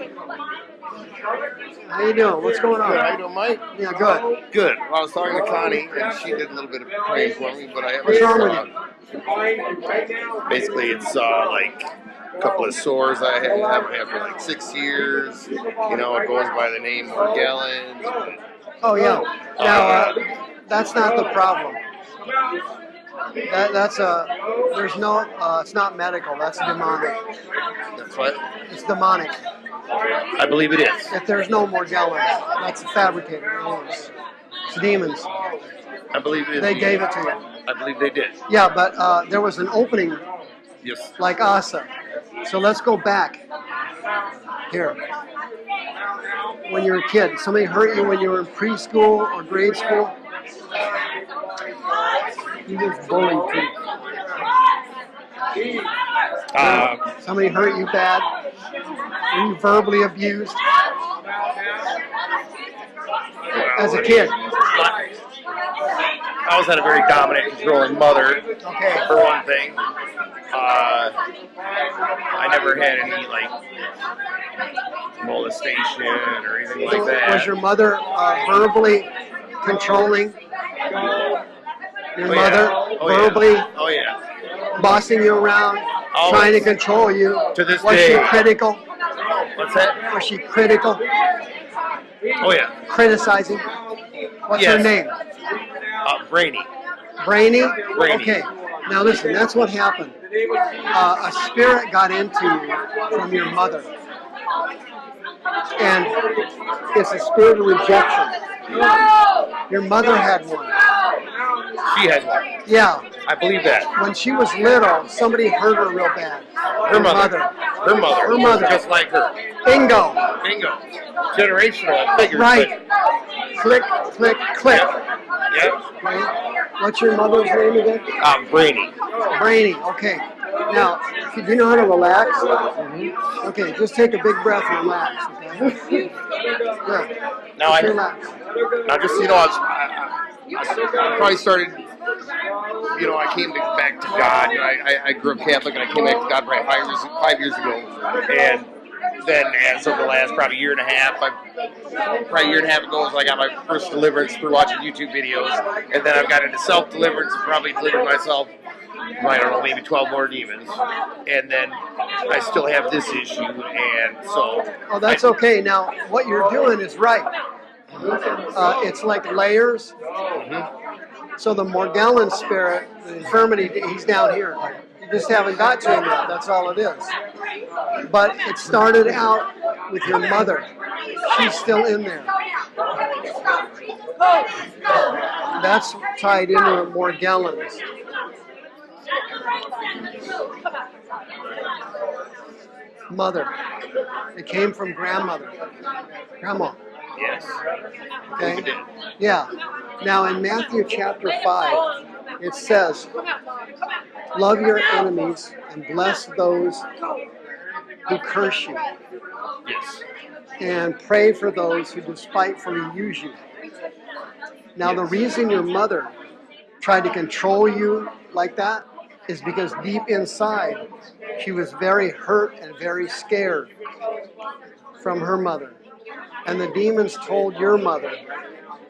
How you doing? What's going
Good. How you
on?
doing, Mike?
Yeah, good.
Good. Well, I was talking to Connie, and she did a little bit of praying for me, but I have
What's wrong with
uh, basically it's uh, like a couple of sores I have, have had for like six years. You know, it goes by the name Morgellons.
Oh yeah. Now uh, that's not the problem. That, that's a. There's no. Uh, it's not medical. That's demonic.
That's what
It's demonic.
I believe it is.
If there's no Morgellons, that's fabricated. It's, it's demons.
I believe it is.
They gave it to you.
I believe they did.
Yeah, but uh, there was an opening
Yes.
like Asa. So let's go back. Here. When you were a kid, somebody hurt you when you were in preschool or grade school. You just bullied people.
Uh,
Somebody hurt you bad. Were you verbally abused as a kid?
I always had a very dominant, controlling mother.
Okay.
For one thing, uh, I never had any like molestation or anything like that.
was your mother uh, verbally controlling your
Oh,
mother?
yeah. Oh, yeah.
verbally
Oh yeah.
bossing you around,
Always.
trying to control you?
To this
was
day.
she critical?
What's that?
Was she critical?
Oh yeah.
Criticizing? What's her name?
Uh, Brainy.
Brainy?
Brainy.
Okay. Now listen, that's what happened. Uh, a spirit got into you from your mother. And it's a spirit of rejection. Your mother had one.
She has one.
Yeah.
I believe that.
When she was little, somebody hurt her real bad.
Her mother. Her mother.
Her mother.
Just like her.
Bingo.
Bingo. Generational figures.
Right. Click, click, click.
Yep.
Okay. What's your mother's name again?
Um, Brainy.
Brainy. Okay. Now, do you know how to relax? Okay, just take a big breath and relax. Okay. Good.
Now I,
Just relax.
now just you know, I, was, I, I, I probably started. You know, I came back to God. You know, I, I, I grew up Catholic, and I came back to God probably five years five years ago. And then, as of the last probably year and a half, I, probably a year and a half ago, is I got my first deliverance through watching YouTube videos, and then I've got into self deliverance and probably delivered myself. I don't know, maybe 12 more demons. And then I still have this issue, and so.
Oh, that's okay. Now, what you're doing is right. Uh, it's like layers. So the Morgellon spirit, the infirmity, he's down here. You just haven't got to him yet. That's all it is. But it started out with your mother. She's still in there. That's tied into Morgellons. Mother. It came from grandmother. Grandma.
Yes.
Okay? Yeah. Now in Matthew chapter 5, it says, Love your enemies and bless those who curse you,
Yes.
and pray for those who despitefully use you. Now, the reason your mother tried to control you like that is because deep inside, she was very hurt and very scared from her mother. And the demons told your mother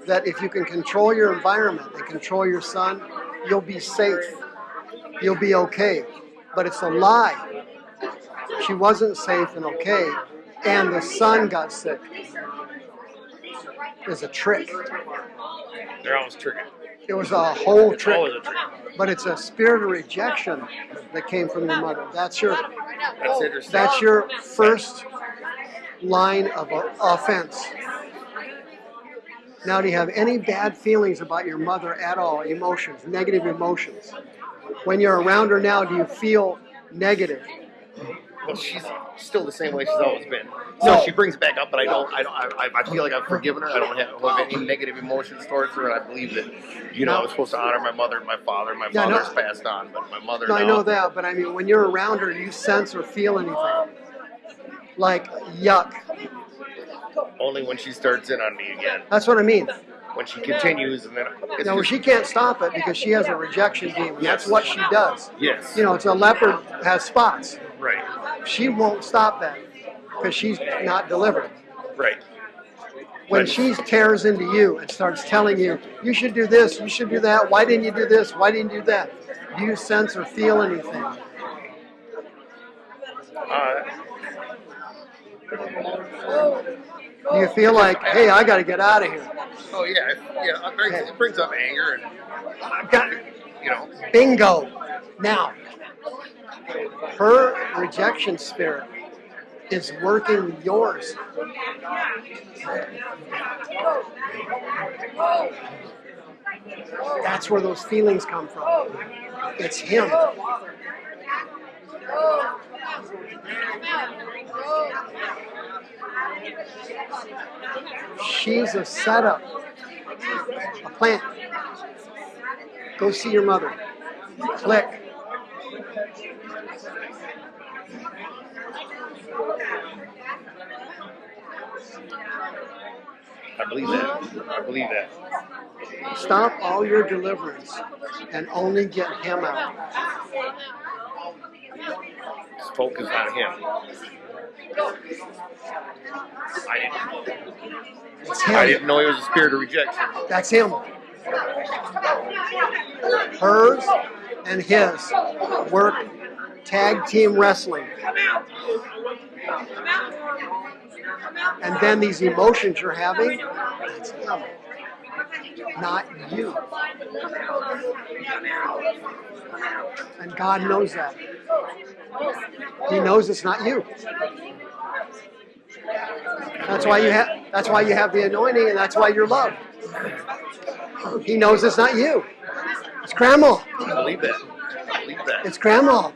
that if you can control your environment and control your son, you'll be safe. You'll be okay. But it's a lie. She wasn't safe and okay, and the son got sick. It's a trick.
They're always triggered.
It was a whole trick.
trick.
But it's a spirit of rejection that came from your mother. That's your
That's interesting.
that's your first line of offense. Now, do you have any bad feelings about your mother at all? Emotions, negative emotions. When you're around her now, do you feel negative?
Well, she's still the same way she's always been. So
No.
she brings it back up, but I don't. I don't. I, I feel like I've forgiven her. I don't have, have any negative emotions towards her, and I believe that, you know, I was supposed to honor my mother and my father. My
Yeah, no.
father's passed on, but my mother.
No, I know that, but I mean, when you're around her, do you sense or feel anything? Like yuck.
Only when she starts in on me again.
That's what I mean.
When she continues, and then
Now,
just-
she can't stop it because she has a rejection demon. That's what she does.
yes,
You know, it's a leopard has spots.
Right,
She won't stop that because she's not delivered.
right.
When
Right.
she tears into you and starts telling you, you should do this, you should do that, why didn't you do this, why didn't you do that? Do you sense or feel anything?
Uh,
Do you feel like, hey, I got to get out of here?
oh yeah, yeah. It brings, it brings up anger, and
I've got,
you know,
bingo. Now, her rejection spirit is working yours. That's where those feelings come from. It's him. She's a setup, a plant. Go see your mother. Click.
I believe that. I believe that.
Stop all your deliverance and only get him out.
Just focus on him. I didn't. I didn't know he was a spirit of rejection.
That's him. Hers and his work tag team wrestling. And then these emotions you're having, that's him, not you. And God knows that. He knows it's not you. That's why you have that's why you have the anointing and that's why you're loved. He knows it's not you. It's grandma.
I believe that. I believe that.
It's grandma.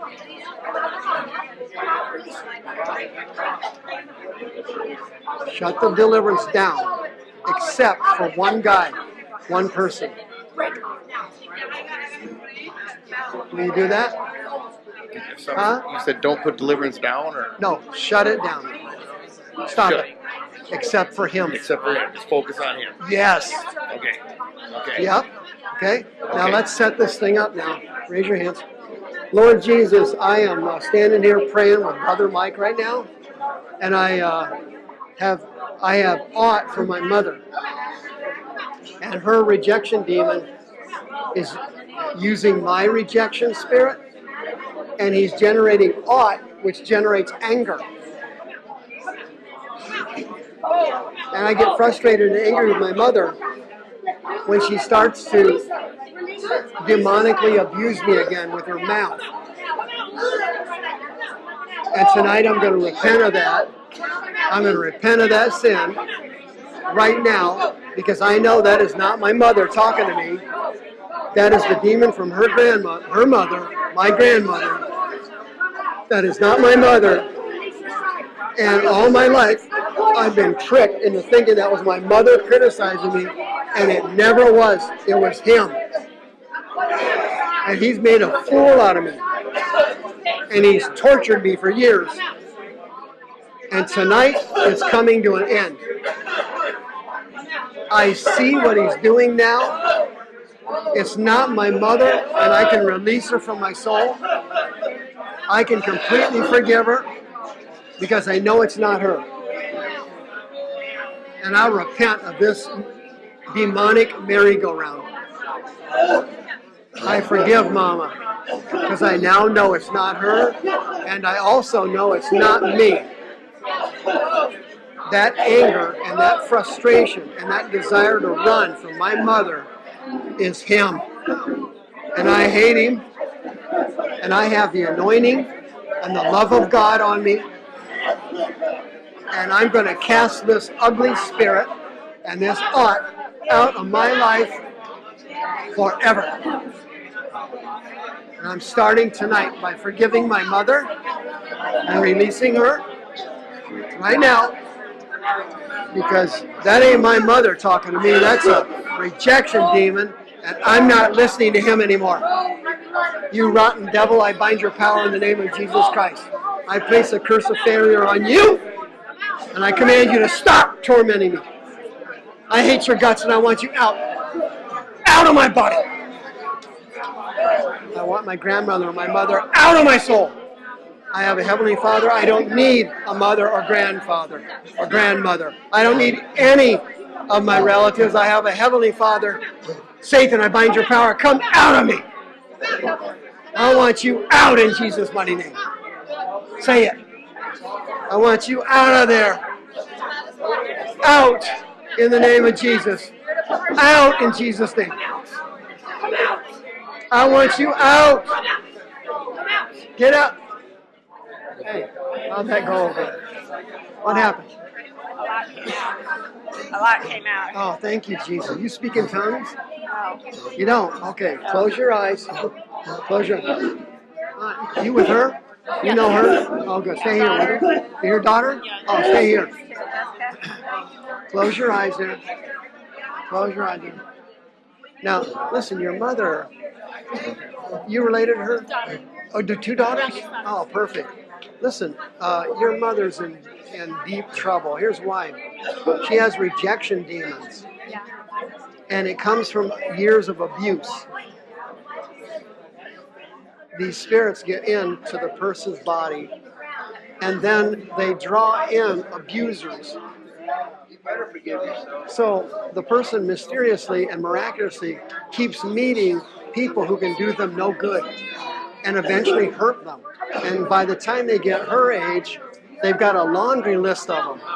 Shut the deliverance down, except for one guy, one person. Will you do that? Huh?
You said don't put deliverance down, or
No, shut it down. Stop
Shut
it. Except for him.
except for him. Just focus on him.
Yes.
Okay. Okay.
Yep. Okay. Now
Okay.
let's set this thing up now. Raise your hands. Lord Jesus, I am uh, standing here praying with Brother Mike right now, and I uh, have I have aught for my mother, and her rejection demon is using my rejection spirit, and he's generating aught, which generates anger. And I get frustrated and angry with my mother when she starts to demonically abuse me again with her mouth. And tonight I'm going to repent of that. I'm going to repent of that sin right now because I know that is not my mother talking to me. That is the demon from her grandma, her mother, my grandmother. That is not my mother. And all my life, I've been tricked into thinking that was my mother criticizing me, and it never was. It was him. And he's made a fool out of me. And he's tortured me for years. And tonight it's coming to an end. I see what he's doing now. It's not my mother, and I can release her from my soul. I can completely forgive her because I know it's not her. And I repent of this demonic merry-go-round. I forgive Mama because I now know it's not her, and I also know it's not me. That anger and that frustration and that desire to run from my mother is him. And I hate him, and I have the anointing and the love of God on me. And I'm going to cast this ugly spirit and this aught out of my life forever. And I'm starting tonight by forgiving my mother and releasing her right now because that ain't my mother talking to me. That's a rejection demon, and I'm not listening to him anymore. You rotten devil, I bind your power in the name of Jesus Christ. I place a curse of failure on you, and I command you to stop tormenting me. I hate your guts, and I want you out. Out of my body. I want my grandmother or my mother out of my soul. I have a heavenly father. I don't need a mother or grandfather or grandmother. I don't need any of my relatives. I have a heavenly father. Satan, I bind your power. Come out of me. I want you out in Jesus' mighty name. Say it. I want you out of there. Out in the name of Jesus. Out in Jesus' name. I want you out. Get up. Hey, how'd that go? What happened?
A lot came out. A lot came out.
Oh, thank you, Jesus. You speak in tongues?
No.
You don't? Okay, close your eyes. Close your eyes. Uh, You with her? You know her? Oh, good. Stay here with her. Your daughter? Oh, stay here. Close your eyes there. Close your eyes there. Now, listen, your mother, you related to her? Oh, the two daughters? Oh, perfect. Listen, uh, your mother's in, in deep trouble. Here's why. She has rejection demons. And it comes from years of abuse. These spirits get into the person's body and then they draw in abusers. So the person mysteriously and miraculously keeps meeting people who can do them no good and eventually hurt them. And by the time they get her age, they've got a laundry list of them,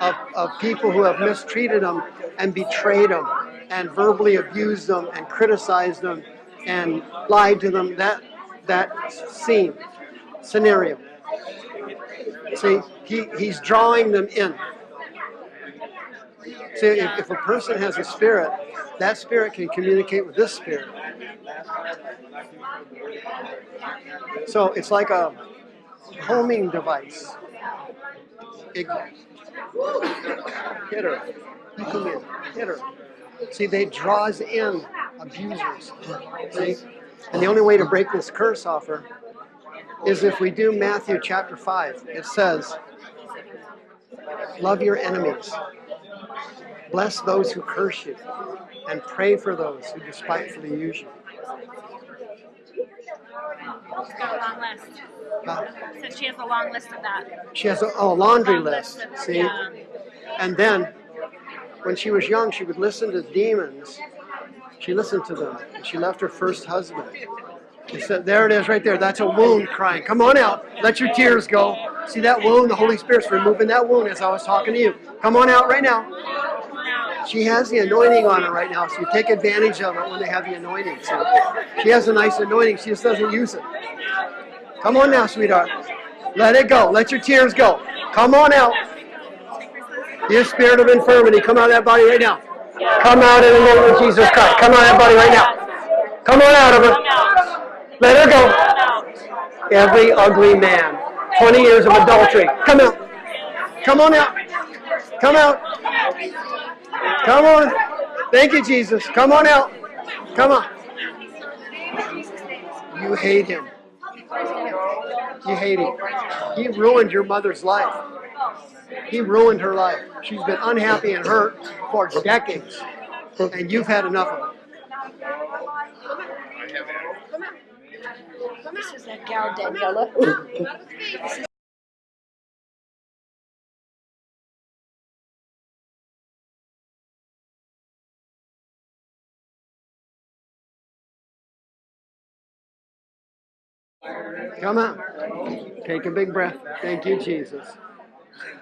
of, of people who have mistreated them and betrayed them and verbally abused them and criticized them and lied to them. That, that scene, scenario. See, he, he's drawing them in. See, if, if a person has a spirit, that spirit can communicate with this spirit. So it's like a homing device. It, hit her. You come in. Hit her. See, they draws in abusers. See? And the only way to break this curse off her is if we do Matthew chapter 5. It says, Love your enemies. Bless those who curse you. And pray for those who despitefully use you.
She's got a long list.
Uh,
Said she has a long list of that.
She has a, oh, a laundry
Long
list.
of-
See?
Yeah.
And then, when she was young, she would listen to demons. She listened to them. And she left her first husband. She said, There it is right there. That's a wound crying. Come on out. Let your tears go. See that wound? The Holy Spirit's removing that wound as I was talking to you. Come on out right now. She has the anointing on her right now, so you take advantage of it when they have the anointing. So she has a nice anointing. She just doesn't use it. Come on now, sweetheart. Let it go. Let your tears go. Come on out. Your spirit of infirmity, come out of that body right now. Come out in the name of Jesus Christ. Come out of that body right now. Come on out of her. Let her go. Every ugly man. 20 years of adultery. Come out. Come on out. Come out. Come on. Thank you, Jesus. Come on out. Come on. You hate him. You hate him. He ruined your mother's life. He ruined her life. She's been unhappy and hurt for decades. And you've had enough of it.
This is that gal Daniela.
Come on. Take a big breath. Thank you, Jesus.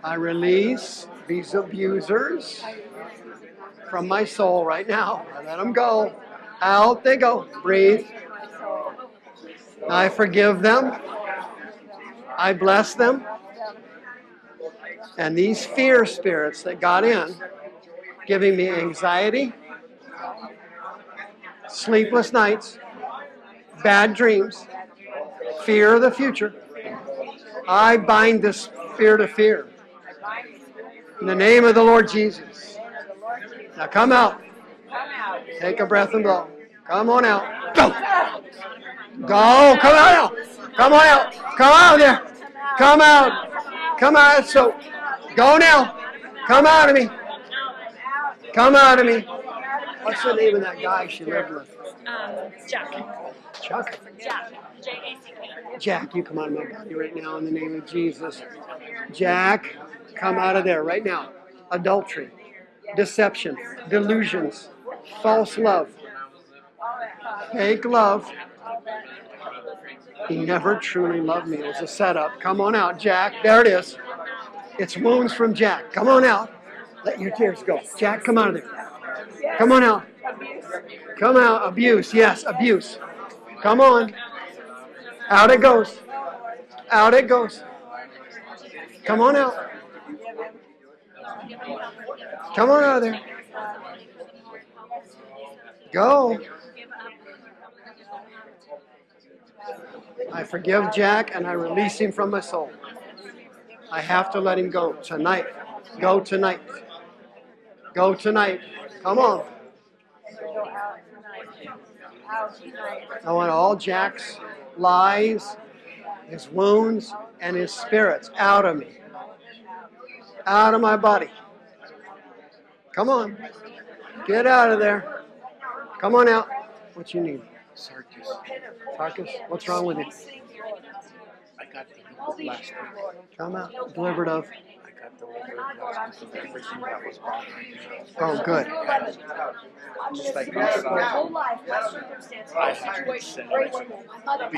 I release these abusers from my soul right now. I let them go. Out they go. Breathe. I forgive them. I bless them. And these fear spirits that got in, giving me anxiety, sleepless nights, bad dreams, fear of the future. I bind this spirit of fear. In the name of the Lord Jesus. Now come out. Take a breath and blow. Come on out. Go. Go. Come out. Come on out. Come out there. Come out. Come out. So go now. Come out of me. Come out of me. What's the name of that guy she lived with?
Um, Jack.
Chuck?
Jack. J A C K.
You come out of my body right now in the name of Jesus. Jack, come out of there right now. Adultery, deception, delusions, false love, fake love. He never truly loved me. It was a setup. Come on out, Jack. There it is. It's wounds from Jack. Come on out. Let your tears go. Jack, come out of there. Come on out. Come out. Abuse. Yes, abuse. Come on. Out it goes. Out it goes. Come on out. Come on out of there. Go. I forgive Jack and I release him from my soul. I have to let him go tonight. Go tonight. Go tonight. Come on. I want all Jack's lies, his wounds, and his spirits out of me. Out of my body. Come on. Get out of there. Come on out. What you need?
Sarkis,
Sarkis, what's wrong with you?
I got delivered last week.
Come out. Delivered of.
I got delivered last week of everything that was bothering me.
Oh, good.
Just like my son, I had been sent the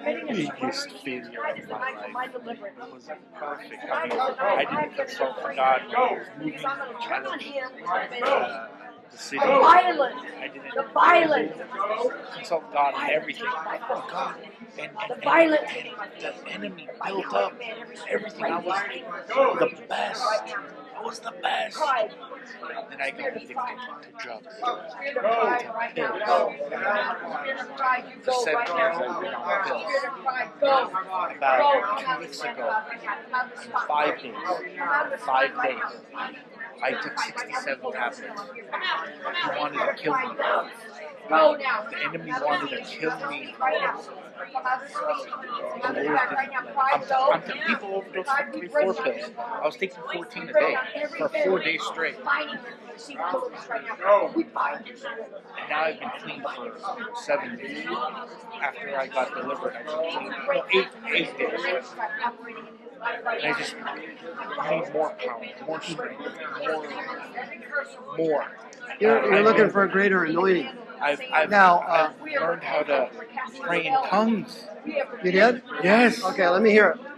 biggest, biggest failure of my life. It was perfect. I mean, I didn't consult for God when I was moving to challenge uh, the city. I didn't the
violence.
consult God in everything. Oh, God. And, and, and, and the enemy built up everything. I was the best. I was the best. Then I got addicted to drugs, to pills. For seven years I've been on pills. About two weeks ago, in five days, five days, I took 67 tablets. He wanted to kill me. The enemy wanted to kill me. I'm, I'm people overdose from three, four pills. I was taking 14 a day for four days straight. And now I've been clean for seven days. After I got delivered, I've been clean. Eight, eight days. I just need more power, more strength, more, more.
You're, you're looking for a greater anointing.
I've, I've,
Now, uh,
I've learned how to pray in tongues.
You did?
Yes.
Okay, let me hear it.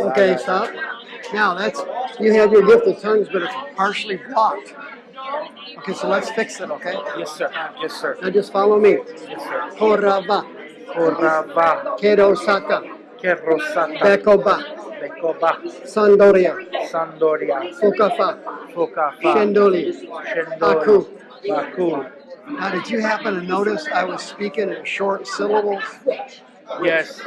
Okay, stop. Now that's you have your gift of tongues, but it's partially blocked. Okay, so let's fix it. Okay.
Yes, sir. Yes, sir.
Now just follow me.
Yes, sir.
Korava,
Korava,
Kedosaka,
Kerosata,
Bekoba,
Bekoba,
Sandoria,
Sandoria,
Fukafa,
Fukafa,
Shendoli.
Shendoli, Baku.
Now, did you happen to notice I was speaking in short syllables
Yes,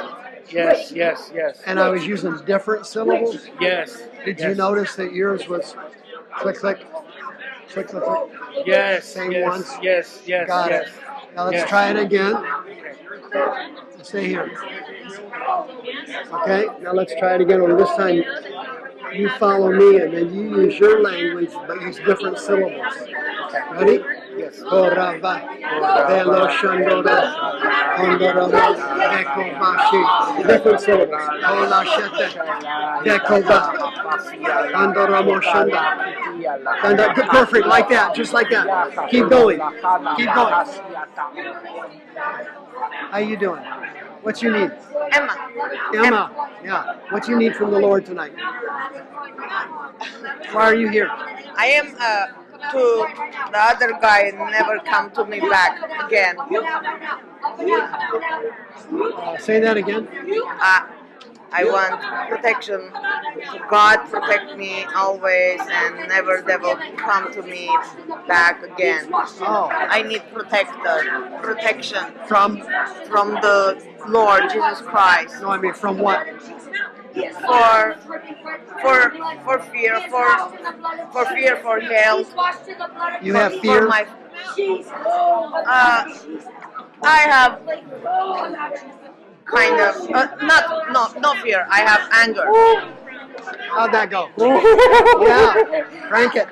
yes, yes, yes.
and I was using different syllables?
Yes.
Did you notice that yours was click, click, click, click, click?
Yes,
Same
yes,
ones?
yes, yes,
Got
yes.
it. Now let's
yes.
try it again. Stay here. Okay, now let's try it again. Only this time you follow me and then you use your language but use different syllables. Ready?
Yes.
Different syllables. Ola Shete. And uh, perfect, like that, just like that. Keep going. Keep going. How you doing? What you need?
Emma.
Emma. Yeah. What you need from the Lord tonight? Why are you here?
I am uh, to the other guy never come to me back again.
Uh, say that again.
Uh, I want protection. God protect me always and never devil come to me back again.
Oh.
I need protector, protection
From?
from the Lord Jesus Christ.
No, I mean from what?
For for for fear, for for fear, for health.
You
for,
have
For
fear?
my, uh, I have kind of uh, not no no fear. I have anger.
How'd that go? (laughs) yeah. Crank it.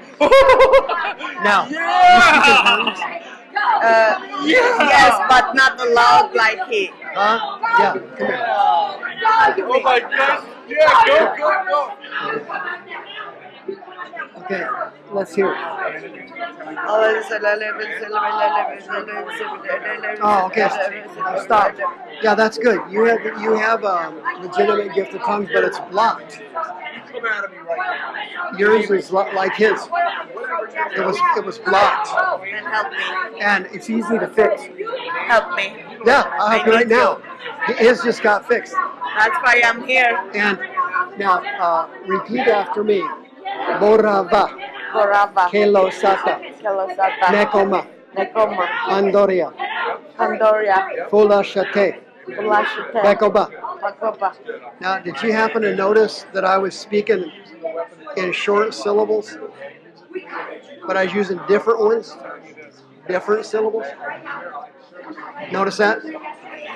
Now. You speak in tongues?
Uh, Yes, but not loud like he.
Huh? Yeah. Come here.
Oh my gosh. Yeah, go, go, go.
Okay. Let's hear it. Oh, okay. Stop. Yeah, that's good. You have you have a legitimate gift of tongues, but it's blocked.
Come out of me right now.
Yours is like his. It was it was blocked,
And help me.
and it's easy to fix.
Help me.
Yeah, I'll help you right now. His just got fixed.
That's why I'm here.
And now uh, repeat after me. Borava. Kelosata,
Kelosata.
Nekoma,
Nekoma.
Andoria,
Pandoria.
Fula Shate,
Ulashite.
Bekoba,
Magpapa.
Now, did you happen to notice that I was speaking in short syllables? But I was using different ones? Different syllables? Notice that?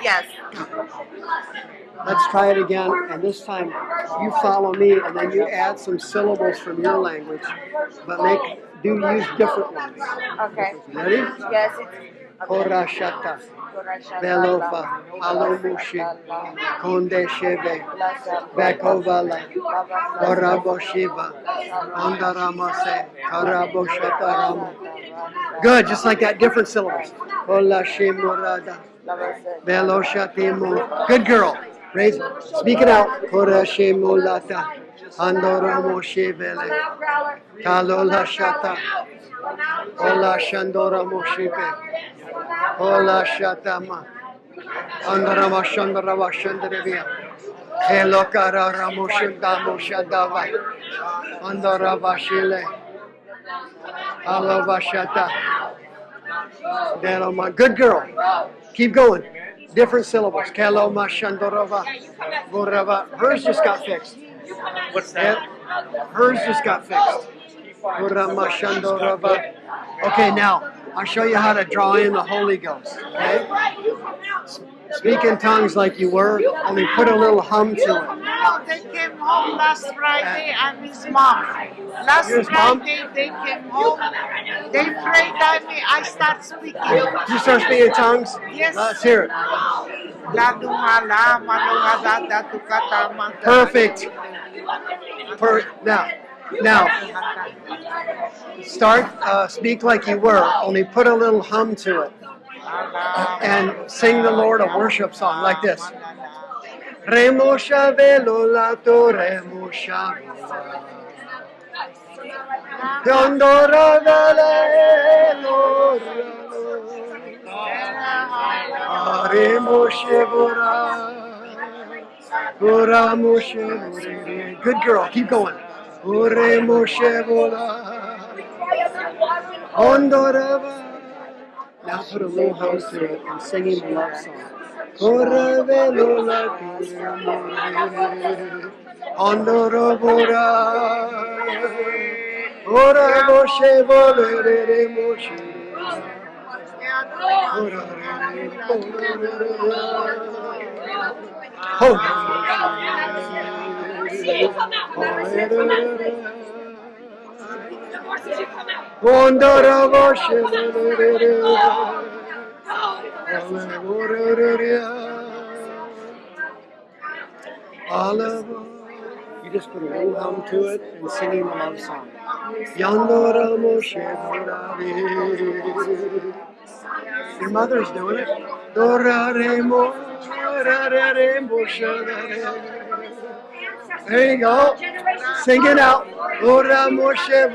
Yes.
Let's try it again, and this time you follow me, and then you add some syllables from your language, but make do use different ones.
Okay.
Ready?
Yes, it's
Korashata, Belova, Alomushi, Konde Shebe, Bekovala, Koraboshiva, Andaramase, Karaboshatarama. Good, just like that, different syllables. Kolashimurada, Veloshatimu. Good girl. Raise, speak it out. Korashimulata, Andoramo Shivele, Kalola Shata, Ola Shandora Moshipe, Ola Shatama, Andarama Shandarava Shandarevia, Elokara Ramoshindamo Shadava, Andarava Shile, Alova Shata, Deloma. Good girl. Keep going. Different syllables. Kaloma Shandorava, Gorava. Hers just got fixed.
What's
that? Hers just got fixed. Okay, now I'll show you how to draw in the Holy Ghost. Okay? Speak in tongues like you were, only put a little hum to it.
No, they came home last Friday. I'm his mom. Last
You're his mom?
Friday they came home. They prayed at me. I start speaking.
You start speaking in tongues?
Yes.
Let's hear it.
Ladungala, malungada, tukata, manta.
Perfect. Per, now, now, start, uh, speak like you were, only put a little hum to it. And sing the Lord a worship song like this. Remo shavelo lato remo shavelo. Yondora velelo Remo shevora. Ora moshe. Good girl, keep going. Ore moshe vora. Ondorava. Now put a little hum to it and singing the love song. Ora velo la Ondora vora. Ora moshe volere Ondora moshe You just put a little hum to it and singing the love song. Yandora Moshe. Your mother's doing it. There you go. Sing it out. Ora Moshe.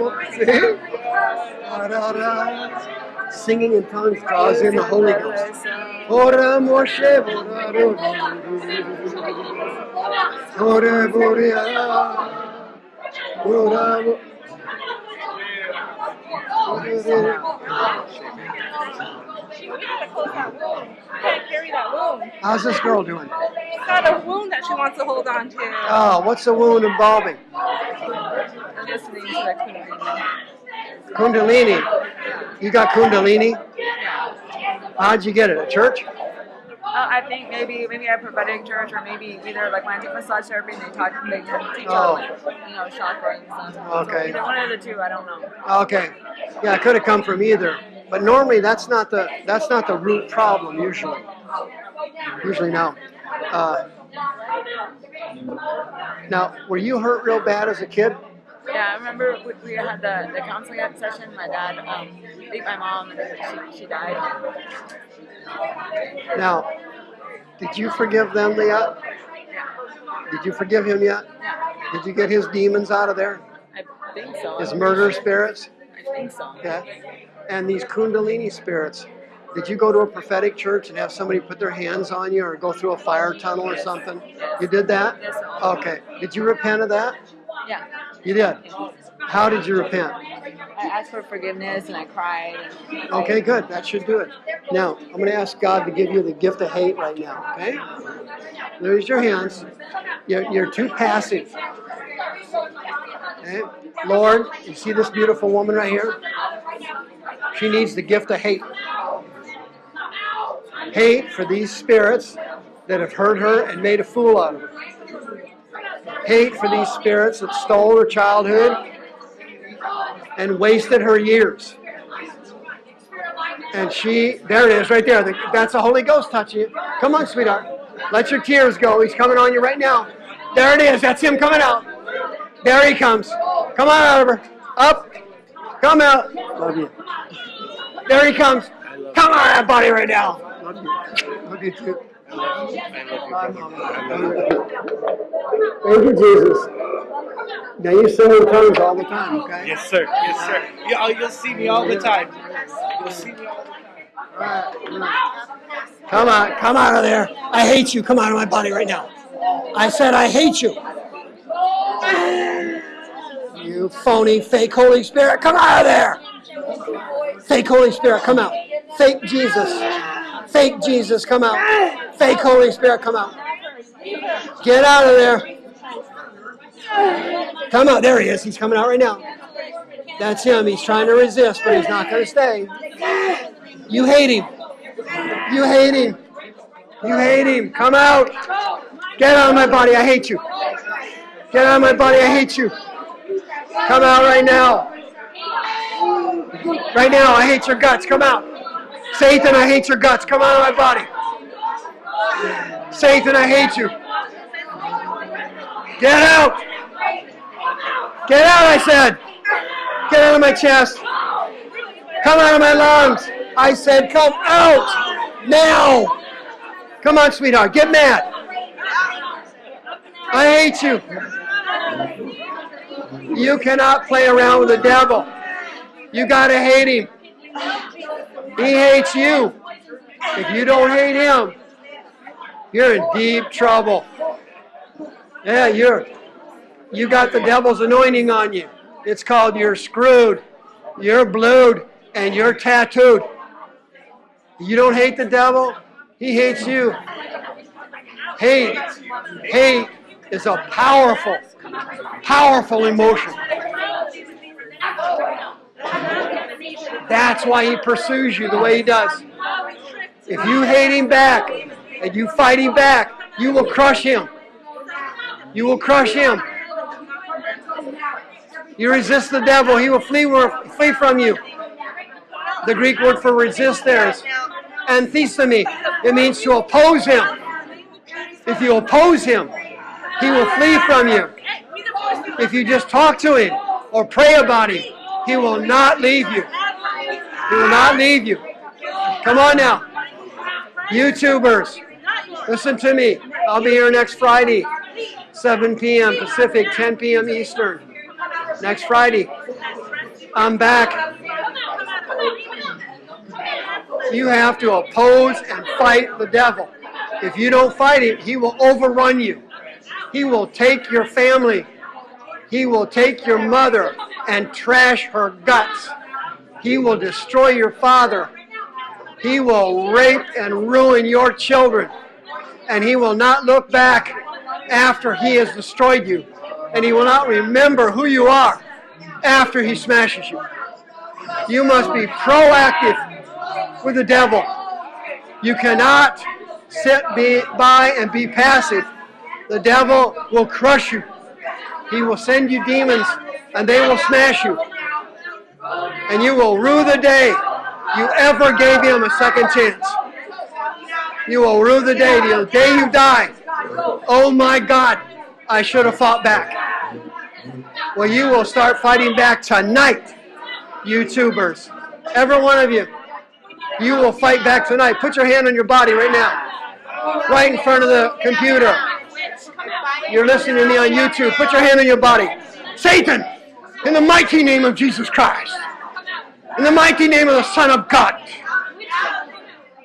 Singing in tongues draws the Holy Ghost. Ora Moshe Mo, ra, ra. Ora Borea. Ora Mo-
She we gotta close that wound. We gotta carry that wound.
How's this girl doing?
She's got a wound that she wants to hold on to.
Oh, what's the wound involving?
Just
Kundalini. You got Kundalini? How'd you get it? At church?
Uh, I think maybe maybe a prophetic church or maybe either like when I massage therapy and they talk they teach
Oh.
like you know chakras and stuff.
Okay.
So one of the two, I don't know.
Okay. Yeah, it could have come from either. But normally that's not the that's not the root problem usually. Usually no. Uh, now, were you hurt real bad as a kid?
Yeah, I remember we, we had the, the counseling session. My dad um, beat my mom and she, she died.
Now, did you forgive them yet? Did you forgive him yet? Did you get his demons out of there?
I think so.
His murder spirits?
I think so.
Okay. And these Kundalini spirits, did you go to a prophetic church and have somebody put their hands on you or go through a fire tunnel or something? You did that? Okay. Did you repent of that?
Yeah.
You did. How did you repent?
I asked for forgiveness and I cried. And
Okay, good. That should do it. Now, I'm going to ask God to give you the gift of hate right now, okay? Raise your hands. You're, you're too passive. Okay? Lord, you see this beautiful woman right here? She needs the gift of hate. Hate for these spirits that have hurt her and made a fool out of her. Hate for these spirits that stole her childhood and wasted her years. And she, there it is, right there. That's the Holy Ghost touching you. Come on, sweetheart. Let your tears go. He's coming on you right now. There it is. That's him coming out. There he comes. Come on, Oliver. Up. Come out. Love you. There he comes. Come on, that body right now. Love you. Love you too. Thank you, Jesus. Now you sing in tongues all the time, okay?
Yes, sir. Yes, sir. Yeah, oh, you'll see me all the time. You'll see me all the time.
Come on, come out of there. I hate you. Come out of my body right now. I said I hate you. You phony, fake Holy Spirit, come out of there. Fake Holy Spirit, come out. Fake Jesus. Fake Jesus, come out. Fake Holy Spirit, come out. Get out of there. Come out. There he is. He's coming out right now. That's him. He's trying to resist, but he's not going to stay. You hate him. You hate him. You hate him. Come out. Get out of my body. I hate you. Get out of my body. I hate you. Come out right now. Right now. I hate your guts. Come out. Satan, I hate your guts. Come out of my body. Satan, I hate you. Get out. Get out, I said. Get out of my chest. Come out of my lungs. I said, come out now. Come on, sweetheart. Get mad. I hate you. You cannot play around with the devil. You got to hate him. He hates you. If you don't hate him, you're in deep trouble. Yeah, you're you got the devil's anointing on you. It's called you're screwed, you're blued, and you're tattooed. You don't hate the devil, he hates you. Hate, hate is a powerful, powerful emotion. That's why he pursues you the way he does. If you hate him back and you fight him back, you will crush him. You will crush him. You resist the devil, he will flee, flee from you. The Greek word for resist there is anthistemi. It means to oppose him. If you oppose him, he will flee from you. If you just talk to him or pray about him, he will not leave you. He will not leave you. Come on now. YouTubers, listen to me. I'll be here next Friday, 7 p.m. Pacific, 10 p.m. Eastern. Next Friday. I'm back. You have to oppose and fight the devil. If you don't fight him, he will overrun you. He will take your family. He will take your mother and trash her guts. He will destroy your father. He will rape and ruin your children. And he will not look back after he has destroyed you. And he will not remember who you are after he smashes you. You must be proactive with the devil. You cannot sit by and be passive. The devil will crush you. He will send you demons and they will smash you. And you will rue the day you ever gave him a second chance. You will rue the day, the day you die. Oh my God, I should have fought back. Well, you will start fighting back tonight, YouTubers. Every one of you. You will fight back tonight. Put your hand on your body right now. Right in front of the computer. You're listening to me on YouTube. Put your hand on your body. Satan, in the mighty name of Jesus Christ, in the mighty name of the Son of God,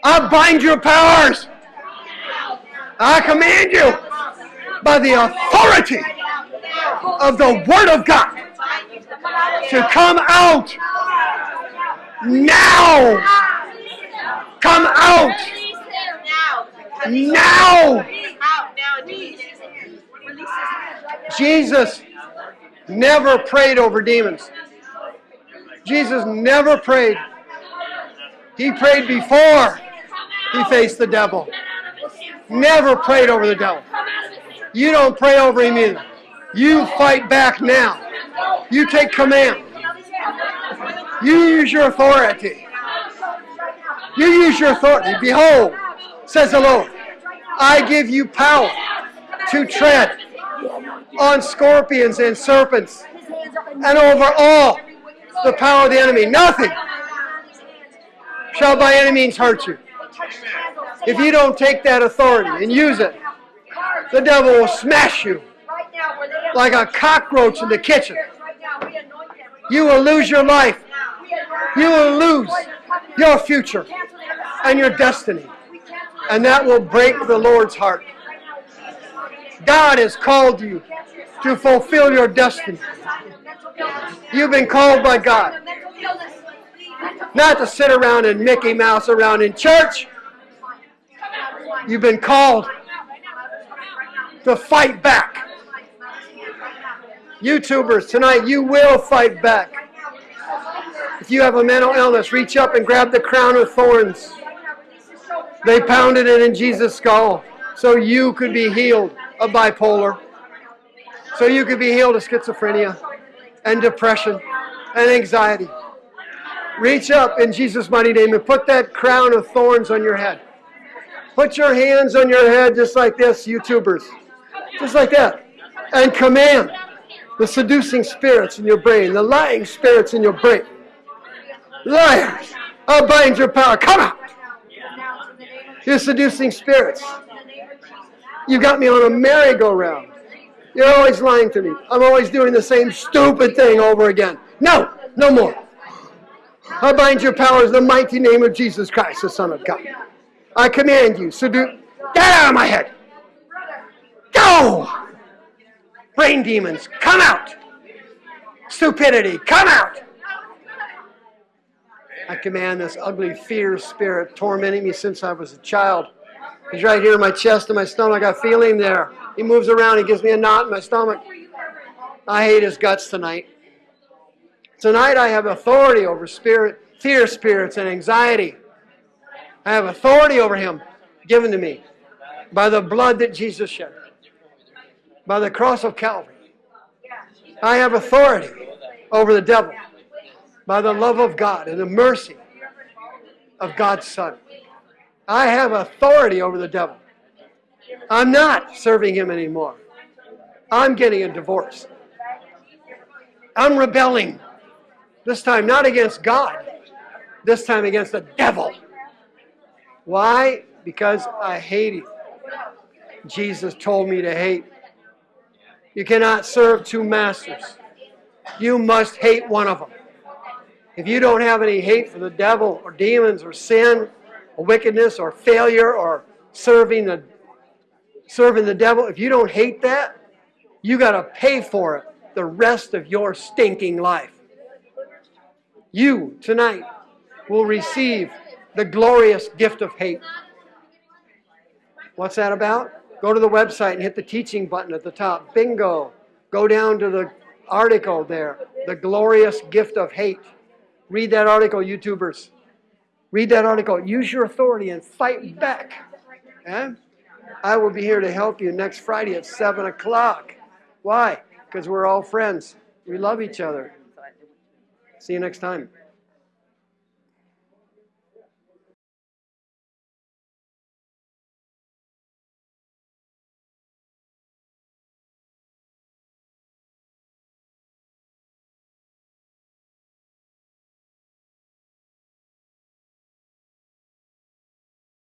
I bind your powers. I command you by the authority of the Word of God to come out now. Come out. Now! Jesus never prayed over demons. Jesus never prayed. He prayed before he faced the devil. Never prayed over the devil. You don't pray over him either. You fight back now. You take command. You use your authority. You use your authority. Behold, says the Lord, I give you power to tread on scorpions and serpents and over all the power of the enemy. Nothing shall by any means hurt you. If you don't take that authority and use it, the devil will smash you like a cockroach in the kitchen. You will lose your life. You will lose your future and your destiny. And that will break the Lord's heart. God has called you to fulfill your destiny. You've been called by God. Not to sit around and Mickey Mouse around in church. You've been called to fight back. YouTubers, tonight you will fight back. If you have a mental illness, reach up and grab the crown of thorns. They pounded it in Jesus' skull so you could be healed of bipolar, so you could be healed of schizophrenia and depression and anxiety. Reach up in Jesus' mighty name and put that crown of thorns on your head. Put your hands on your head just like this, YouTubers. Just like that. And command the seducing spirits in your brain, the lying spirits in your brain. Liars! I bind your power. Come out! You seducing spirits. You got me on a merry-go-round. You're always lying to me. I'm always doing the same stupid thing over again. No, no more. I bind your powers in the mighty name of Jesus Christ, the Son of God. I command you, seduce. Get out of my head! Go! Brain demons, come out! Stupidity, come out! I command this ugly fear spirit tormenting me since I was a child. He's right here in my chest and my stomach. I feel him there. He moves around. He gives me a knot in my stomach. I hate his guts tonight. Tonight I have authority over spirit, fear spirits and anxiety. I have authority over him given to me by the blood that Jesus shed, by the cross of Calvary. I have authority over the devil by the love of God and the mercy of God's Son. I have authority over the devil. I'm not serving him anymore. I'm getting a divorce. I'm rebelling. This time not against God, this time against the devil. Why? Because I hate him. Jesus told me to hate. You cannot serve two masters. You must hate one of them. If you don't have any hate for the devil or demons or sin or wickedness or failure or serving the serving the devil, if you don't hate that, you got to pay for it the rest of your stinking life. You tonight will receive the glorious gift of hate. What's that about? Go to the website and hit the teaching button at the top. Bingo. Go down to the article there, The Glorious Gift of Hate. Read that article, YouTubers. Read that article. Use your authority and fight back. I will be here to help you next Friday at 7 o'clock. Why? Because we're all friends. We love each other. See you next time.